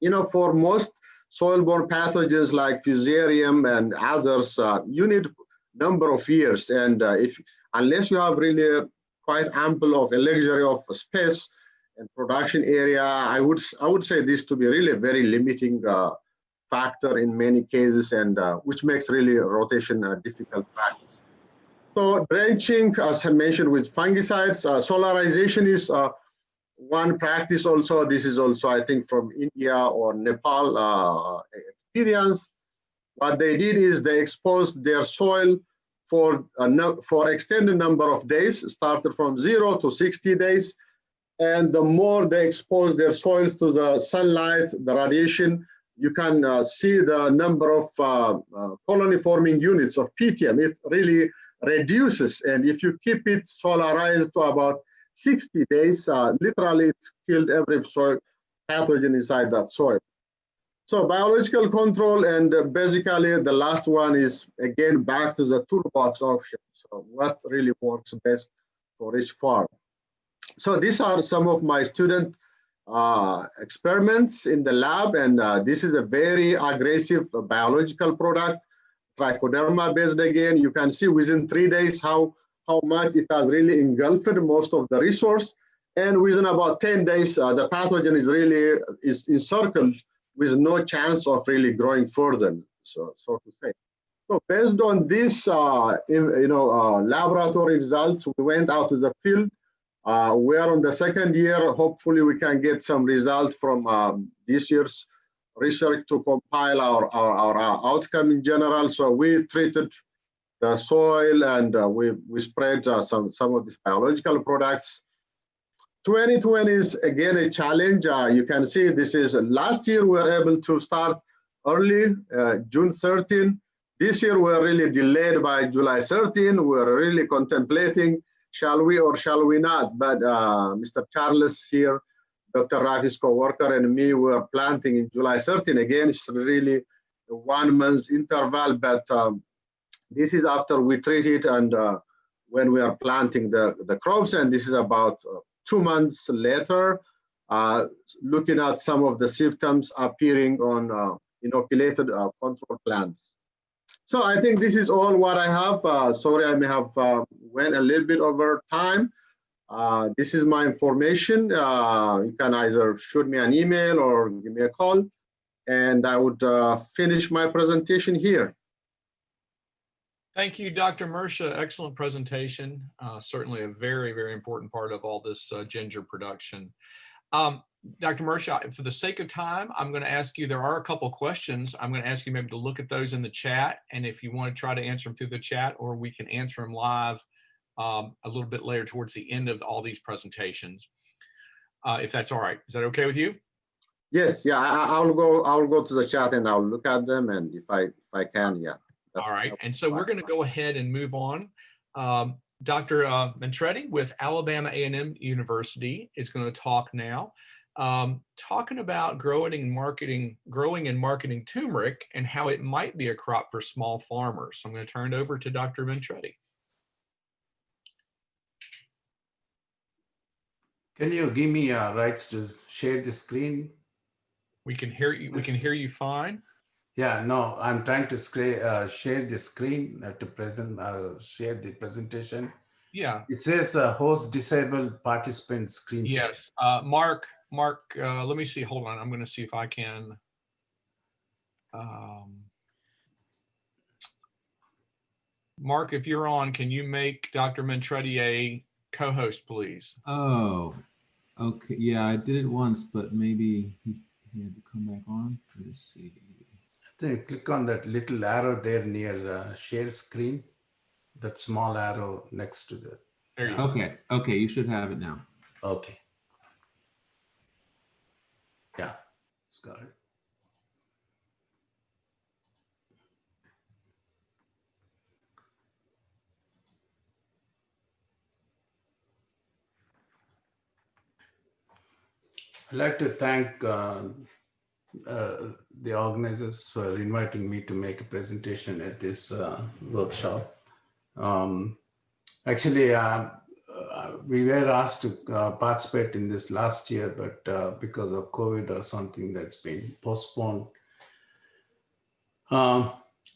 Speaker 7: you know, for most soil-borne pathogens like Fusarium and others, uh, you need number of years, and uh, if unless you have really quite ample of a luxury of space and production area, I would I would say this to be really a very limiting uh, factor in many cases, and uh, which makes really rotation a difficult practice. So drenching, as I mentioned, with fungicides, uh, solarization is uh, one practice also. This is also, I think, from India or Nepal uh, experience. What they did is they exposed their soil for, no, for extended number of days, started from zero to 60 days. And the more they expose their soils to the sunlight, the radiation, you can uh, see the number of uh, uh, colony forming units of PTM. It really reduces. And if you keep it solarized to about 60 days, uh, literally it's killed every soil pathogen inside that soil. So biological control and uh, basically the last one is again back to the toolbox option. So what really works best for each farm. So these are some of my student uh, experiments in the lab and uh, this is a very aggressive biological product trichoderma based again. You can see within three days how, how much it has really engulfed most of the resource. And within about 10 days, uh, the pathogen is really is encircled with no chance of really growing further, so, so to say. So based on this, uh, in, you know, uh, laboratory results, we went out to the field. Uh, we are on the second year. Hopefully, we can get some results from um, this year's research to compile our, our, our, outcome in general. So we treated the soil and uh, we, we spread uh, some, some of these biological products. 2020 is again a challenge. Uh, you can see this is last year we were able to start early, uh, June 13. This year we're really delayed by July 13. We're really contemplating, shall we or shall we not? But uh, Mr. Charles here Dr. Rafie's co-worker and me were planting in July 13. Again, it's really one month interval, but um, this is after we treat it and uh, when we are planting the, the crops, and this is about uh, two months later, uh, looking at some of the symptoms appearing on uh, inoculated uh, control plants. So I think this is all what I have. Uh, sorry, I may have went a little bit over time. Uh, this is my information. Uh, you can either shoot me an email or give me a call, and I would uh, finish my presentation here.
Speaker 1: Thank you, Dr. Mersha. Excellent presentation. Uh, certainly a very, very important part of all this uh, ginger production. Um, Dr. Mersha, for the sake of time, I'm going to ask you, there are a couple questions. I'm going to ask you maybe to look at those in the chat. And if you want to try to answer them through the chat, or we can answer them live um, a little bit later towards the end of all these presentations, uh, if that's all right. Is that okay with you?
Speaker 7: Yes, yeah, I, I- I'll go. I'll go to the chat and I'll look at them, and if I if I can, yeah. That's-
Speaker 1: All right, and so we're going to go ahead and move on. Um, Dr. uh, Mentreddy with Alabama A&M University is going to talk now, um, talking about growing and marketing, growing and marketing turmeric and how it might be a crop for small farmers. So I'm going to turn it over to Dr. Mentreddy.
Speaker 8: Can you give me uh, rights to share the screen?
Speaker 1: We can hear you. We can hear you fine.
Speaker 8: Yeah, no, I'm trying to uh, share the screen uh, to present, uh, share the presentation.
Speaker 1: Yeah.
Speaker 8: It says uh, host disabled participant screen. share.
Speaker 1: Yes. Uh, Mark. Mark. Uh, let me see. Hold on. I'm going to see if I can. Um, Mark, if you're on, can you make Dr. Mentreddy a co-host, please?
Speaker 9: Oh, okay. Yeah, I did it once, but maybe he, he had to come back on. Let's see.
Speaker 8: I think click on that little arrow there near uh, share screen. That small arrow next to the,
Speaker 1: There you go.
Speaker 9: Okay, okay, you should have it now.
Speaker 8: okay. Yeah, it's got it. I'd like to thank uh, uh, the organizers for inviting me to make a presentation at this uh, workshop. Um, actually, uh, uh, we were asked to uh, participate in this last year, but uh, because of COVID or something that's been postponed. Um,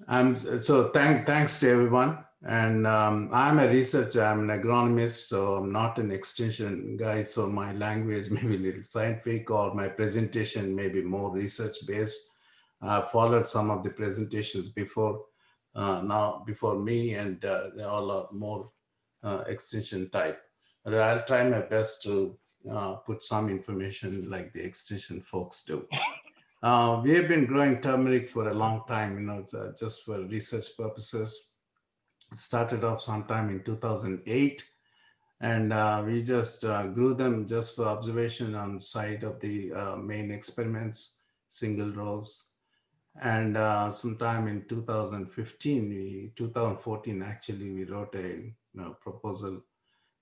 Speaker 8: I'm so thank thanks to everyone. And um, I'm a researcher. I'm an agronomist, so I'm not an extension guy. So my language may be a little scientific, or my presentation may be more research based. I followed some of the presentations before uh, now before me, and uh, they all are more uh, extension type. But I'll try my best to uh, put some information like the extension folks do. Uh, we have been growing turmeric for a long time, you know, uh, just for research purposes. Started off sometime in 2008, and uh, we just uh, grew them just for observation on site of the uh, main experiments, single rows. And uh, sometime in 2015, we 2014 actually, we wrote a you know, proposal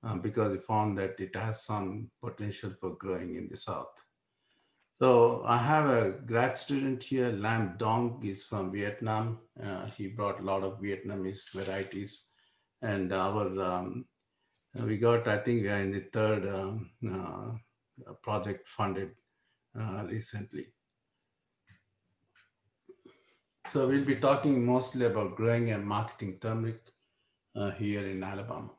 Speaker 8: uh, because we found that it has some potential for growing in the south. So I have a grad student here, Lam Dong is from Vietnam. Uh, he brought a lot of Vietnamese varieties and our, um, we got, I think we are in the third um, uh, project funded uh, recently. So we'll be talking mostly about growing and marketing turmeric uh, here in Alabama.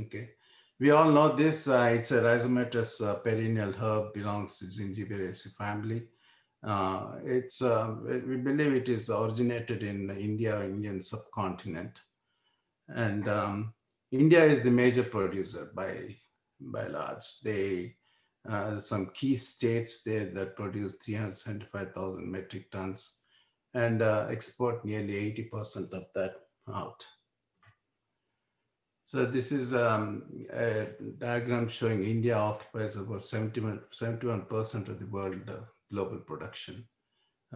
Speaker 8: Okay. We all know this, uh, it's a rhizomatous uh, perennial herb, belongs to Zingiberaceae family. Uh, it's, um, we believe it is originated in India, Indian subcontinent. And um, India is the major producer by, by large. They, uh, some key states there that produce 375,000 metric tons and uh, export nearly 80% of that out. So this is um, a diagram showing India occupies about 71, 71% of the world uh, global production,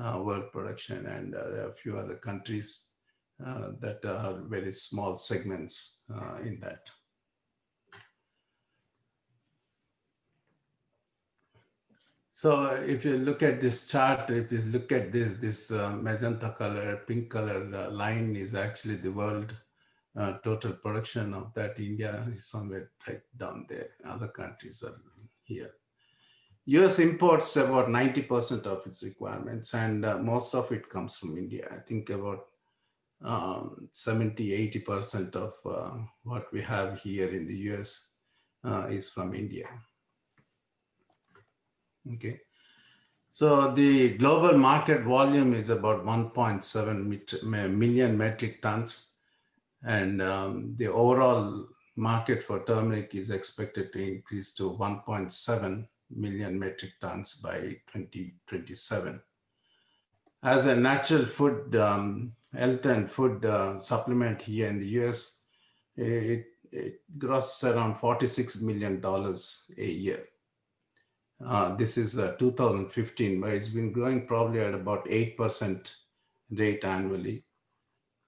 Speaker 8: uh, world production, and uh, there are a few other countries uh, that are very small segments uh, in that. So if you look at this chart, if you look at this, this uh, magenta color, pink color line is actually the world uh, total production of that. India is somewhere right down there. Other countries are here. US imports about 90% of its requirements and uh, most of it comes from India. I think about um, 70, 80% of uh, what we have here in the US uh, is from India. Okay. So the global market volume is about 1.7 met- ma- million metric tons. And um, the overall market for turmeric is expected to increase to 1.7 million metric tons by 2027. As a natural food, um, health and food uh, supplement here in the US, it, it grosses around $46 million a year. Uh, this is uh, 2015, but it's been growing probably at about 8% rate annually.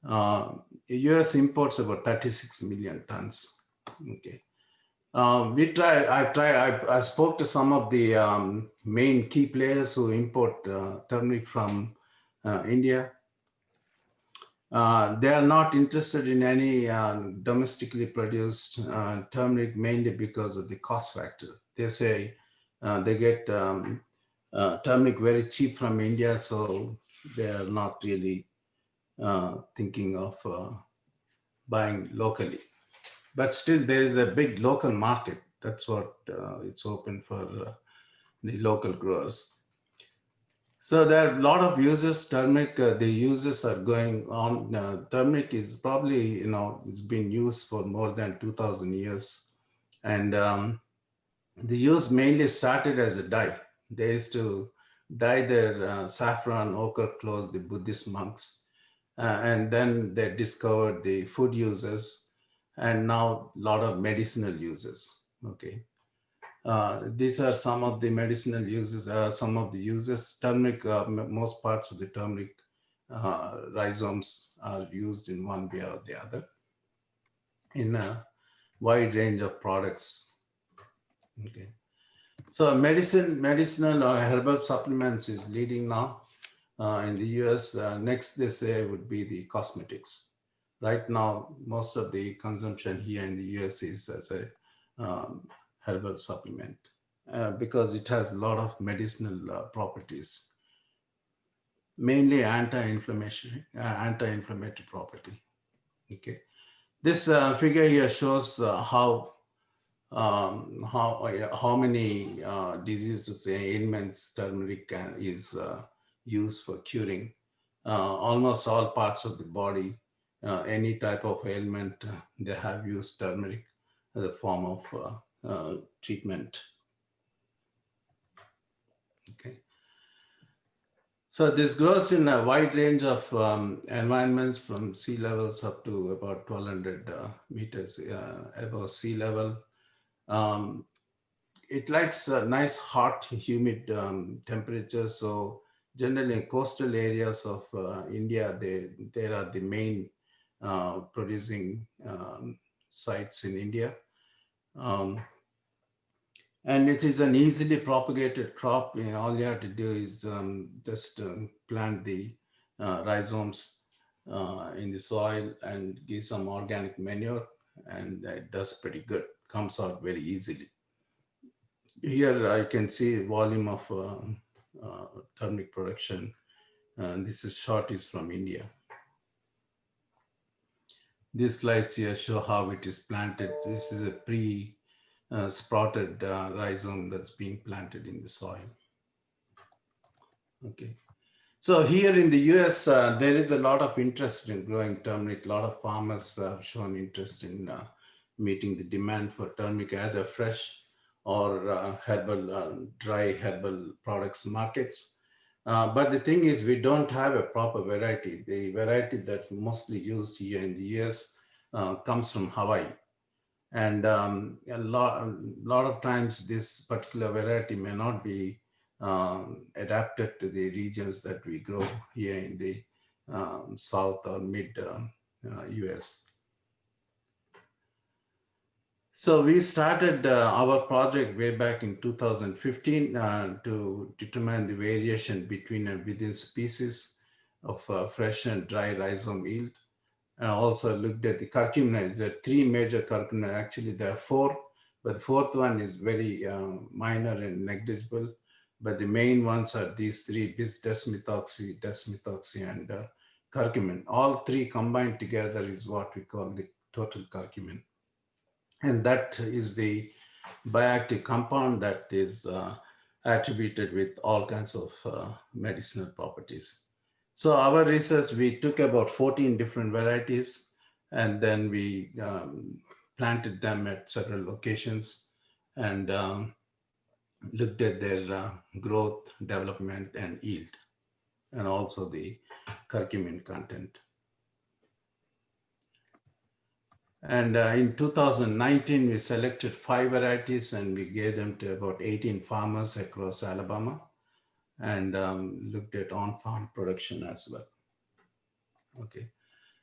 Speaker 8: Uh, US imports about 36 million tons. Okay. Uh, we try, I try, I, I spoke to some of the um, main key players who import uh, turmeric from uh, India. Uh, they are not interested in any uh, domestically produced uh, turmeric mainly because of the cost factor. They say they get um, turmeric very cheap from India, so they are not really uh, thinking of uh, buying locally. But still, there is a big local market. That's what uh, it's open for uh, the local growers. So there are a lot of uses. Turmeric, uh, the uses are going on. Turmeric is probably, you know, it's been used for more than 2000 years. And um, the use mainly started as a dye. They used to dye their saffron, ochre clothes, the Buddhist monks. Uh, and then they discovered the food uses and now a lot of medicinal uses. Okay. Uh, these are some of the medicinal uses, uh, some of the uses. Turmeric, uh, most parts of the turmeric uh, rhizomes are used in one way or the other in a wide range of products. Okay. So medicine, medicinal or herbal supplements is leading now uh, in the US. Uh, next, they say would be the cosmetics. Right now, most of the consumption here in the US is as a um, herbal supplement uh, because it has a lot of medicinal uh, properties, mainly anti-inflammatory, uh, anti-inflammatory property. Okay, this uh, figure here shows how um, how how many diseases ailments turmeric can, is used for curing. Uh, almost all parts of the body, uh, any type of ailment, uh, they have used turmeric as a form of treatment. Okay. So this grows in a wide range of um, environments from sea levels up to about 1200 uh, meters uh, above sea level. Um, it likes uh, nice, hot, humid um, temperatures. So generally coastal areas of uh, India, they, they are the main uh, producing um, sites in India. Um, and it is an easily propagated crop. You know, all you have to do is um, just um, plant the uh, rhizomes uh, in the soil and give some organic manure, and it does pretty good. Comes out very easily. Here I can see volume of uh, turmeric production. And this is short is from India. These slides here show how it is planted. This is a pre uh, sprouted uh, rhizome that's being planted in the soil. Okay. So here in the US, uh, there is a lot of interest in growing turmeric. A lot of farmers have shown interest in uh, meeting the demand for turmeric, either fresh or uh, herbal, uh, dry herbal products markets. Uh, but the thing is, we don't have a proper variety. The variety that's mostly used here in the US uh, comes from Hawaii. And um, a, lot, a lot of times this particular variety may not be um, adapted to the regions that we grow here in the um, south or mid um, uh, US. So we started uh, our project way back in 2015 uh, to determine the variation between and within species of uh, fresh and dry rhizome yield. And also looked at the curcuminoids. There are three major curcuminoids. Actually, there are four, but the fourth one is very um, minor and negligible. But the main ones are these three, bis desmethoxy, desmethoxy, and uh, curcumin. All three combined together is what we call the total curcumin and that is the bioactive compound that is uh, attributed with all kinds of uh, medicinal properties. So our research, we took about 14 different varieties and then we um, planted them at several locations and um, looked at their uh, growth, development, and yield, and also the curcumin content. And uh, in 2019, we selected five varieties and we gave them to about 18 farmers across Alabama and um, looked at on-farm production as well. Okay.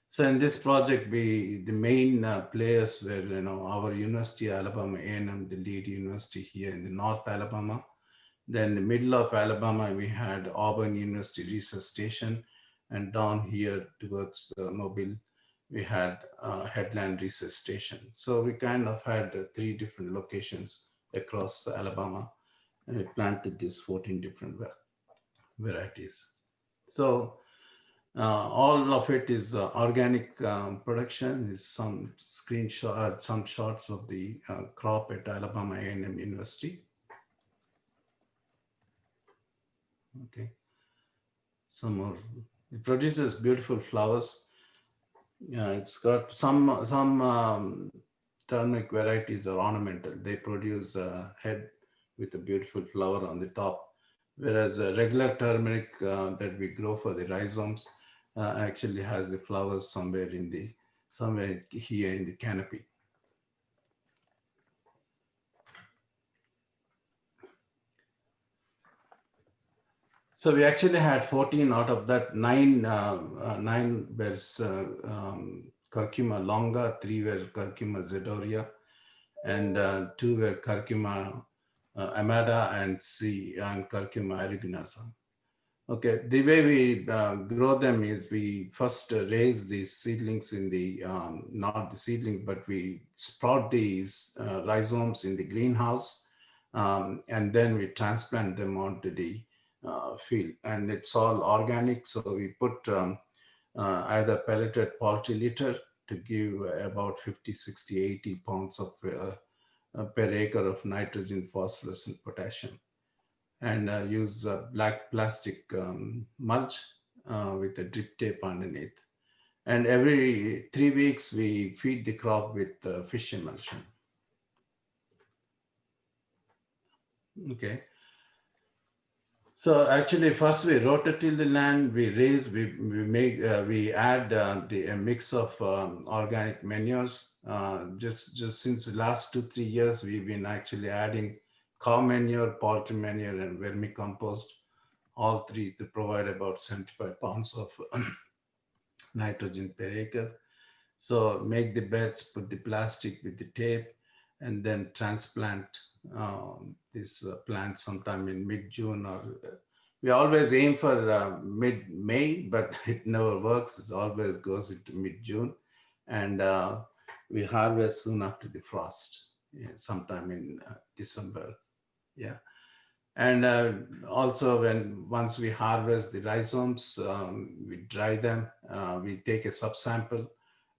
Speaker 8: So in this project, we the main uh, players were you know our University Alabama A&M, the lead university here in the North Alabama. Then the middle of Alabama, we had Auburn University Research Station, and down here towards uh, Mobile, we had uh, Headland Research Station. So we kind of had uh, three different locations across Alabama, and we planted these 14 different varieties. So uh, all of it is uh, organic um, production. Is some screenshot, uh, some shots of the uh, crop at Alabama A&M University. Okay, some more. It produces beautiful flowers. Yeah, it's got some some um, turmeric varieties are ornamental. They produce a head with a beautiful flower on the top, whereas a regular turmeric uh, that we grow for the rhizomes uh, actually has the flowers somewhere in the somewhere here in the canopy. So we actually had 14 out of that nine, uh, uh, nine were uh, um, curcuma longa, three were curcuma zedoaria, and uh, two were curcuma uh, amada and C and curcuma aeruginosa. Okay, the way we uh, grow them is we first raise these seedlings in the, um, not the seedlings, but we sprout these uh, rhizomes in the greenhouse. Um, and then we transplant them onto the uh, field. And it's all organic. So we put um, uh, either pelleted poultry litter to give about 50, 60, 80 pounds of uh, per acre of nitrogen, phosphorus, and potassium and uh, use uh, black plastic um, mulch uh, with a drip tape underneath. And every three weeks, we feed the crop with uh, fish emulsion. Okay. So actually, first we rototill the land, we raise, we, we make, uh, we add uh, the a mix of um, organic manures. just, just since the last two, three years, we've been actually adding cow manure, poultry manure, and vermicompost, all three to provide about 75 pounds of nitrogen per acre. So make the beds, put the plastic with the tape, and then transplant this uh, plant sometime in mid-June or uh, we always aim for uh, mid-May, but it never works. It always goes into mid-June. And uh, we harvest soon after the frost, yeah, sometime in uh, December yeah and uh, also when once we harvest the rhizomes um, we dry them we take a subsample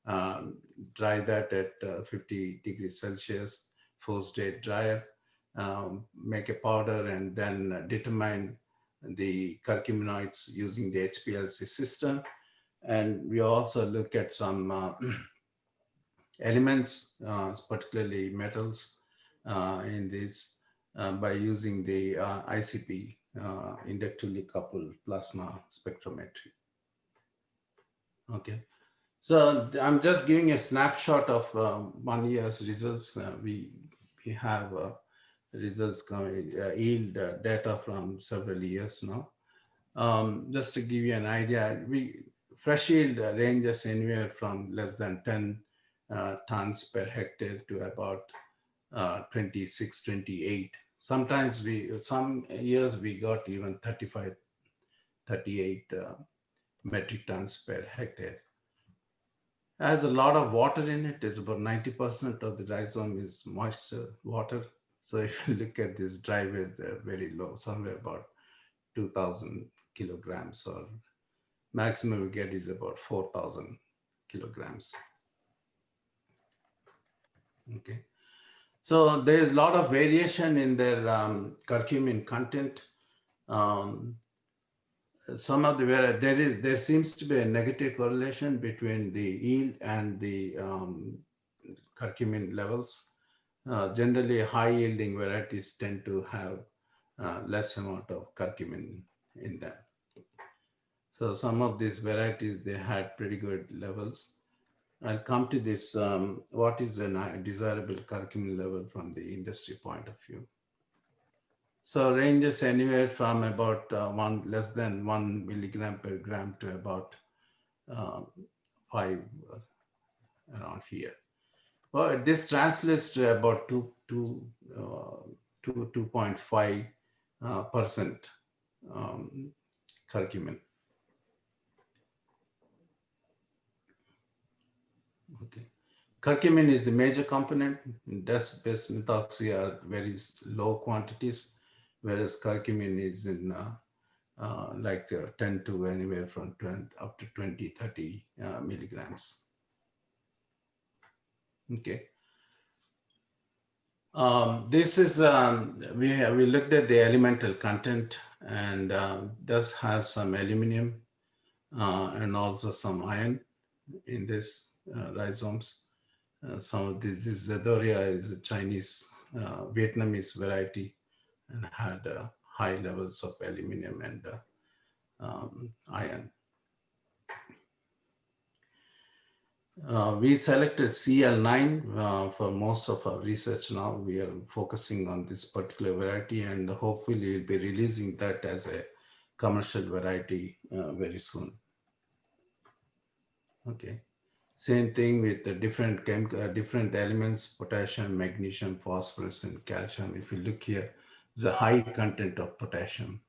Speaker 8: um, dry that at uh, 50 degrees celsius force day dryer um, make a powder and then determine the curcuminoids using the HPLC system and we also look at some uh, elements uh, particularly metals uh, in this uh, by using the uh, ICP, uh, inductively coupled plasma spectrometry. Okay, so I'm just giving a snapshot of one year's results. we, we have results coming, yield data from several years now. Um, just to give you an idea, we fresh yield ranges anywhere from less than 10 uh, tons per hectare to about uh, 26, 28. Sometimes we, some years we got even 35, 38 uh, metric tons per hectare. Has a lot of water in it. It's about 90% of the rhizome is moisture, water. So if you look at these driveways, they're very low, somewhere about 2000 kilograms or maximum we get is about 4000 kilograms. Okay. So there's a lot of variation in their um, curcumin content. Um, some of the where there is there seems to be a negative correlation between the yield and the um, curcumin levels. Uh, generally, high yielding varieties tend to have uh, less amount of curcumin in them. So some of these varieties they had pretty good levels. I'll come to this. Um, what is a desirable curcumin level from the industry point of view? So ranges anywhere from about uh, one less than one milligram per gram to about uh, five uh, around here. Well, this translates to about two, two, uh, two, 2.5 uh, percent um, curcumin. Okay. Curcumin is the major component. Des-based methoxy are very low quantities whereas curcumin is in uh, uh, like uh, 10 to anywhere from 20 up to 20, 30 uh, milligrams. Okay. Um, this is, um, we, have, we looked at the elemental content and uh, does have some aluminum uh, and also some iron in this rhizomes. some of this, this Zedoaria is a Chinese, Vietnamese variety and had uh, high levels of aluminum and uh, um, iron. Uh, we selected CL9 uh, for most of our research now. We are focusing on this particular variety and hopefully we'll be releasing that as a commercial variety uh, very soon. Okay. Same thing with the different uh, different elements, potassium, magnesium, phosphorus, and calcium. If you look here, a high content of potassium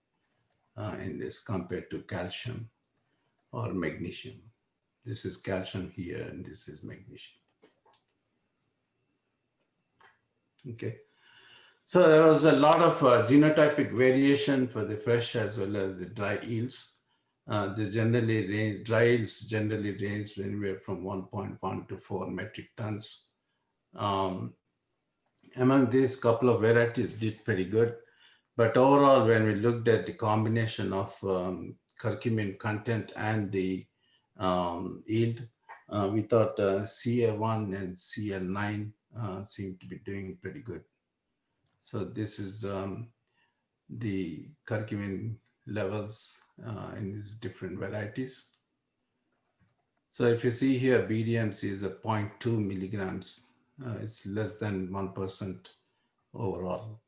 Speaker 8: uh, in this compared to calcium or magnesium. This is calcium here and this is magnesium. Okay. So there was a lot of uh, genotypic variation for the fresh as well as the dry yields. Uh, the generally range, dry yields generally range anywhere from 1.1 to 4 metric tons. Um, among these couple of varieties did pretty good. But overall, when we looked at the combination of um, curcumin content and the um, yield, uh, we thought uh, CA1 and CL9 uh, seem to be doing pretty good. So this is um, the curcumin levels uh, in these different varieties. So if you see here, BDMC is a 0.2 milligrams uh, it's less than 1% overall.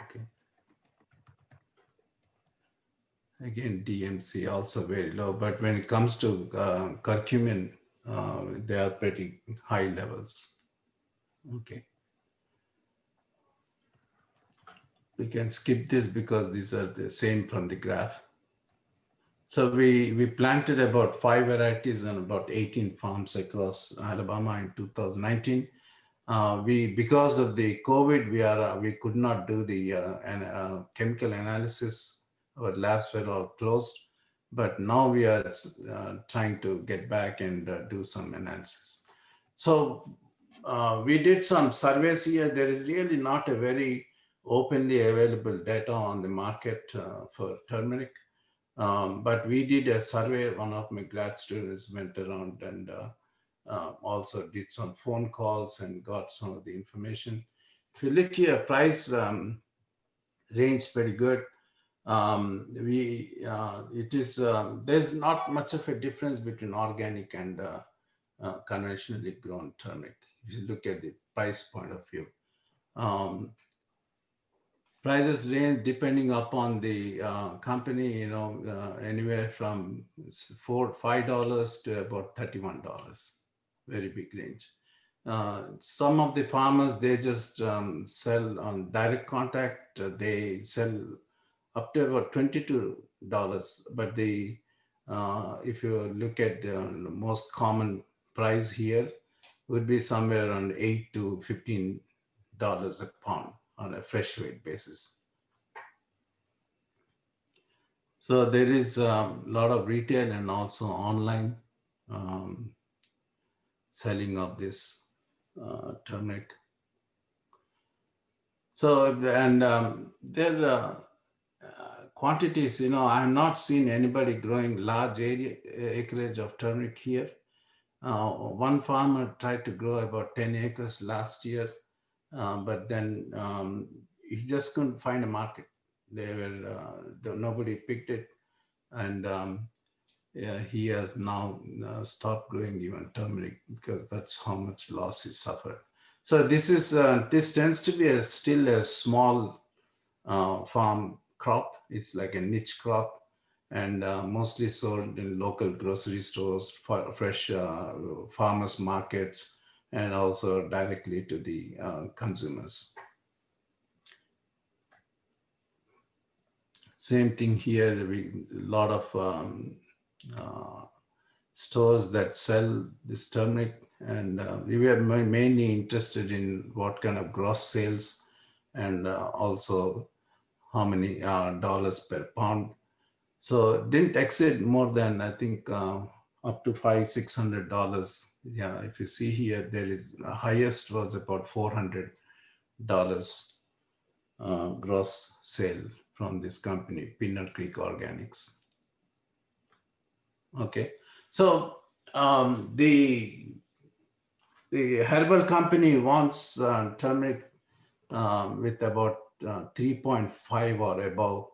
Speaker 8: Okay. Again, DMC also very low, but when it comes to uh, curcumin, uh, they are pretty high levels. Okay. We can skip this because these are the same from the graph. So we, we planted about five varieties and about 18 farms across Alabama in 2019. Uh, we, because of the COVID, we are uh, we could not do the uh, an, uh, chemical analysis. Our labs were all closed, but now we are uh, trying to get back and uh, do some analysis. So we did some surveys here. There is really not a very openly available data on the market for turmeric. Um, but we did a survey, one of my grad students went around and uh, uh, also did some phone calls and got some of the information. If you look here, price um, range pretty good. Um, we uh, it is um, there's not much of a difference between organic and uh, uh, conventionally grown turmeric. If you look at the price point of view, um, prices range depending upon the uh, company, you know, uh, anywhere from four, five dollars to about thirty-one dollars. Very big range. Uh, some of the farmers they just um, sell on direct contact. Uh, they sell up to about twenty-two dollars. But the uh, if you look at the most common price here, would be somewhere around eight to fifteen dollars a pound on a fresh weight basis. So there is a um, lot of retail and also online um, selling of this uh, turmeric. So, and um, their uh, uh, quantities, you know, I have not seen anybody growing large area acreage of turmeric here. Uh, one farmer tried to grow about 10 acres last year, uh, but then um, he just couldn't find a market. They were, uh, nobody picked it. And um, yeah, he has now uh, stopped growing even turmeric because that's how much loss he suffered. So this is uh, this tends to be a, still a small uh, farm crop. It's like a niche crop and uh, mostly sold in local grocery stores, for fresh uh, farmers markets, and also directly to the uh, consumers. Same thing here, we, a lot of um, uh, stores that sell this turmeric and uh, we ma- mainly interested in what kind of gross sales and uh, also how many uh, dollars per pound. So didn't exceed more than I think uh, up to five six hundred dollars. Yeah, if you see here, there is the highest was about four hundred dollars uh, gross sale from this company, Peanut Creek Organics. Okay, so um, the the herbal company wants uh, turmeric uh, with about uh, 3.5 or above,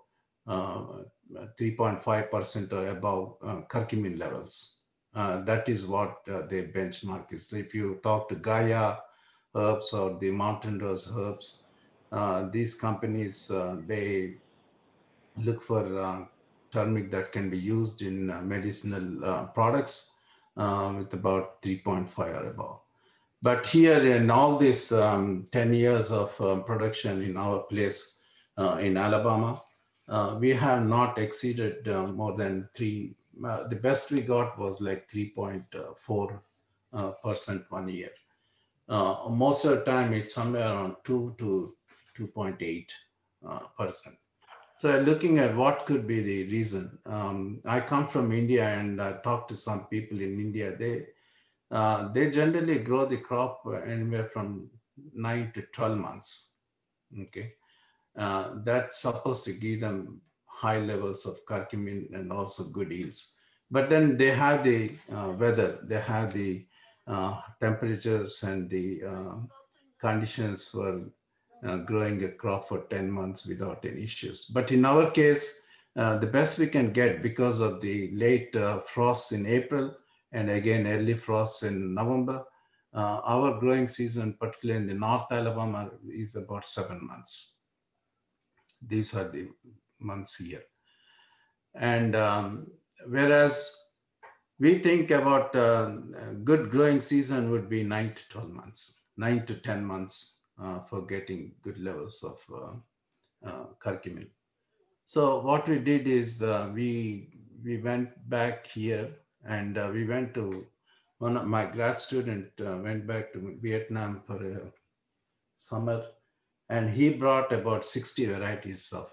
Speaker 8: 3.5% or above uh, curcumin levels. Uh, that is what uh, their benchmark is. If you talk to Gaia herbs or the mountain rose herbs, these companies, they look for turmeric that can be used in medicinal products with about 3.5 or above. But here in all this um, 10 years of um, production in our place uh, in Alabama, uh, we have not exceeded uh, more than three. The best we got was like 3.4 percent one year. most of the time, it's somewhere around 2 to 2.8 percent. So looking at what could be the reason, um, I come from India and I talked to some people in India. They uh, they generally grow the crop anywhere from nine to 12 months. Okay. Uh, that's supposed to give them high levels of curcumin and also good yields. But then they have the uh, weather, they have the uh, temperatures and the uh, conditions for growing a crop for 10 months without any issues. But in our case, the best we can get because of the late frosts in April, and again early frosts in November. Uh, our growing season, particularly in the North Alabama, is about seven months. These are the months here. And um, whereas we think about uh, good growing season would be nine to 12 months, nine to 10 months uh, for getting good levels of uh, uh, curcumin. So what we did is uh, we, we went back here and uh, we went to one of my grad student went back to Vietnam for a summer, and he brought about 60 varieties of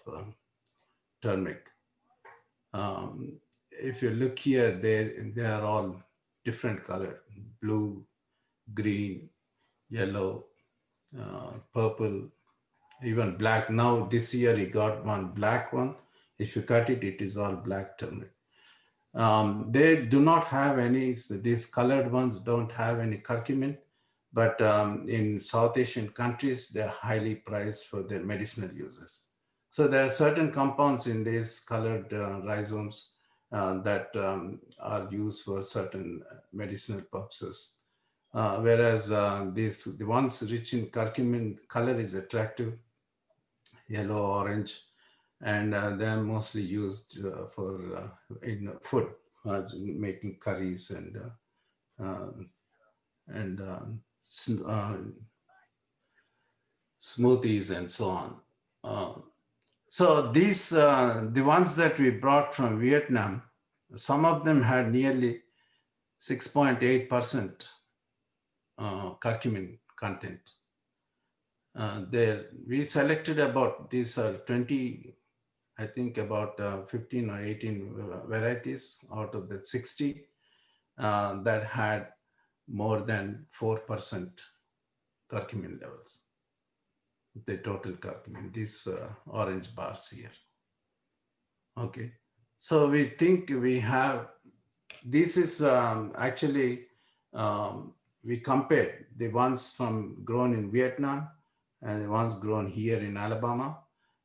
Speaker 8: turmeric. Um, if you look here, they they are all different color: blue, green, yellow, uh, purple, even black. Now this year he got one black one. If you cut it, it is all black turmeric. Um, they do not have any, these colored ones don't have any curcumin, but um, in South Asian countries, they're highly prized for their medicinal uses. So there are certain compounds in these colored uh, rhizomes uh, that um, are used for certain medicinal purposes. Uh, whereas uh, these, the ones rich in curcumin, color is attractive, yellow, orange, and uh, they're mostly used uh, for in food, making curries and um, and um, smoothies and so on. So these, uh, the ones that we brought from Vietnam, some of them had nearly 6.8% uh, curcumin content. Uh, there, we selected about these are 20 I think about uh, 15 or 18 varieties out of the 60 uh, that had more than 4% curcumin levels. The total curcumin, these uh, orange bars here. Okay, so we think we have, this is um, actually, um, we compared the ones from grown in Vietnam and the ones grown here in Alabama.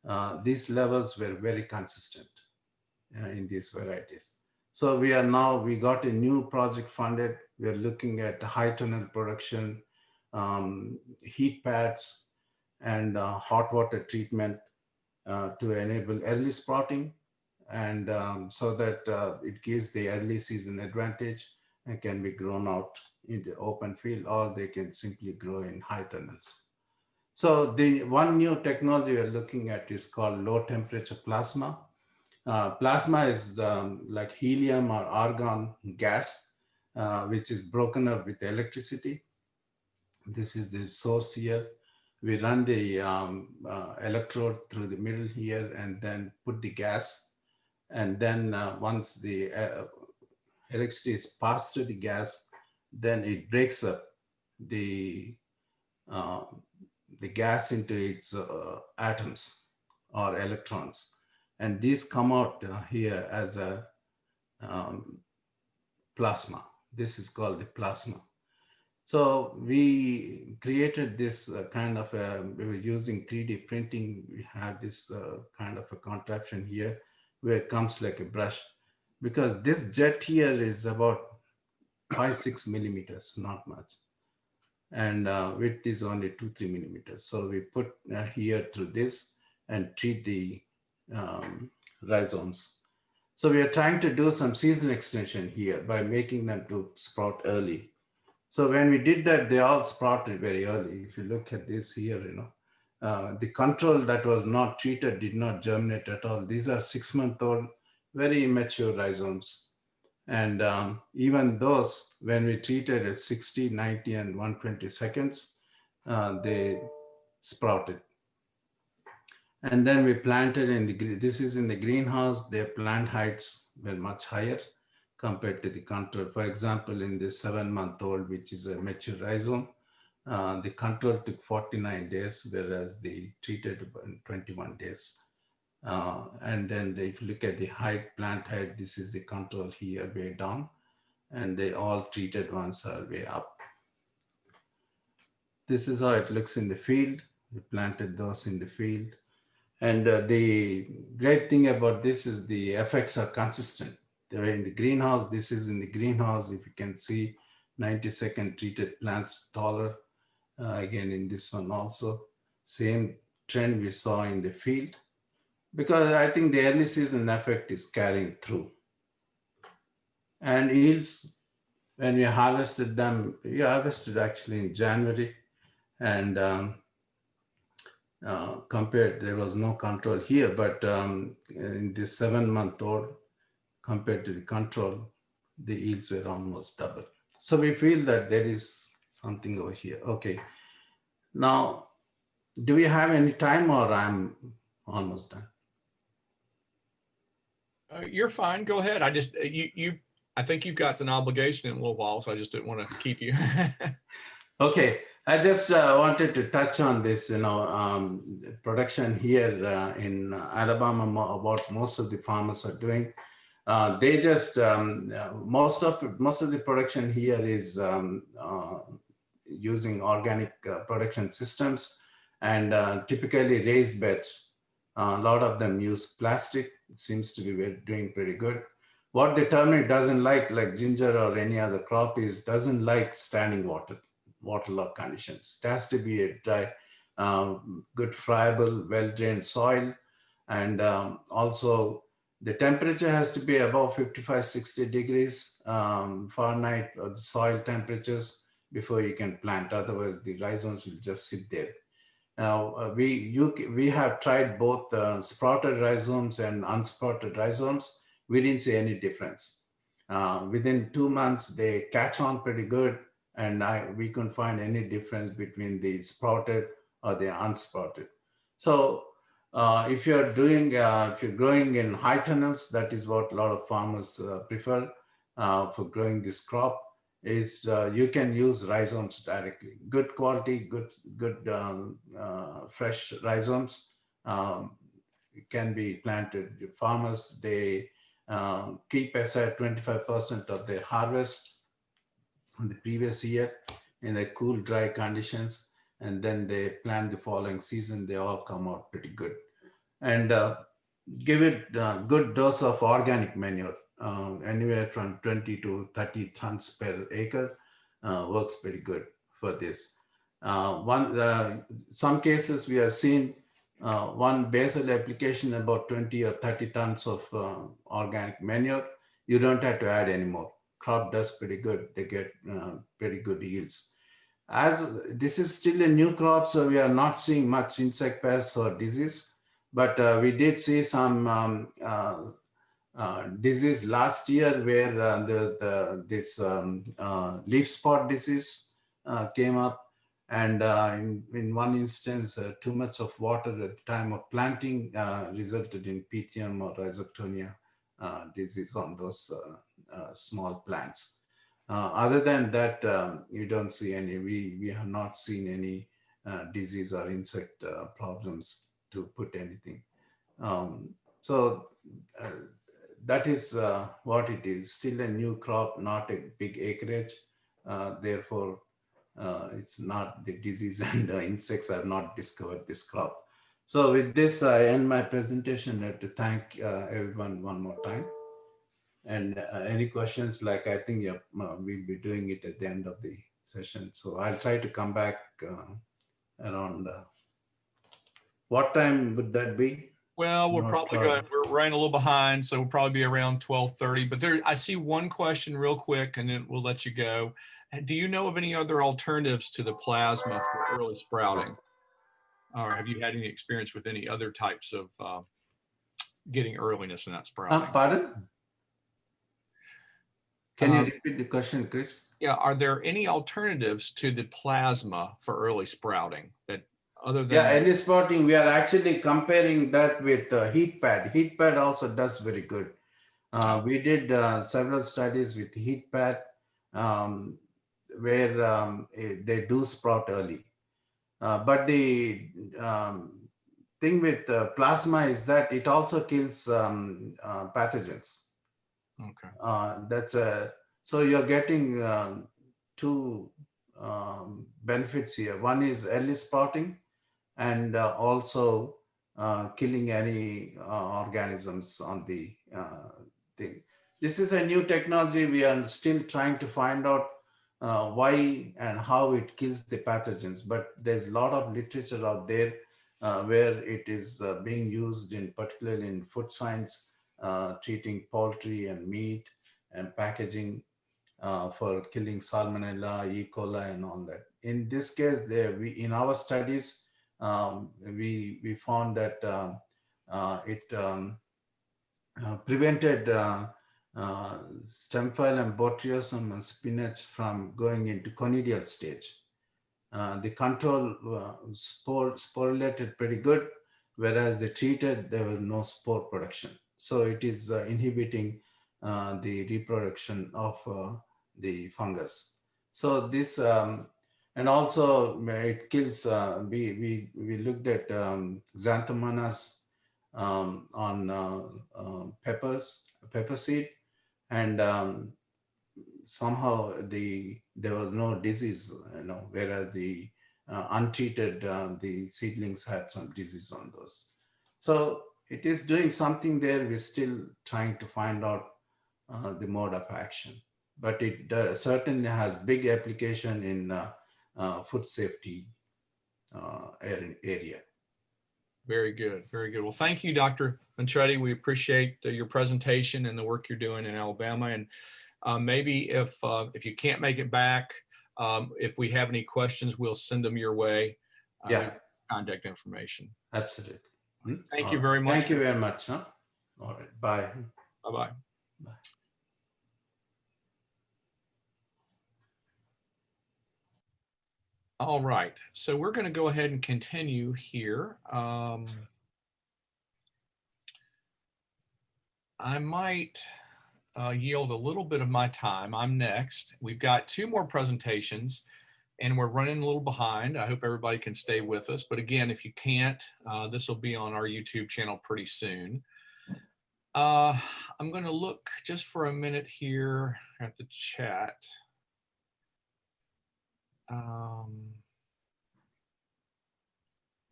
Speaker 8: Uh, these levels were very consistent uh, in these varieties. So we are now, we got a new project funded. We're looking at high tunnel production, um, heat pads, and uh, hot water treatment uh, to enable early sprouting. And um, so that uh, it gives the early season advantage and can be grown out in the open field or they can simply grow in high tunnels. So the one new technology we're looking at is called low temperature plasma. Uh, plasma is um, like helium or argon gas, uh, which is broken up with electricity. This is the source here. We run the um, uh, electrode through the middle here and then put the gas. And then uh, once the uh, electricity is passed through the gas, then it breaks up the, uh, the gas into its atoms or electrons and these come out uh, here as a um, plasma. This is called the plasma. So we created this uh, kind of, a, we were using 3D printing. We had this uh, kind of a contraption here where it comes like a brush because this jet here is about five, six millimeters, not much. And uh, width is only two, three millimeters. So we put uh, here through this and treat the um, rhizomes. So we are trying to do some season extension here by making them to sprout early. So when we did that, they all sprouted very early. If you look at this here, you know, uh, the control that was not treated did not germinate at all. These are six month old, very immature rhizomes. And um, even those, when we treated at 60, 90, and 120 seconds, uh, they sprouted. And then we planted in the, this is in the greenhouse, their plant heights were much higher compared to the control. For example, in the seven month old, which is a mature rhizome, uh, the control took 49 days, whereas the treated 21 days. Uh, and then they, if you look at the height, plant height, this is the control here way down, and they all treated ones are way up. This is how it looks in the field. We planted those in the field. And uh, the great thing about this is the effects are consistent. They're in the greenhouse. This is in the greenhouse. If you can see 90 second treated plants taller. Uh, again, in this one also, same trend we saw in the field. Because I think the early season effect is carrying through. And yields, when we harvested them, we harvested actually in January. And um, uh, compared, there was no control here, but um, in this seven month old compared to the control, the yields were almost double. So we feel that there is something over here. Okay. Now, do we have any time or I'm almost done?
Speaker 1: Uh, you're fine. Go ahead. I just, you, you, I think you've got an obligation in a little while, so I just didn't want to keep you.
Speaker 8: okay. I just uh, wanted to touch on this, you know, um, production here uh, in Alabama, what most of the farmers are doing. Uh, they just, um, most of most of the production here is um, uh, using organic uh, production systems and uh, typically raised beds. a lot of them use plastic. It seems to be doing pretty good. What the turmeric doesn't like, like ginger or any other crop is doesn't like standing water waterlogged conditions. It has to be a dry, um, good friable, well-drained soil. And um, also the temperature has to be above 55, 60 degrees um, Fahrenheit or the soil temperatures before you can plant. Otherwise the rhizomes will just sit there. Now uh, we, you, we have tried both uh, sprouted rhizomes and unsprouted rhizomes. We didn't see any difference. Uh, within two months, they catch on pretty good and I, we couldn't find any difference between the sprouted or the unsprouted. So uh, if you're doing, uh, if you're growing in high tunnels, that is what a lot of farmers uh, prefer uh, for growing this crop. is uh, you can use rhizomes directly. Good quality, good good um, uh, fresh rhizomes um, can be planted. Farmers they um, keep aside 25% of their harvest in the previous year in the cool, dry conditions, and then they plant the following season. They all come out pretty good, and uh, give it a good dose of organic manure uh, anywhere from 20 to 30 tons per acre uh, works pretty good for this. Uh, one, uh, some cases we have seen uh, one basal application about 20 or 30 tons of organic manure. You don't have to add any more. Crop does pretty good. They get pretty good yields. As this is still a new crop, so we are not seeing much insect pests or disease, but we did see some um, uh, disease last year where uh, the, the, this um, uh, leaf spot disease uh, came up. And uh, in, in one instance, too much of water at the time of planting resulted in Pythium or Rhizoctonia disease on those small plants. Other than that, um, you don't see any, we, we have not seen any disease or insect problems to put anything. Um, so uh, that is uh, what it is. Still a new crop, not a big acreage. Uh, therefore, uh, it's not the disease and insects have not discovered this crop. So with this, I end my presentation. Have to thank uh, everyone one more time. And uh, any questions, like I think uh, we'll be doing it at the end of the session. So I'll try to come back around, what time would that be?
Speaker 1: Well, we're probably going, we're running a little behind, so we'll probably be around twelve thirty, but there, I see one question real quick and then we'll let you go. Do you know of any other alternatives to the plasma for early sprouting? Or have you had any experience with any other types of uh, getting earliness in that
Speaker 8: Uh,
Speaker 1: sprouting?
Speaker 8: pardon? Can you
Speaker 1: Um,
Speaker 8: repeat the question, Chris?
Speaker 1: Yeah, are there any alternatives to the plasma for early sprouting that other than?
Speaker 8: Yeah, early sprouting we are actually comparing that with uh, heat pad. Heat pad also does very good. Uh, we did uh, several studies with heat pad um, where um, eh, they do sprout early. Uh, but the um, thing with uh, plasma is that it also kills um, uh, pathogens.
Speaker 1: Okay,
Speaker 8: Uh, that's a so you're getting um, two um, benefits here. One is early spotting and uh, also uh, killing any uh, organisms on the uh, thing. This is a new technology. We are still trying to find out uh, why and how it kills the pathogens. But there's a lot of literature out there where it is being used in particularly in food science uh, treating poultry and meat and packaging uh, for killing salmonella, E. coli, and all that. In this case, there we in our studies um, we we found that um, uh, it um, uh, prevented uh, uh, Stemphylium botryosum and spinach from going into conidial stage. Uh, the control uh, spore sporulated pretty good, whereas the treated there was no spore production. So it is uh, inhibiting uh, the reproduction of uh, the fungus. So this, um, and also it kills, we, we, we looked at um, xanthomonas um, on peppers, pepper seed, and um, somehow the there was no disease, you know, whereas the uh, untreated, uh, the seedlings had some disease on those. So it is doing something there. We're still trying to find out uh, the mode of action, but it uh, certainly has big application in uh, uh, food safety area.
Speaker 1: very good, very good. Well, thank you, Dr. Mentreddy. We appreciate your presentation and the work you're doing in Alabama. And maybe if uh, if you can't make it back, um, if we have any questions, we'll send them your way.
Speaker 8: Yeah.
Speaker 1: Contact information.
Speaker 8: Absolutely. Hmm?
Speaker 1: Thank
Speaker 8: All
Speaker 1: you very much.
Speaker 8: Thank you very much. Huh? All right. Bye.
Speaker 1: Bye-bye.
Speaker 8: Bye.
Speaker 1: All right, so we're going to go ahead and continue here. Um, I might uh, yield a little bit of my time. I'm next. We've got two more presentations and we're running a little behind. I hope everybody can stay with us. But again, if you can't, uh, this will be on our YouTube channel pretty soon. Uh, I'm going to look just for a minute here at the chat. Um,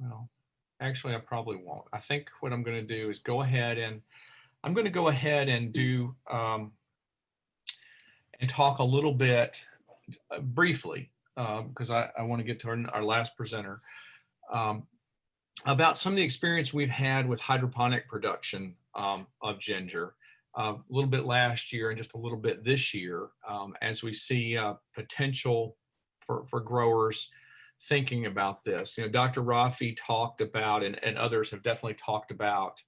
Speaker 1: well, actually, I probably won't. I think what I'm going to do is go ahead and I'm going to go ahead and do um, and talk a little bit uh, briefly because I, I want to get to our, our last presenter um, about some of the experience we've had with hydroponic production um, of ginger uh, a little bit last year and just a little bit this year um, as we see uh, potential for, for growers thinking about this. You know, Dr. Rafie talked about, and, and others have definitely talked about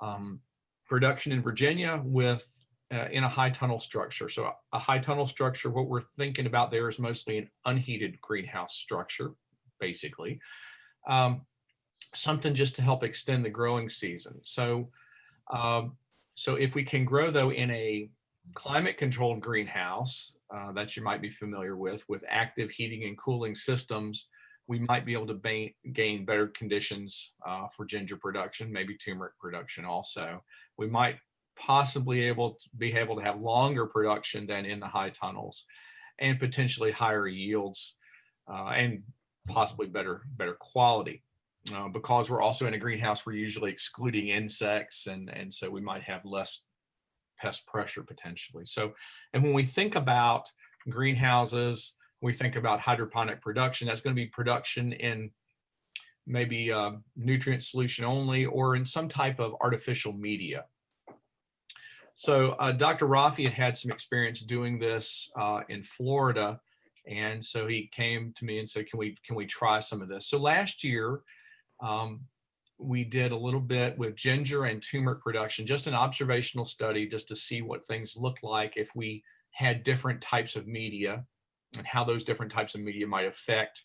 Speaker 1: um, production in Virginia with uh, in a high tunnel structure. So a high tunnel structure, what we're thinking about there is mostly an unheated greenhouse structure, basically. Um, something just to help extend the growing season. So, um, so if we can grow though in a climate controlled greenhouse uh, that you might be familiar with, with active heating and cooling systems, we might be able to gain better conditions uh, for ginger production, maybe turmeric production also. We might possibly able to be able to have longer production than in the high tunnels and potentially higher yields uh, and possibly better better quality. Uh, because we're also in a greenhouse, we're usually excluding insects and, and so we might have less pest pressure potentially. So, and when we think about greenhouses, we think about hydroponic production, that's gonna be production in maybe uh, nutrient solution only or in some type of artificial media. So uh, Dr. Rafie had had some experience doing this uh, in Florida. And so he came to me and said, can we, can we try some of this? So last year, um, we did a little bit with ginger and turmeric production, just an observational study just to see what things looked like if we had different types of media and how those different types of media might affect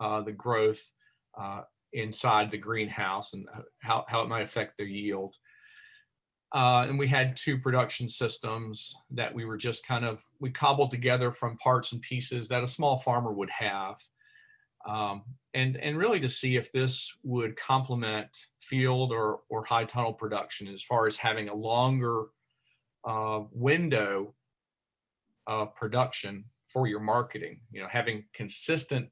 Speaker 1: uh, the growth uh, inside the greenhouse and how, how it might affect their yield. Uh, and we had two production systems that we were just kind of, we cobbled together from parts and pieces that a small farmer would have. Um, and, and really to see if this would complement field or, or high tunnel production as far as having a longer uh, window of production for your marketing, you know, having consistent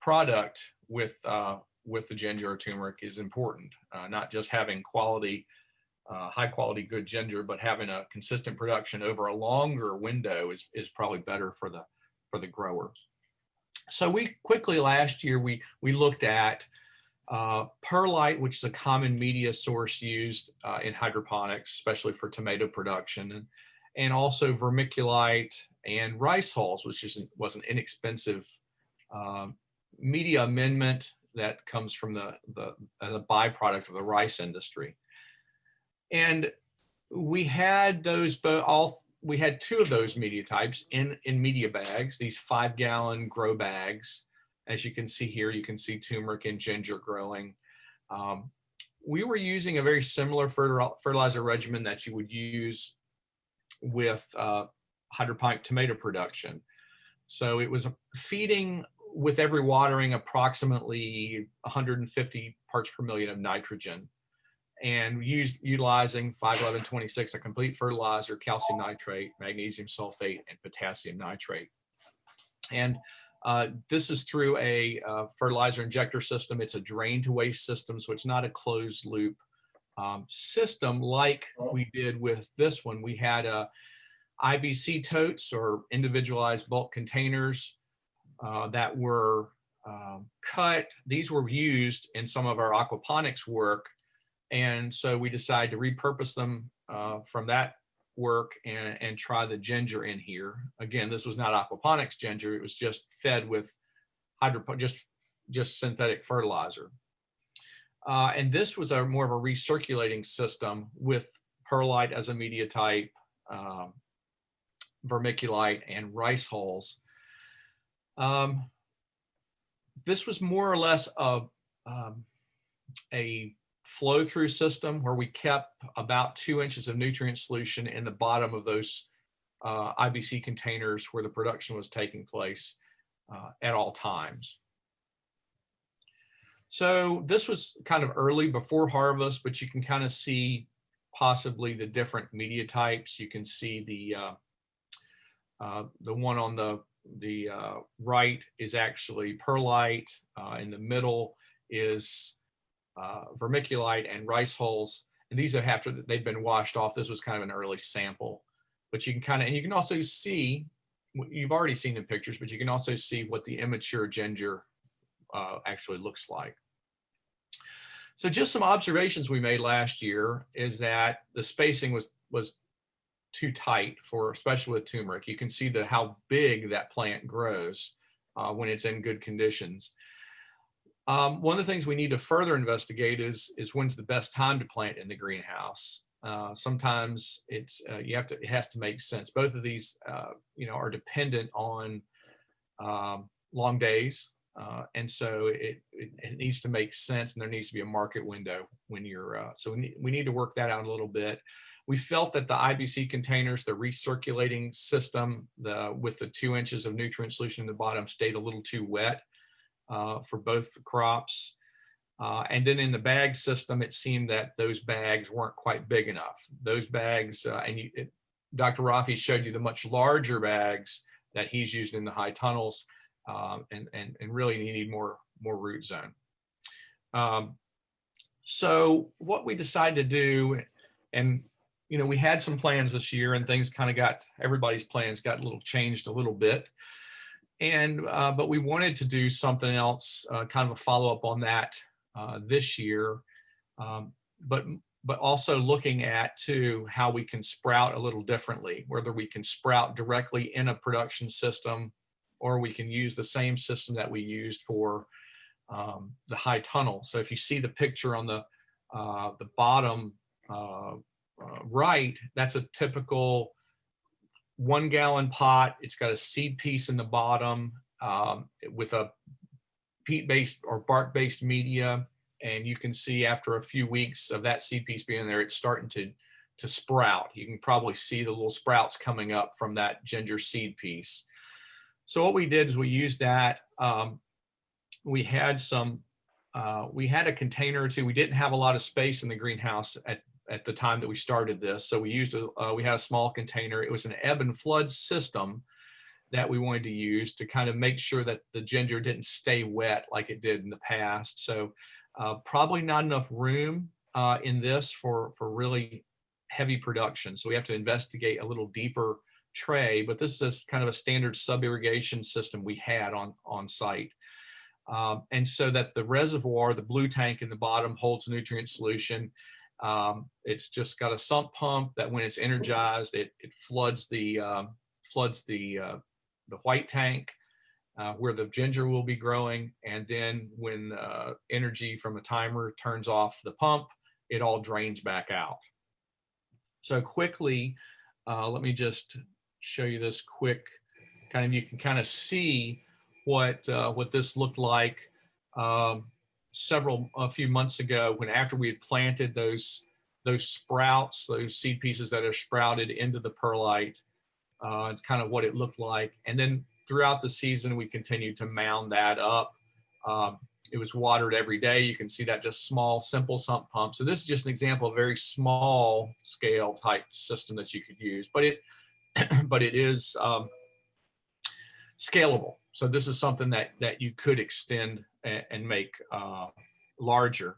Speaker 1: product with, uh, with the ginger or turmeric is important, uh, not just having quality uh, high quality good ginger, but having a consistent production over a longer window is, is probably better for the, for the grower. So we quickly last year, we, we looked at uh, perlite, which is a common media source used uh, in hydroponics, especially for tomato production, and, and also vermiculite and rice hulls, which is, was an inexpensive uh, media amendment that comes from the, the, the byproduct of the rice industry. And we had those all we had two of those media types in in media bags these five gallon grow bags. As you can see here you can see turmeric and ginger growing. Um, we were using a very similar fertilizer regimen that you would use with uh, hydroponic tomato production. So it was feeding with every watering approximately 150 parts per million of nitrogen and used utilizing 51126, a complete fertilizer, calcium nitrate, magnesium sulfate, and potassium nitrate. And uh, this is through a uh, fertilizer injector system. It's a drain to waste system, so it's not a closed loop um, system like we did with this one. We had a uh, IBC totes or individualized bulk containers uh, that were um, cut. These were used in some of our aquaponics work and so we decided to repurpose them uh, from that work and, and try the ginger in here. Again, this was not aquaponics ginger. It was just fed with just, just synthetic fertilizer. Uh, and this was a more of a recirculating system with perlite as a media type, um, vermiculite and rice hulls. Um, this was more or less a, um, a flow through system where we kept about two inches of nutrient solution in the bottom of those uh, IBC containers where the production was taking place uh, at all times. So this was kind of early before harvest, but you can kind of see possibly the different media types. You can see the uh, uh, the one on the the uh, right is actually perlite. Uh, in the middle is uh, vermiculite and rice hulls. And these are after they've been washed off. This was kind of an early sample, but you can kind of, and you can also see, you've already seen the pictures, but you can also see what the immature ginger uh, actually looks like. So just some observations we made last year is that the spacing was was too tight for, especially with turmeric. You can see the how big that plant grows uh, when it's in good conditions. Um, one of the things we need to further investigate is is when's the best time to plant in the greenhouse. Uh, sometimes it's uh, you have to it has to make sense. Both of these uh, you know are dependent on um, long days, uh, and so it, it, it needs to make sense, and there needs to be a market window when you're. Uh, so we need, we need to work that out a little bit. We felt that the IBC containers, the recirculating system, the with the two inches of nutrient solution in the bottom, stayed a little too wet uh, for both crops. Uh, and then in the bag system, it seemed that those bags weren't quite big enough. Those bags, uh, and you, it, Dr. Rafie showed you the much larger bags that he's used in the high tunnels, um, and, and, and really you need more, more root zone. Um, so what we decided to do, and you know, we had some plans this year and things kind of got, everybody's plans got a little changed a little bit and uh, but we wanted to do something else, uh, kind of a follow up on that uh, this year, um, but but also looking at too how we can sprout a little differently, whether we can sprout directly in a production system, or we can use the same system that we used for um, the high tunnel. So if you see the picture on the uh, the bottom uh, uh, right, that's a typical one gallon pot. It's got a seed piece in the bottom um, with a peat based or bark based media. And you can see after a few weeks of that seed piece being there, it's starting to, to sprout. You can probably see the little sprouts coming up from that ginger seed piece. So what we did is we used that. Um, we had some, uh, we had a container or two. We didn't have a lot of space in the greenhouse at at the time that we started this. So we used a, uh, we had a small container. It was an ebb and flood system that we wanted to use to kind of make sure that the ginger didn't stay wet like it did in the past. So uh, probably not enough room uh, in this for, for really heavy production. So we have to investigate a little deeper tray, but this is kind of a standard sub-irrigation system we had on, on site. Um, and so that the reservoir, the blue tank in the bottom holds nutrient solution. Um, it's just got a sump pump that when it's energized, it, it floods the um, floods the uh, the white tank uh, where the ginger will be growing. And then when uh, energy from a timer turns off the pump, it all drains back out. So quickly, uh, let me just show you this quick kind of, you can kind of see what, uh, what this looked like. Um, several a few months ago when after we had planted those those sprouts, those seed pieces that are sprouted into the perlite. Uh, it's kind of what it looked like. And then throughout the season, we continued to mound that up. Um, it was watered every day. You can see that just small, simple sump pump. So this is just an example of a very small scale type system that you could use, but it, but it is um, scalable. So this is something that, that you could extend and, and make uh, larger.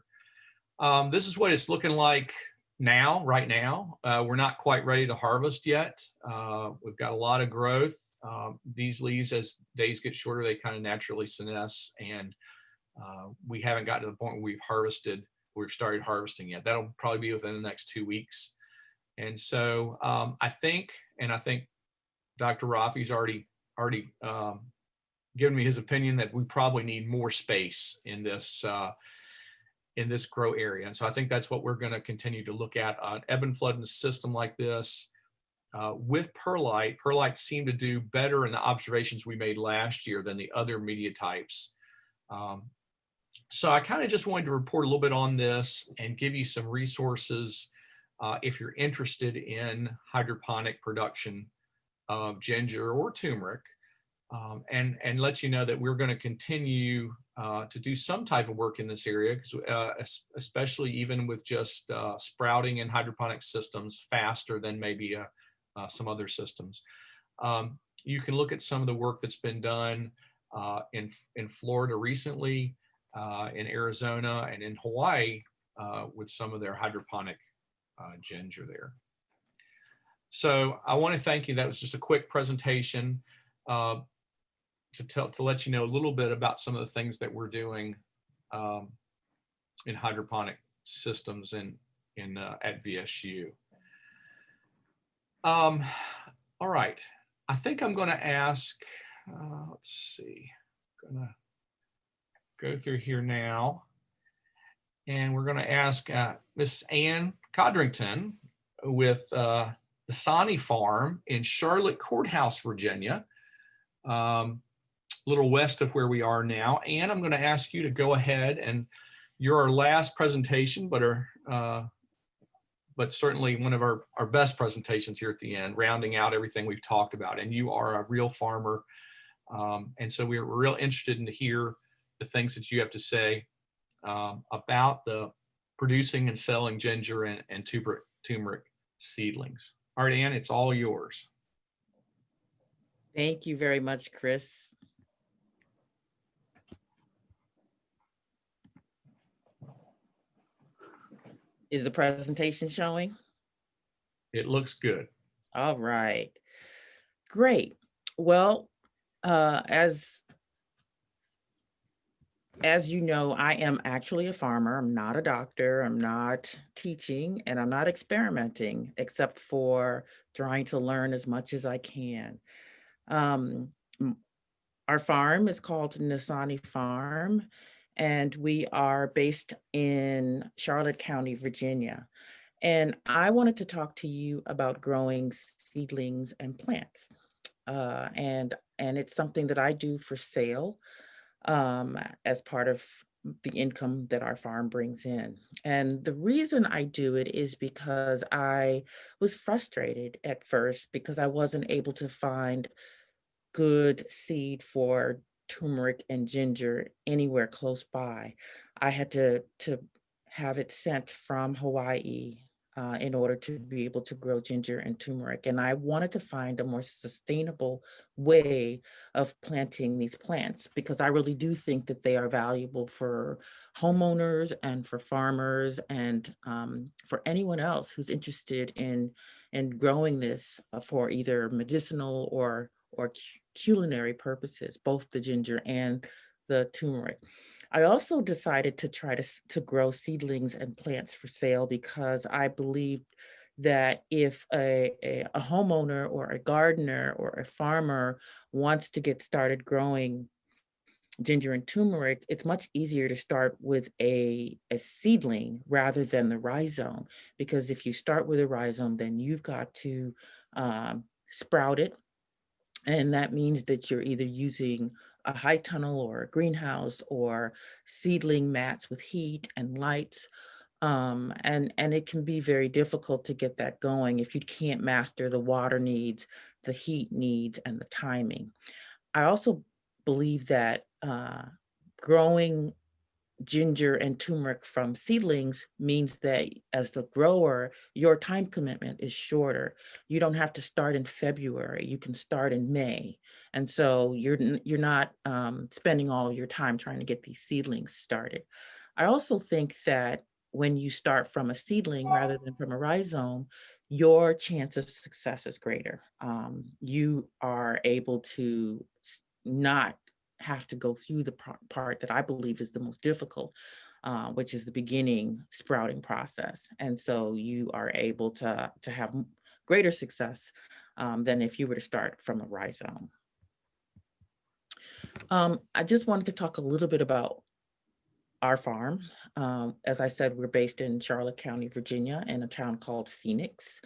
Speaker 1: Um, this is what it's looking like now, right now. Uh, we're not quite ready to harvest yet. Uh, we've got a lot of growth. Um, these leaves, as days get shorter, they kind of naturally senesce and uh, we haven't gotten to the point where we've harvested, we've started harvesting yet. That'll probably be within the next two weeks. And so um, I think, and I think Dr. Rafie's already already um, given me his opinion that we probably need more space in this uh, in this grow area. And so I think that's what we're going to continue to look at. An ebb and flood in a system like this uh, with perlite, perlite seemed to do better in the observations we made last year than the other media types. Um, so I kind of just wanted to report a little bit on this and give you some resources uh, if you're interested in hydroponic production of ginger or turmeric. Um, and, and let you know that we're going to continue uh, to do some type of work in this area, uh, especially even with just uh, sprouting in hydroponic systems faster than maybe uh, uh, some other systems. Um, you can look at some of the work that's been done uh, in, in Florida recently, in Arizona, and in Hawaii with some of their hydroponic ginger there. So I want to thank you. That was just a quick presentation to tell to let you know a little bit about some of the things that we're doing um, in hydroponic systems in in uh, at VSU. Um, all right, I think I'm going to ask. Uh, let's see, gonna go through here now, and we're going to ask uh, Miss Ann Codrington with uh, the Sani Farm in Charlotte Courthouse, Virginia, um, little west of where we are now. And I'm going to ask you to go ahead and you're our last presentation, but are uh, but certainly one of our, our best presentations here at the end, rounding out everything we've talked about. And you are a real farmer. Um, and so we're, real interested in to hear the things that you have to say um, about the producing and selling ginger and, and turmeric, turmeric seedlings. All right, Ann, it's all yours.
Speaker 10: Thank you very much, Chris. Is the presentation showing?
Speaker 1: It looks good.
Speaker 10: All right. Great. Well, uh, as as you know, I am actually a farmer. I'm not a doctor. I'm not teaching and I'm not experimenting except for trying to learn as much as I can. Um, our farm is called Nasani Farm and we are based in Charlotte County, Virginia. And I wanted to talk to you about growing seedlings and plants. Uh, and and it's something that I do for sale um, as part of the income that our farm brings in. And the reason I do it is because I was frustrated at first because I wasn't able to find good seed for turmeric and ginger anywhere close by. I had to to have it sent from Hawaii uh, in order to be able to grow ginger and turmeric. And I wanted to find a more sustainable way of planting these plants because I really do think that they are valuable for homeowners and for farmers and um, for anyone else who's interested in in growing this uh, for either medicinal or or culinary purposes, both the ginger and the turmeric. I also decided to try to, to grow seedlings and plants for sale because I believed that if a, a, a homeowner or a gardener or a farmer wants to get started growing ginger and turmeric, it's much easier to start with a, a seedling rather than the rhizome. Because if you start with a rhizome, then you've got to um, sprout it and that means that you're either using a high tunnel or a greenhouse or seedling mats with heat and lights. Um, and, and it can be very difficult to get that going if you can't master the water needs, the heat needs, and the timing. I also believe that uh, growing ginger and turmeric from seedlings means that as the grower, your time commitment is shorter. You don't have to start in February. You can start in May. And so you're you're not um, spending all of your time trying to get these seedlings started. I also think that when you start from a seedling rather than from a rhizome, your chance of success is greater. Um, you are able to not have to go through the part that I believe is the most difficult, uh, which is the beginning sprouting process. And so you are able to, to have greater success um, than if you were to start from a rhizome. Um, I just wanted to talk a little bit about our farm. Um, as I said, we're based in Charlotte County, Virginia, in a town called Phoenix.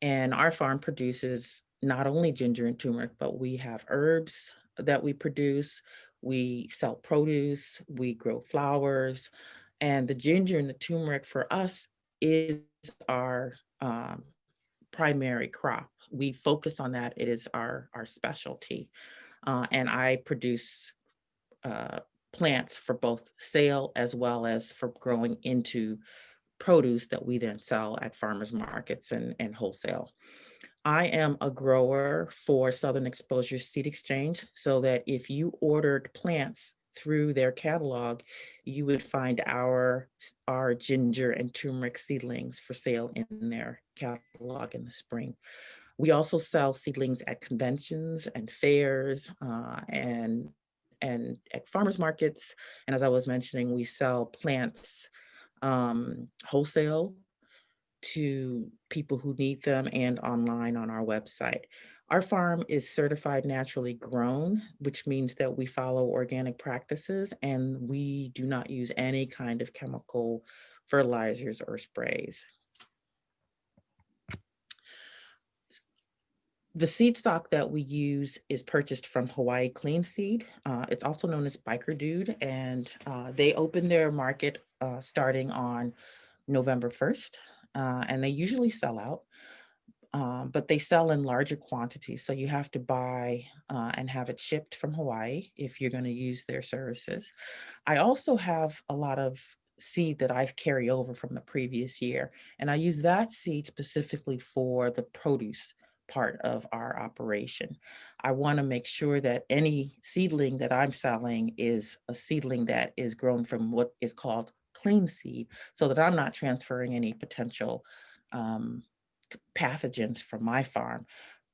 Speaker 10: And our farm produces not only ginger and turmeric, but we have herbs, that we produce. We sell produce, we grow flowers, and the ginger and the turmeric for us is our um, primary crop. We focus on that. It is our, our specialty. Uh, and I produce uh, plants for both sale as well as for growing into produce that we then sell at farmers markets and, and wholesale. I am a grower for Southern Exposure Seed Exchange so that if you ordered plants through their catalog, you would find our, our ginger and turmeric seedlings for sale in their catalog in the spring. We also sell seedlings at conventions and fairs uh, and, and at farmers markets. And as I was mentioning, we sell plants um, wholesale to people who need them and online on our website. Our farm is certified naturally grown, which means that we follow organic practices and we do not use any kind of chemical fertilizers or sprays. The seed stock that we use is purchased from Hawaii Clean Seed. Uh, it's also known as Biker Dude, and uh, they open their market uh, starting on November 1st, uh, and they usually sell out. Um, but they sell in larger quantities. So you have to buy uh, and have it shipped from Hawaii if you're going to use their services. I also have a lot of seed that I carry over from the previous year, and I use that seed specifically for the produce part of our operation. I want to make sure that any seedling that I'm selling is a seedling that is grown from what is called clean seed so that I'm not transferring any potential um, pathogens from my farm.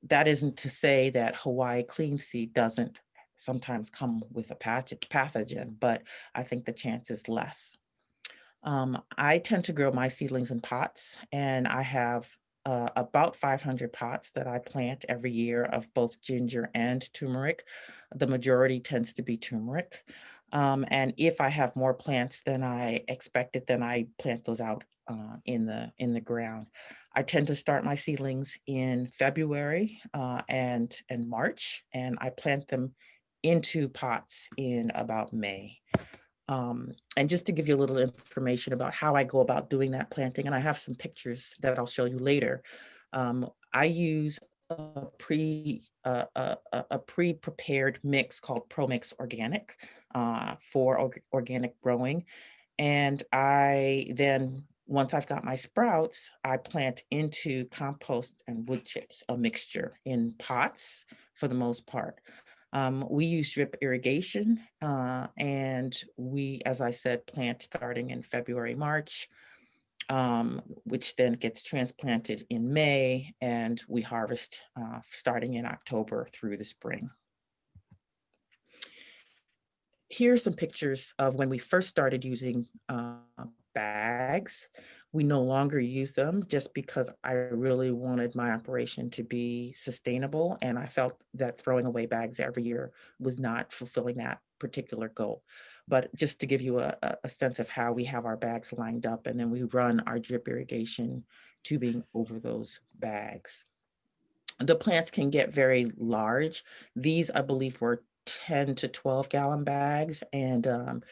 Speaker 10: That isn't to say that Hawaii clean seed doesn't sometimes come with a pathogen, but I think the chance is less. Um, I tend to grow my seedlings in pots and I have uh, about 500 pots that I plant every year of both ginger and turmeric. The majority tends to be turmeric. Um, and if I have more plants than I expected, then I plant those out uh, in the in the ground. I tend to start my seedlings in February uh, and and March, and I plant them into pots in about May. Um, and just to give you a little information about how I go about doing that planting, and I have some pictures that I'll show you later. Um, I use a pre uh, a, a pre-prepared mix called ProMix Organic uh, for org organic growing, and I then once I've got my sprouts, I plant into compost and wood chips, a mixture in pots for the most part. Um, we use drip irrigation uh, and we, as I said, plant starting in February, March, um, which then gets transplanted in May and we harvest uh, starting in October through the spring. Here are some pictures of when we first started using uh, bags. We no longer use them just because I really wanted my operation to be sustainable. And I felt that throwing away bags every year was not fulfilling that particular goal. But just to give you a, a sense of how we have our bags lined up and then we run our drip irrigation tubing over those bags. The plants can get very large. These, I believe, were 10 to 12 gallon bags. And um,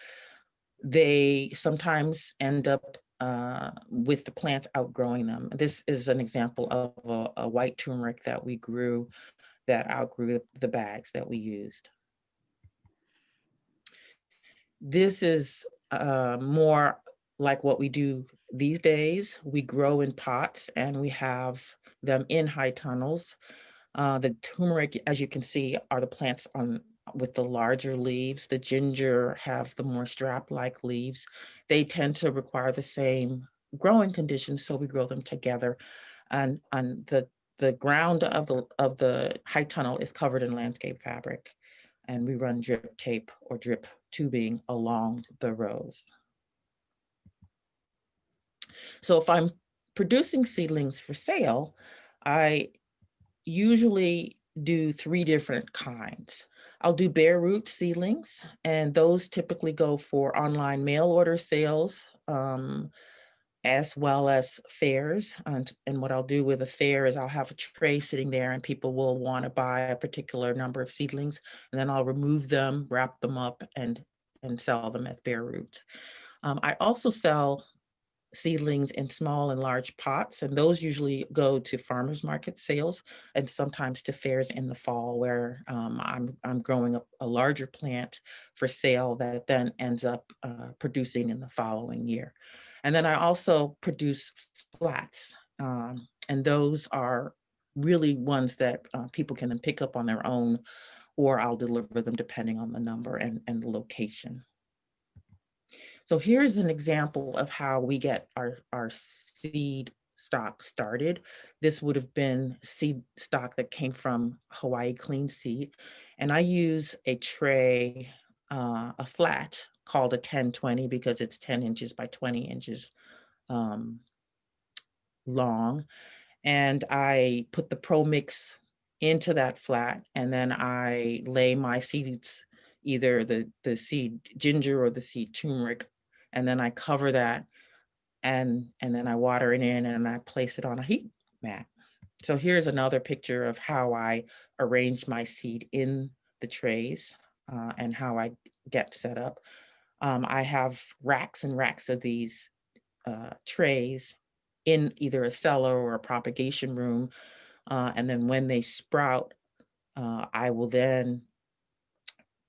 Speaker 10: they sometimes end up uh, with the plants outgrowing them. This is an example of a, a, white turmeric that we grew that outgrew the bags that we used. This is uh, more like what we do these days. We grow in pots and we have them in high tunnels. Uh, the turmeric, as you can see, are the plants on with the larger leaves. The ginger have the more strap-like leaves. They tend to require the same growing conditions, so we grow them together. And, and the, the ground of the, of the high tunnel is covered in landscape fabric. And we run drip tape or drip tubing along the rows. So if I'm producing seedlings for sale, I usually do three different kinds. I'll do bare root seedlings, and those typically go for online mail order sales. Um, as well as fairs. And, and what I'll do with a fair is I'll have a tray sitting there and people will want to buy a particular number of seedlings. And then I'll remove them, wrap them up and, and sell them as bare root. Um, I also sell seedlings in small and large pots, and those usually go to farmers market sales and sometimes to fairs in the fall where um, I'm, I'm growing a, a, larger plant for sale that then ends up uh, producing in the following year. And then I also produce flats, um, and those are really ones that uh, people can then pick up on their own, or I'll deliver them depending on the number and, and location. So here's an example of how we get our, our seed stock started. This would have been seed stock that came from Hawaii Clean Seed. And I use a tray, uh, a flat called a 1020 because it's 10 inches by 20 inches um, long. And I put the Pro Mix into that flat and then I lay my seeds, either the, the seed ginger or the seed turmeric and then I cover that and, and then I water it in and I place it on a heat mat. So here's another picture of how I arrange my seed in the trays uh, and how I get set up. Um, I have racks and racks of these uh, trays in either a cellar or a propagation room. Uh, and then when they sprout, uh, I will then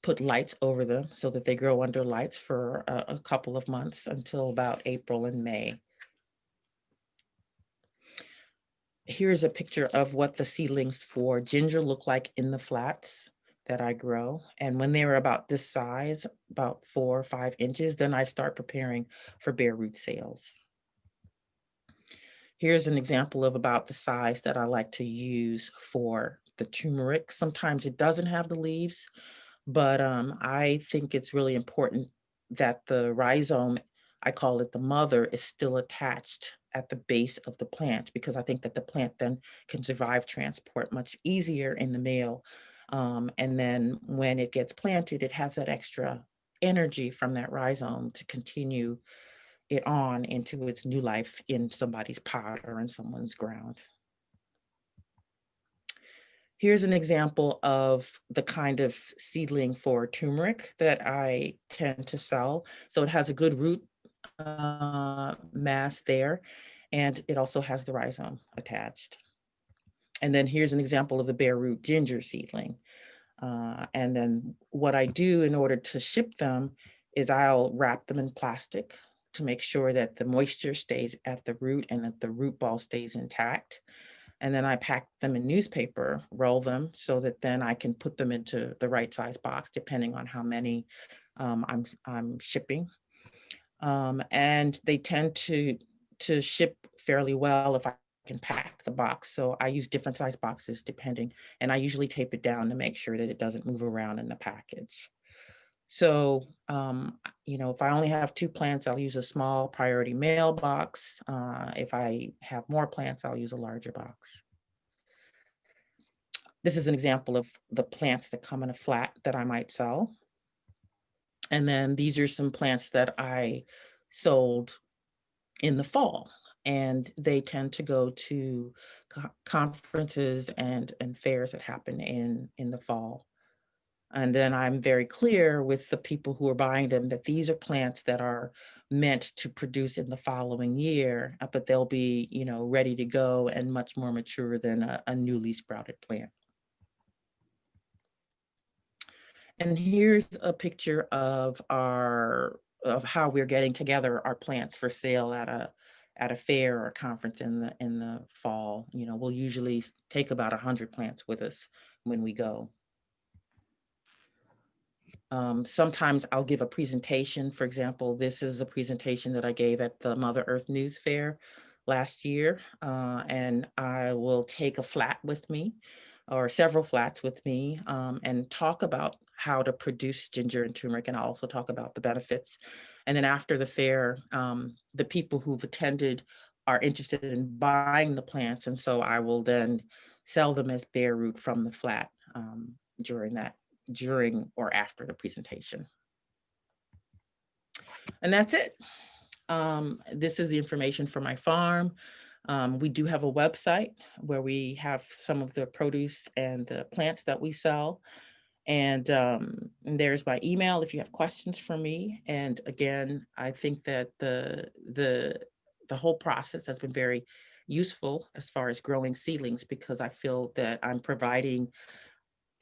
Speaker 10: put lights over them so that they grow under lights for a, a couple of months until about April and May. Here's a picture of what the seedlings for ginger look like in the flats that I grow. And when they were about this size, about four or five inches, then I start preparing for bare root sales. Here's an example of about the size that I like to use for the turmeric. Sometimes it doesn't have the leaves, but um, I think it's really important that the rhizome, I call it the mother, is still attached at the base of the plant because I think that the plant then can survive transport much easier in the mail. Um, and then when it gets planted, it has that extra energy from that rhizome to continue it on into its new life in somebody's pot or in someone's ground. Here's an example of the kind of seedling for turmeric that I tend to sell. So it has a good root uh, mass there, and it also has the rhizome attached. And then here's an example of the bare root ginger seedling. Uh, and then what I do in order to ship them is I'll wrap them in plastic to make sure that the moisture stays at the root and that the root ball stays intact. And then I pack them in newspaper, roll them so that then I can put them into the right size box, depending on how many um, I'm, I'm shipping. Um, and they tend to, to ship fairly well if I can pack the box. So I use different size boxes depending, and I usually tape it down to make sure that it doesn't move around in the package. So, um, you know, if I only have two plants, I'll use a small priority mailbox. Uh, if I have more plants, I'll use a larger box. This is an example of the plants that come in a flat that I might sell. And then these are some plants that I sold in the fall and they tend to go to co conferences and, and fairs that happen in, in the fall. And then I'm very clear with the people who are buying them that these are plants that are meant to produce in the following year, uh, but they'll be, you know, ready to go and much more mature than a, a newly sprouted plant. And here's a picture of our of how we're getting together our plants for sale at a at a fair or a conference in the in the fall. You know, we'll usually take about a hundred plants with us when we go. Um, sometimes I'll give a presentation. For example, this is a presentation that I gave at the Mother Earth News Fair last year, uh, and I will take a flat with me or several flats with me um, and talk about how to produce ginger and turmeric and I'll also talk about the benefits. And then after the fair, um, the people who've attended are interested in buying the plants and so I will then sell them as bare root from the flat um, during that during or after the presentation. And that's it. um, this is the information for my farm. Um, we do have a website where we have some of the produce and the plants that we sell. And um, there's my email if you have questions for me. And again, I think that the the the whole process has been very useful as far as growing seedlings because I feel that I'm providing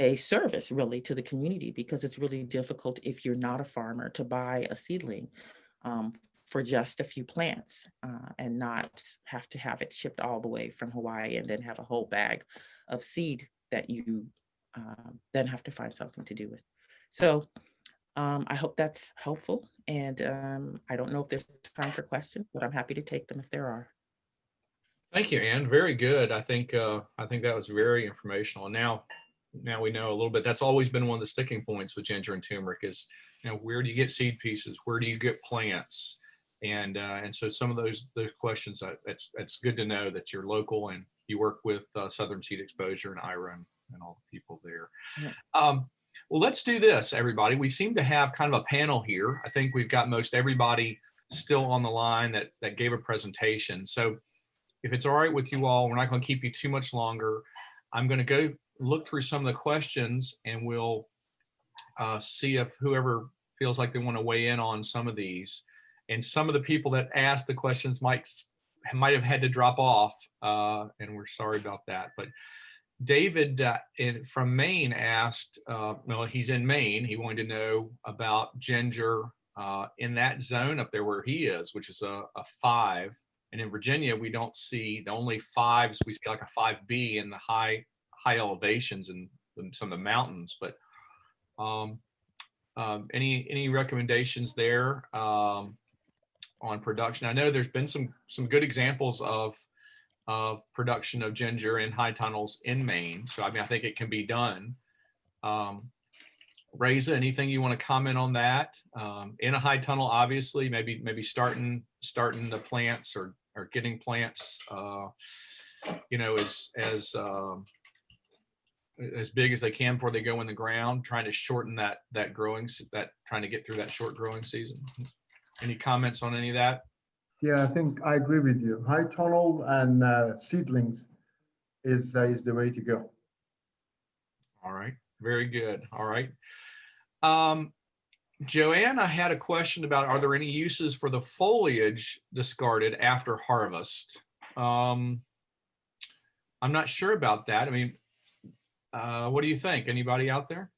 Speaker 10: a service really to the community because it's really difficult if you're not a farmer to buy a seedling um, for just a few plants uh, and not have to have it shipped all the way from Hawaii and then have a whole bag of seed that you uh, then have to find something to do with. So um, I hope that's helpful. And um, I don't know if there's time for questions, but I'm happy to take them if there are.
Speaker 1: Thank you, Anne. Very good. I think uh, I think that was very informational. Now, now we know a little bit. That's always been one of the sticking points with ginger and turmeric is, you know, where do you get seed pieces? Where do you get plants? And uh, and so some of those those questions, uh, it's it's good to know that you're local and you work with uh, Southern Seed Exposure and IRA and, and all the people there.
Speaker 10: Yeah.
Speaker 1: Um, well, let's do this, everybody. We seem to have kind of a panel here. I think we've got most everybody still on the line that that gave a presentation. So if it's all right with you all, we're not going to keep you too much longer. I'm going to go look through some of the questions and we'll uh, see if whoever feels like they want to weigh in on some of these. And some of the people that asked the questions might might have had to drop off, uh, and we're sorry about that. But David uh, in, from Maine asked, uh, well, he's in Maine. He wanted to know about ginger uh, in that zone up there where he is, which is a, a five. And in Virginia, we don't see the only fives. We see like a 5B in the high high elevations and some of the mountains. But um, um, any any recommendations there um, on production? I know there's been some some good examples of of production of ginger in high tunnels in Maine. So I mean, I think it can be done. Um, anything you want to comment on that? Um, in a high tunnel, obviously, maybe maybe starting starting the plants or or getting plants, uh, you know, as as um, as big as they can before they go in the ground, trying to shorten that that growing that trying to get through that short growing season. Any comments on any of that?
Speaker 2: Yeah, I think I agree with you. High tunnel and uh, seedlings is, uh, is the way to go.
Speaker 1: All right, very good. All right. Um, Joanne, I had a question about, are there any uses for the foliage discarded after harvest? Um, I'm not sure about that. I mean, uh, what do you think? Anybody out there?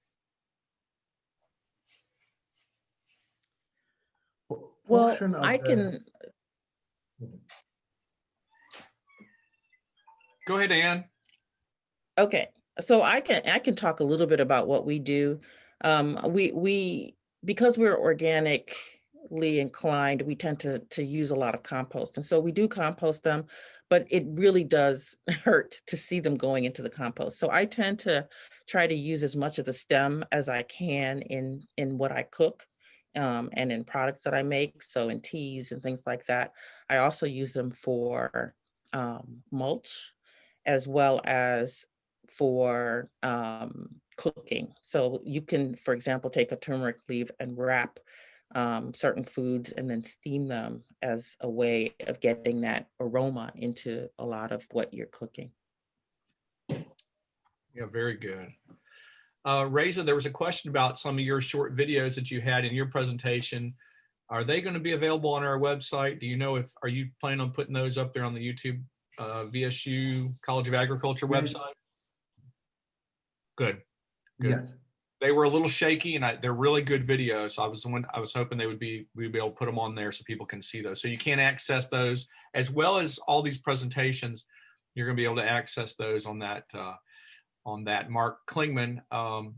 Speaker 10: Well, I
Speaker 2: the-
Speaker 10: can,
Speaker 1: Go ahead, Ann.
Speaker 10: Okay, so I can I can talk a little bit about what we do. Um, we we because we're organically inclined, we tend to to use a lot of compost, and so we do compost them, but it really does hurt to see them going into the compost. So I tend to try to use as much of the stem as I can in in what I cook. Um, and in products that I make, so in teas and things like that. I also use them for um, mulch as well as for um, cooking. So you can, for example, take a turmeric leaf and wrap um, certain foods and then steam them as a way of getting that aroma into a lot of what you're cooking.
Speaker 1: Yeah, very good. Uh, Reza, there was a question about some of your short videos that you had in your presentation. Are they going to be available on our website? Do you know if, are you planning on putting those up there on the YouTube uh, VSU College of Agriculture website? Good. Good.
Speaker 2: Yes.
Speaker 1: They were a little shaky and I, they're really good videos. I was one, I was hoping they would be, we'd be able to put them on there so people can see those. So you can access those as well as all these presentations. You're going to be able to access those on that, uh, on that. Mark Klingman um,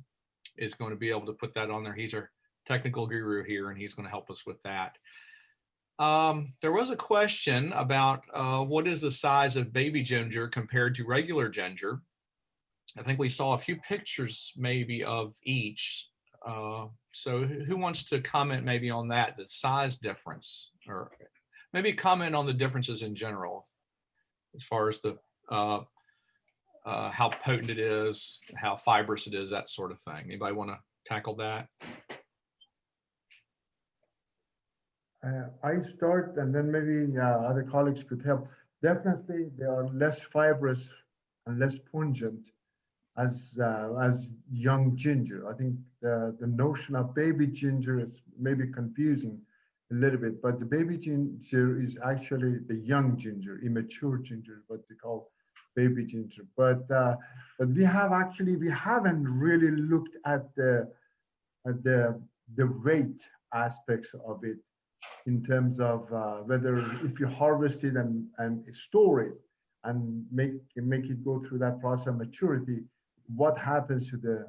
Speaker 1: is going to be able to put that on there. He's our technical guru here and he's going to help us with that. Um, there was a question about uh, what is the size of baby ginger compared to regular ginger. I think we saw a few pictures maybe of each. Uh, so who wants to comment maybe on that, the size difference or maybe comment on the differences in general as far as the uh, uh, how potent it is, how fibrous it is, that sort of thing. Anybody want to tackle that?
Speaker 2: Uh, I start and then maybe uh, other colleagues could help. Definitely, they are less fibrous and less pungent as uh, as young ginger. I think the, the notion of baby ginger is maybe confusing a little bit, but the baby ginger is actually the young ginger, immature ginger, what they call baby ginger. But uh, but we have actually we haven't really looked at the at the the weight aspects of it in terms of uh, whether if you harvest it and, and store it and make make it go through that process of maturity, what happens to the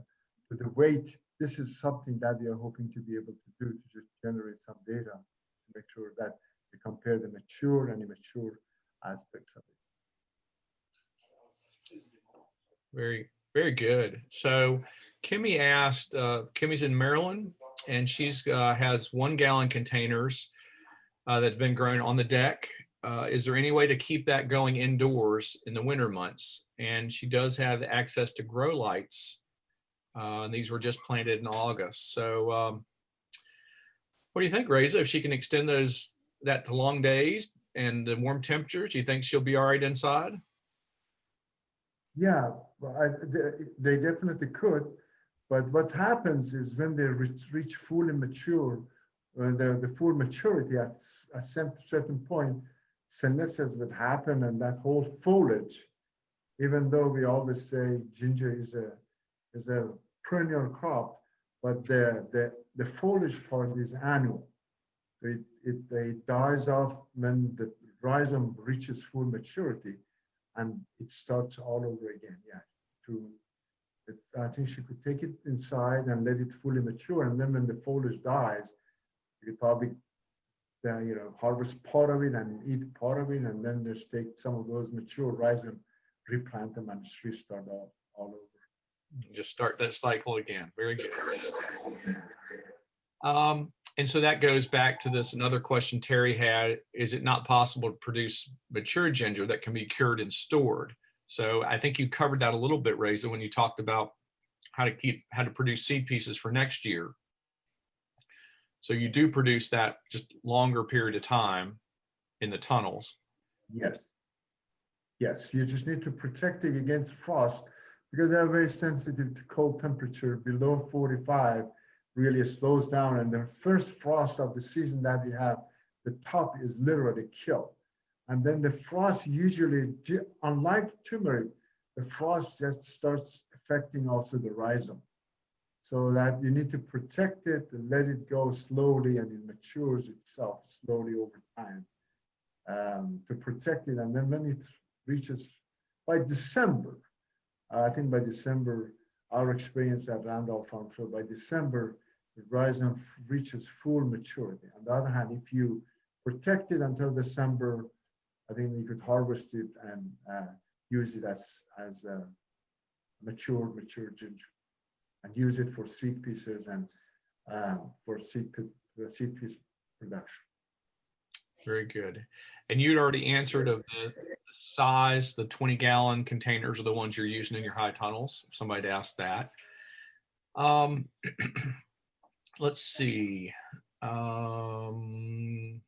Speaker 2: to the weight? This is something that we are hoping to be able to do to just generate some data to make sure that we compare the mature and immature aspects of it.
Speaker 1: Very, very good. So Kimmy asked, uh, Kimmy's in Maryland and she's uh, has one gallon containers uh, that's been grown on the deck. Uh, is there any way to keep that going indoors in the winter months? And she does have access to grow lights. Uh, and these were just planted in August. So um, what do you think, Reza? If she can extend those that to long days and the warm temperatures, do you think she'll be all right inside?
Speaker 2: Yeah, I, they, definitely could. But what happens is when they reach, reach fully mature, uh, the, the full maturity at a certain point, senescence would happen and that whole foliage, even though we always say ginger is a, is a perennial crop, but the, the, the foliage part is annual. It, it, it dies off when the rhizome reaches full maturity and it starts all over again, yeah, to I think she could take it inside and let it fully mature. And then when the foliage dies, you could probably you know, harvest part of it and eat part of it, and then just take some of those mature rice and replant them and just restart all, all over.
Speaker 1: Just start that cycle again. Very good. Um, and so that goes back to this another question Terry had, is it not possible to produce mature ginger that can be cured and stored? So I think you covered that a little bit, Reza, when you talked about how to keep how to produce seed pieces for next year. So you do produce that just longer period of time in the tunnels.
Speaker 2: Yes. Yes, you just need to protect it against frost because they're very sensitive to cold temperature below 45 really slows down and the first frost of the season that we have the top is literally killed and then the frost usually, unlike turmeric, the frost just starts affecting also the rhizome. So that you need to protect it and let it go slowly and it matures itself slowly over time um, to protect it. And then when it reaches by December, uh, I think by December, our experience at Randolph Farm Show, by December, the rhizome reaches full maturity. On the other hand, if you protect it until December, I think we could harvest it and uh, use it as as a mature mature ginger, and use it for seed pieces and uh, for seed seed piece production.
Speaker 1: Very good. And you'd already answered of the size, the 20 gallon containers are the ones you're using in your high tunnels. Somebody asked that. Um, let's see. Um,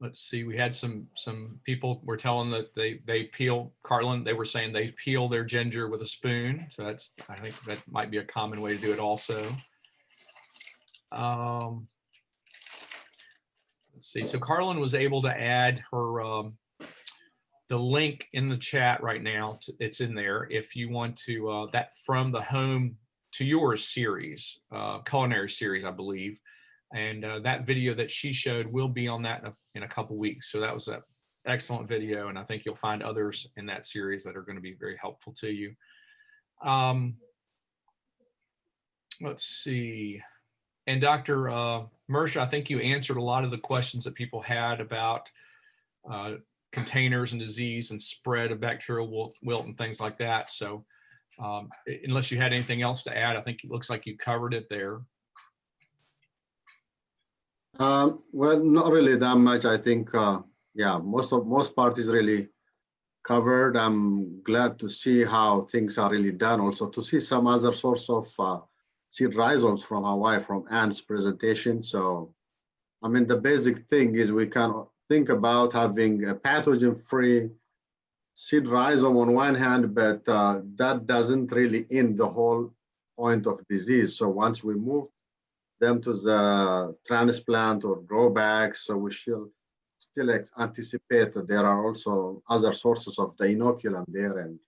Speaker 1: let's see, we had some some people were telling that they they peel Carlin. They were saying they peel their ginger with a spoon. So that's I think that might be a common way to do it also. Um, let's see. So Carlin was able to add her um, the link in the chat right now. It's in there if you want to uh, that from the home to yours series, uh, culinary series, I believe. And uh, that video that she showed will be on that in a, in a couple weeks. So that was an excellent video. And I think you'll find others in that series that are going to be very helpful to you. Um, let's see. And Dr. Uh, Mersie, I think you answered a lot of the questions that people had about uh, containers and disease and spread of bacterial wilt, wilt and things like that. So um, unless you had anything else to add, I think it looks like you covered it there.
Speaker 7: Um, well, not really that much. I think, uh, yeah, most of most parties really covered. I'm glad to see how things are really done. Also, to see some other source of uh, seed rhizomes from Hawaii from Anne's presentation. So, I mean, the basic thing is we can think about having a pathogen-free seed rhizome on one hand, but uh, that doesn't really end the whole point of disease. So once we move them to the transplant or grow back, so we should still anticipate that there are also other sources of the inoculum there, and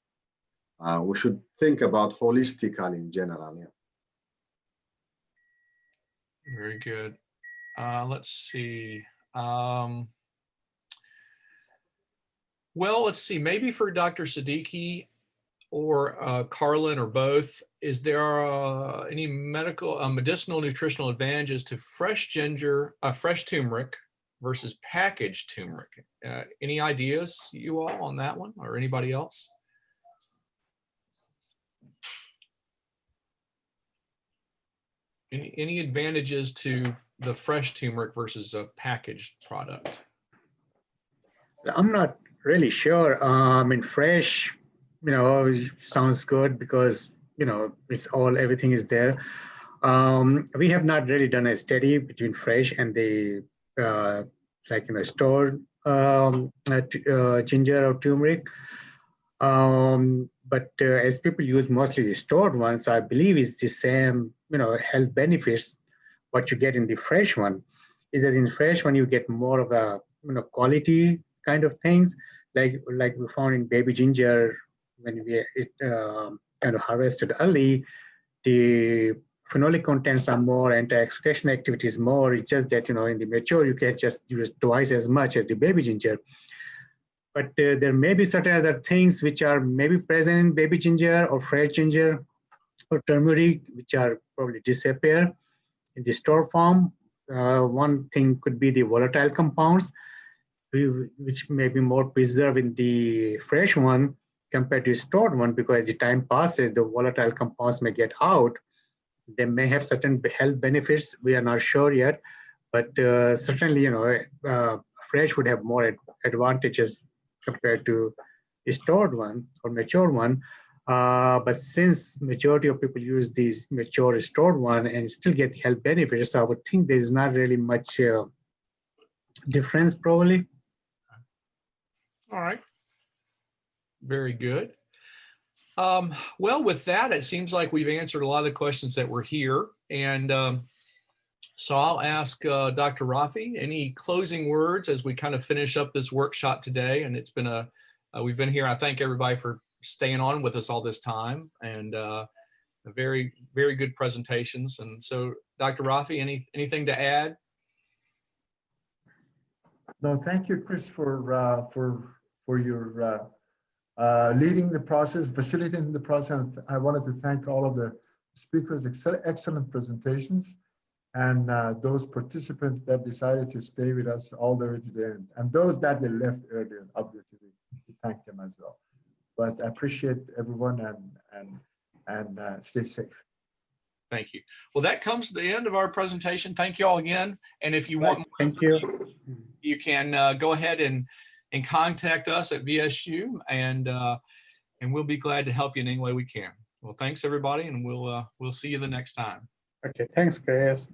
Speaker 7: uh, we should think about holistically in general. Yeah.
Speaker 1: Very good. Uh, let's see. Um, well, let's see, maybe for Dr. Siddiqui or uh, Carlin or both, is there uh, any medical, uh, medicinal nutritional advantages to fresh ginger, fresh turmeric versus packaged turmeric? Uh, any ideas you all on that one or anybody else? Any, any advantages to the fresh turmeric versus a packaged product?
Speaker 4: I'm not really sure. Uh, I mean, fresh, you know, sounds good because you know it's all everything is there. Um, we have not really done a study between fresh and the uh, like you know stored um, uh, uh, ginger or turmeric. Um, but uh, as people use mostly the stored ones, I believe it's the same, you know, health benefits what you get in the fresh one. Is that in fresh one you get more of a you know quality kind of things like like we found in baby ginger when we it uh, kind of harvested early the phenolic contents are more anti-oxidation activity is more. It's just that you know in the mature you can just use twice as much as the baby ginger. But uh, there may be certain other things which are maybe present in baby ginger or fresh ginger or turmeric which are probably disappear in the store form. Uh, one thing could be the volatile compounds which may be more preserved in the fresh one compared to stored one because as the time passes the volatile compounds may get out. They may have certain health benefits we are not sure yet but uh, certainly you know uh, fresh would have more ad advantages compared to stored one or mature one. Uh, but since majority of people use these mature stored one and still get health benefits i would think there's not really much uh, difference probably.
Speaker 1: All right. Very good. Um, well, with that, it seems like we've answered a lot of the questions that were here. And um, so I'll ask uh, Dr. Rafie, any closing words as we kind of finish up this workshop today? And it's been a, uh, we've been here. I thank everybody for staying on with us all this time and uh, very, very good presentations. And so Dr. Rafie, any, anything to add?
Speaker 2: No, thank you, Chris, for uh, for for your uh, leading the process, facilitating the process. I wanted to thank all of the speakers, excellent presentations, and uh, those participants that decided to stay with us all the way to the end, and those that they left earlier, obviously, to thank them as well. But I appreciate everyone and and and uh, stay safe.
Speaker 1: Thank you. Well, that comes to the end of our presentation. Thank you all again. And if you want more
Speaker 4: thank you
Speaker 1: you can uh, go ahead and and contact us at VSU and uh, and we'll be glad to help you in any way we can. Well, thanks everybody, and we'll uh, we'll see you the next time.
Speaker 4: okay thanks chris